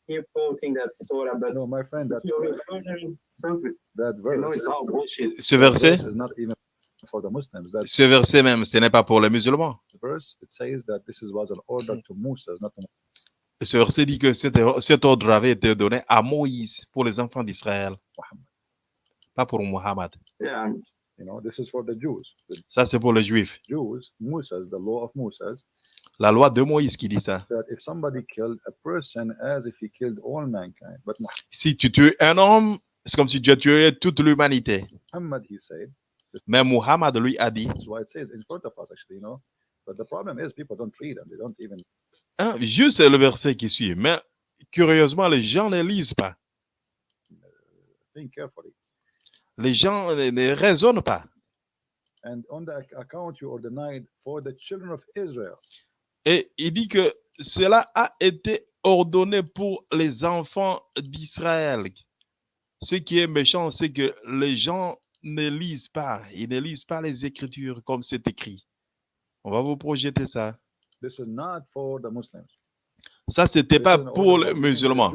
keep quoting that surah, but No, my friend, that if you're referring stuff, you that know it's verse, all bullshit. Ce that verset, verse is not even for the Muslims. That ce verset même, ce n'est pas pour les musulmans. verse it says that this is was an order to Musa, not to Ce verset dit que cet, cet ordre avait été donné à Moïse pour les enfants d'Israël, Muhammad. pas pour Muhammad. Yeah, You know, this is for the Jews. The Ça, c'est pour les Juifs. Jews, Musa's, the law of Musa's, La loi de Moïse qui dit ça. that if somebody killed a person as if he killed all mankind, but Si tu tues un homme, c'est comme si tu as tué toute l'humanité. Muhammad, he said, Mais Muhammad lui a dit, that's why it says in front of us, actually, you know. But the problem is people don't read and they don't even hein, juste le verset qui suit. Mais curieusement, les gens ne lisent pas. think carefully. Les gens ne, ne raisonnent pas. And on the ac- account you are denied for the children of Israel. Et il dit que cela a été ordonné pour les enfants d'Israël. Ce qui est méchant, c'est que les gens ne lisent pas. Ils ne lisent pas les Écritures comme c'est écrit. On va vous projeter ça. This is not for the Muslims. Ça, c'était This pas pour les musulmans.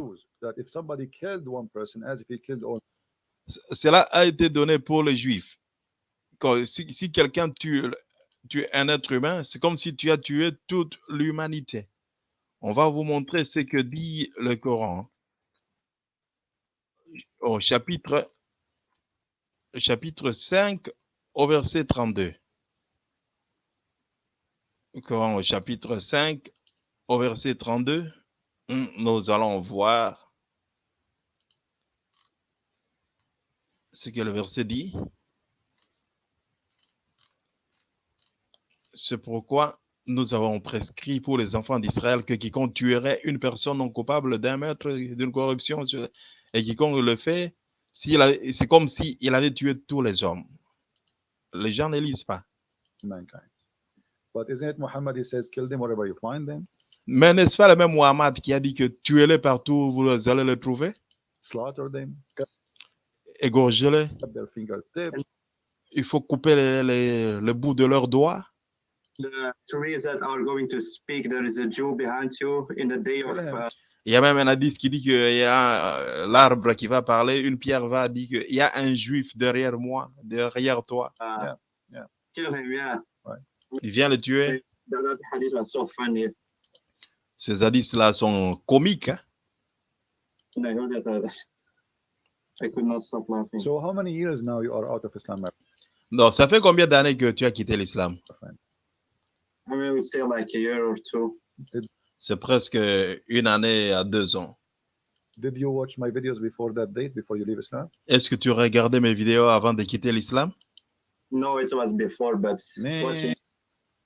Cela a été donné pour les Juifs. Quand- si si quelqu'un tue, tue un être humain, c'est comme si tu as tué toute l'humanité. On va vous montrer ce que dit le Coran. Au chapitre, chapitre 5, au verset 32. Le Coran au chapitre 5, au verset 32. Hum, Nous allons voir ce que le verset dit. C'est pourquoi nous avons prescrit pour les enfants d'Israël que quiconque tuerait une personne non coupable d'un meurtre, d'une corruption, et quiconque le fait, c'est comme s'il avait tué tous les hommes. Les gens ne lisent pas. mankind. But isn't it Muhammad? He says, kill them wherever you find them, Mais n'est-ce pas le même Muhammad qui a dit que tuez-les partout où vous allez les trouver, slaughter them, cut égorgez-les, il faut couper les, les- le bout de leurs doigts. the trees that are going to speak, there is a Jew behind you in the day of. Kill him. Uh, Il y a même un hadith qui dit qu'il y a euh, l'arbre qui va parler, une pierre va dire qu'il y a un juif derrière moi, derrière toi. uh, yeah. Yeah. Il vient le tuer. Ces hadiths-là sont comiques. hein. And I heard that. I could not stop laughing. So how many years now you are out of Islam, my Donc, ça fait combien d'années que tu as quitté l'islam? I mean, I would say like a year or two. C'est presque une année à deux ans. Did you watch my videos before that date, before you leave Islam? Est-ce que tu regardais mes vidéos avant de quitter l'islam? No, it was before, but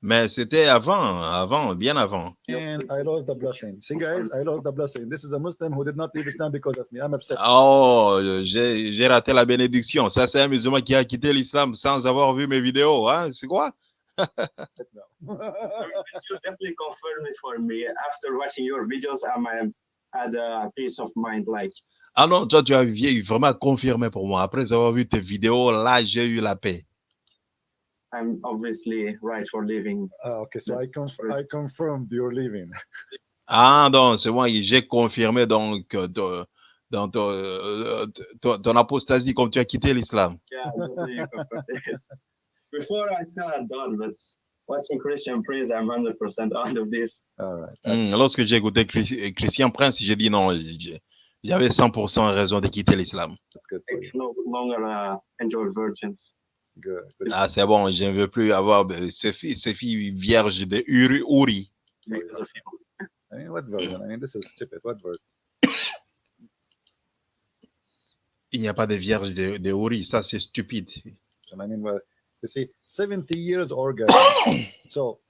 Mais c'était avant, avant, bien avant. and I lost the blessing. See, guys, I lost the blessing. This is a Muslim who did not leave Islam because of me. I'm upset. Oh, j'ai j'ai raté la bénédiction. Ça, c'est un musulman qui a quitté l'islam sans avoir vu mes vidéos. Hein? C'est quoi? It will definitely confirm it for me. After watching your videos, I'm had a peace of mind. Like Ah non, toi, tu as vraiment confirmé pour moi. Après avoir vu tes vidéos, là, j'ai eu la paix. I'm obviously right for living. Ah, okay, so I, conf- I confirmed you're leaving. Ah non, c'est moi, j'ai confirmé donc euh, ton- dans ton, euh, ton, ton apostasie comme tu as quitté l'islam. Yeah, Before I still had done, but watching Christian Prince, I'm 100% out of this. All right. Hmm, Lorsque j'ai écouté Chris- Christian Prince, j'ai dit non, j'avais 100% raison de quitter l'islam. No longer uh, enjoy virgins. Good. good. Ah, c'est bon, je ne veux plus avoir de- ces filles, ces filles vierges de Uri. Uri. I mean, what version? I mean, this is stupid. What version? Il n'y a pas de vierges de, de Uri, ça c'est stupide. I mean, well, you see, 70 years orgasm. so,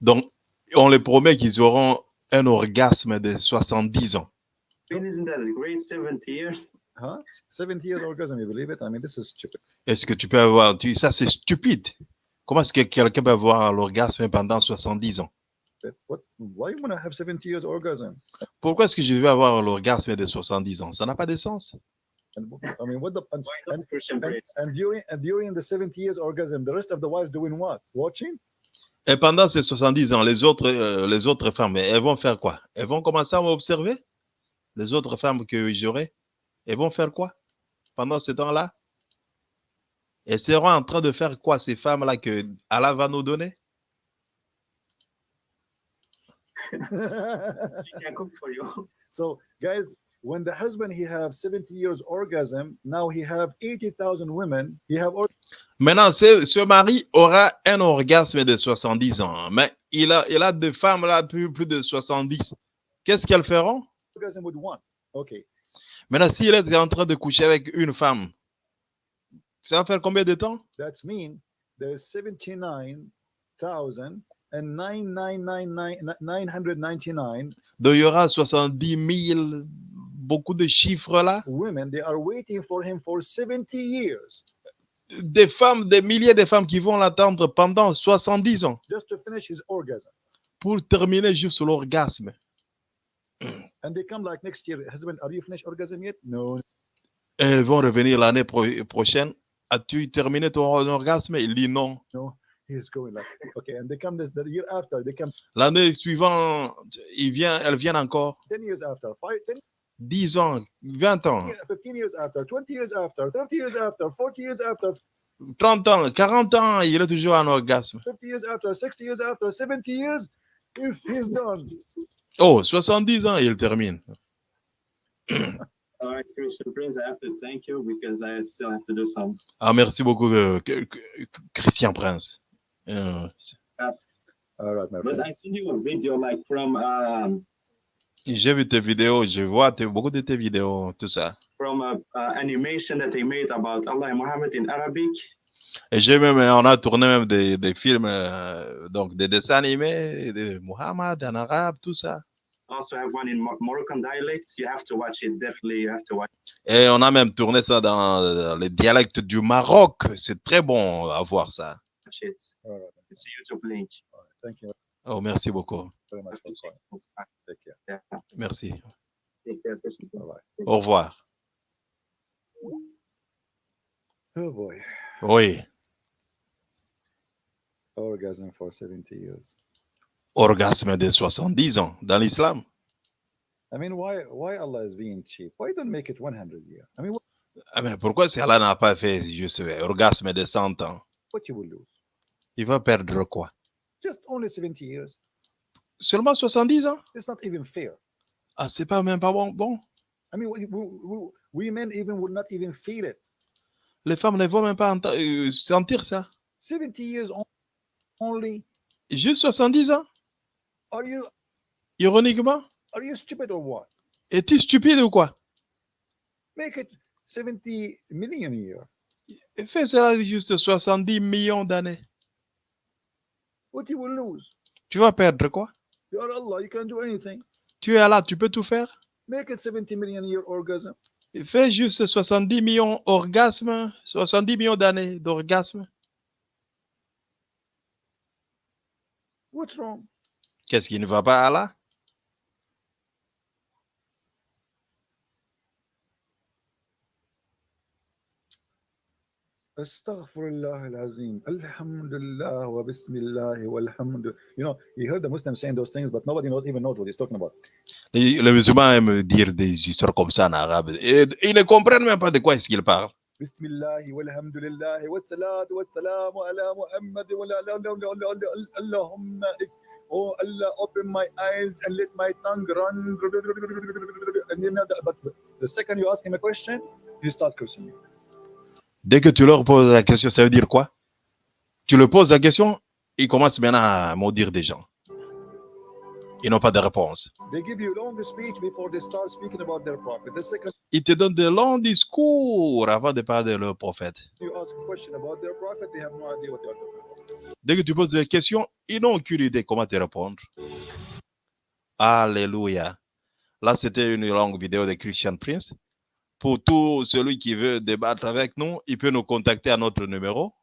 Donc, on les promet qu'ils auront un orgasme de 70 ans. I mean, isn't that great? 70 years? huh? 70 years orgasm, you believe it? I mean, this is stupid. Est-ce que tu peux avoir, tu, ça c'est stupide. Comment est-ce que quelqu'un peut avoir l'orgasme pendant 70 ans? What? Why have 70 years orgasm? Pourquoi est-ce que je vais avoir l'orgasme de 70 ans? Ça n'a pas de sens. And I mean, what the and, Why not and, Christian and, Prince? and during and during the 70 years orgasm, the rest of the wives doing what? Watching? Et pendant ces 70 ans, les autres, euh, les autres femmes, elles vont faire quoi? Elles vont commencer à m'observer? Les autres femmes que j'aurai, elles vont faire quoi pendant ce temps-là? Elles seront en train de faire quoi, ces femmes-là que Allah va nous donner? She can cook for you. so, guys, when the husband he have 70 years orgasm, now he have 80,000 women. He have Maintenant, ce, ce mari aura un orgasme de 70 ans, mais il a, il a des femmes là plus, plus de 70. Qu'est-ce qu'elles feront? Orgasm with one. Okay. Maintenant, s'il est en train de coucher avec une femme, ça va faire combien de temps? That's mean there's 79,000 and 999 999 Donc, il y aura 70 000, beaucoup de chiffres là. women. They are waiting for him for 70 years Des femmes, des milliers de femmes qui vont l'attendre pendant 70 ans just to finish his orgasm. pour terminer juste l'orgasme. And they come like next year, husband, are you finished orgasm yet? No. Elles vont revenir l'année pro- prochaine. As-tu terminé ton orgasme? Il dit non. He's going like, okay. And they come this the year after, they come L'année suivante, il vient, elles viennent encore. 10 years after, five, 10 10 ans, 20 ans, years, 15 years after, 20 years after, 30 years after, 40 years after, 30 ans, 40 ans, il est toujours en orgasme. 50 years after, 60 years after, 70 years, he- he's done. Oh, 70 ans, il termine. All right, Christian Prince, I have to thank you because I still have to do some Ah, merci beaucoup, euh, Christian Prince. Euh. All right, my But friend. I sent you a video like from um J'ai vu tes vidéos, je vois tes- beaucoup de tes vidéos, tout ça. from a, a animation that they made about Allah and Muhammad in Arabic. Et j'ai même, on a tourné même des, des films, euh, donc des dessins animés de Muhammad en arabe, tout ça. Also have one in Mo- Moroccan dialect. You have to watch it. Definitely, you have to watch Et on a même tourné ça dans les dialectes du Maroc. C'est très bon à voir ça. it. All right. It's a YouTube link. Thank you Oh, merci beaucoup. Yeah. Merci. Bye. Au revoir. Oh boy. Oui. Orgasm for 70 years. Orgasme de 70 ans dans l'islam. I mean, why why Allah is being cheap? Why don't make it 100 years? I mean, what, Ah, mais pourquoi si Allah n'a pas fait juste orgasme de 100 ans? What you will lose? Il va perdre quoi? Just only 70 years. Seulement 70 ans? It's not even fair. Ah, c'est pas même pas bon. Bon, I mean, we, we, we, we men even would not even feel it. les femmes ne vont même pas euh, sentir ça. 70 years on- only. Juste 70 ans? Are you Ironiquement? Are you stupid or what? Es-tu stupide ou quoi? Make it 70 million a year. Fais cela juste 70 millions d'années. What you will lose? Tu vas perdre quoi? You are Allah. You can do anything. Tu es là, tu peux tout faire. Make it 70 million year orgasm. Fais juste 70 millions orgasmes, 70 millions d'années d'orgasme. What's wrong? Qu'est-ce qui ne va pas là Astaghfirullah al-Azim. Alhamdulillah wa bismillah walhamdulillah. You know, he heard the Muslim saying those things, but nobody knows even knows what he's talking about. Les musulmans aiment dire des histoires comme ça en arabe. Et ils ne comprennent même pas de quoi est-ce qu'ils parlent. Bismillah walhamdulillah wa salat wa salam ala Muhammad wa la- la- la- la- la- la- Allahumma if Oh Allah, open my eyes and let my tongue run. And then, the- but the second you ask him a question, he start cursing you. Dès que tu leur poses la question, ça veut dire quoi? Tu leur poses la question, ils commencent maintenant à maudire des gens. Ils n'ont pas de réponse. Ils te donnent de longs discours avant de parler de leur prophète. Dès que tu poses des questions, ils n'ont aucune idée comment te répondre. Alléluia. Là, c'était une longue vidéo de Christian Prince. Pour tout celui qui veut débattre avec nous, il peut nous contacter à notre numéro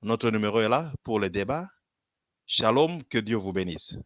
Notre numéro est là pour le débat. Shalom, que Dieu vous bénisse.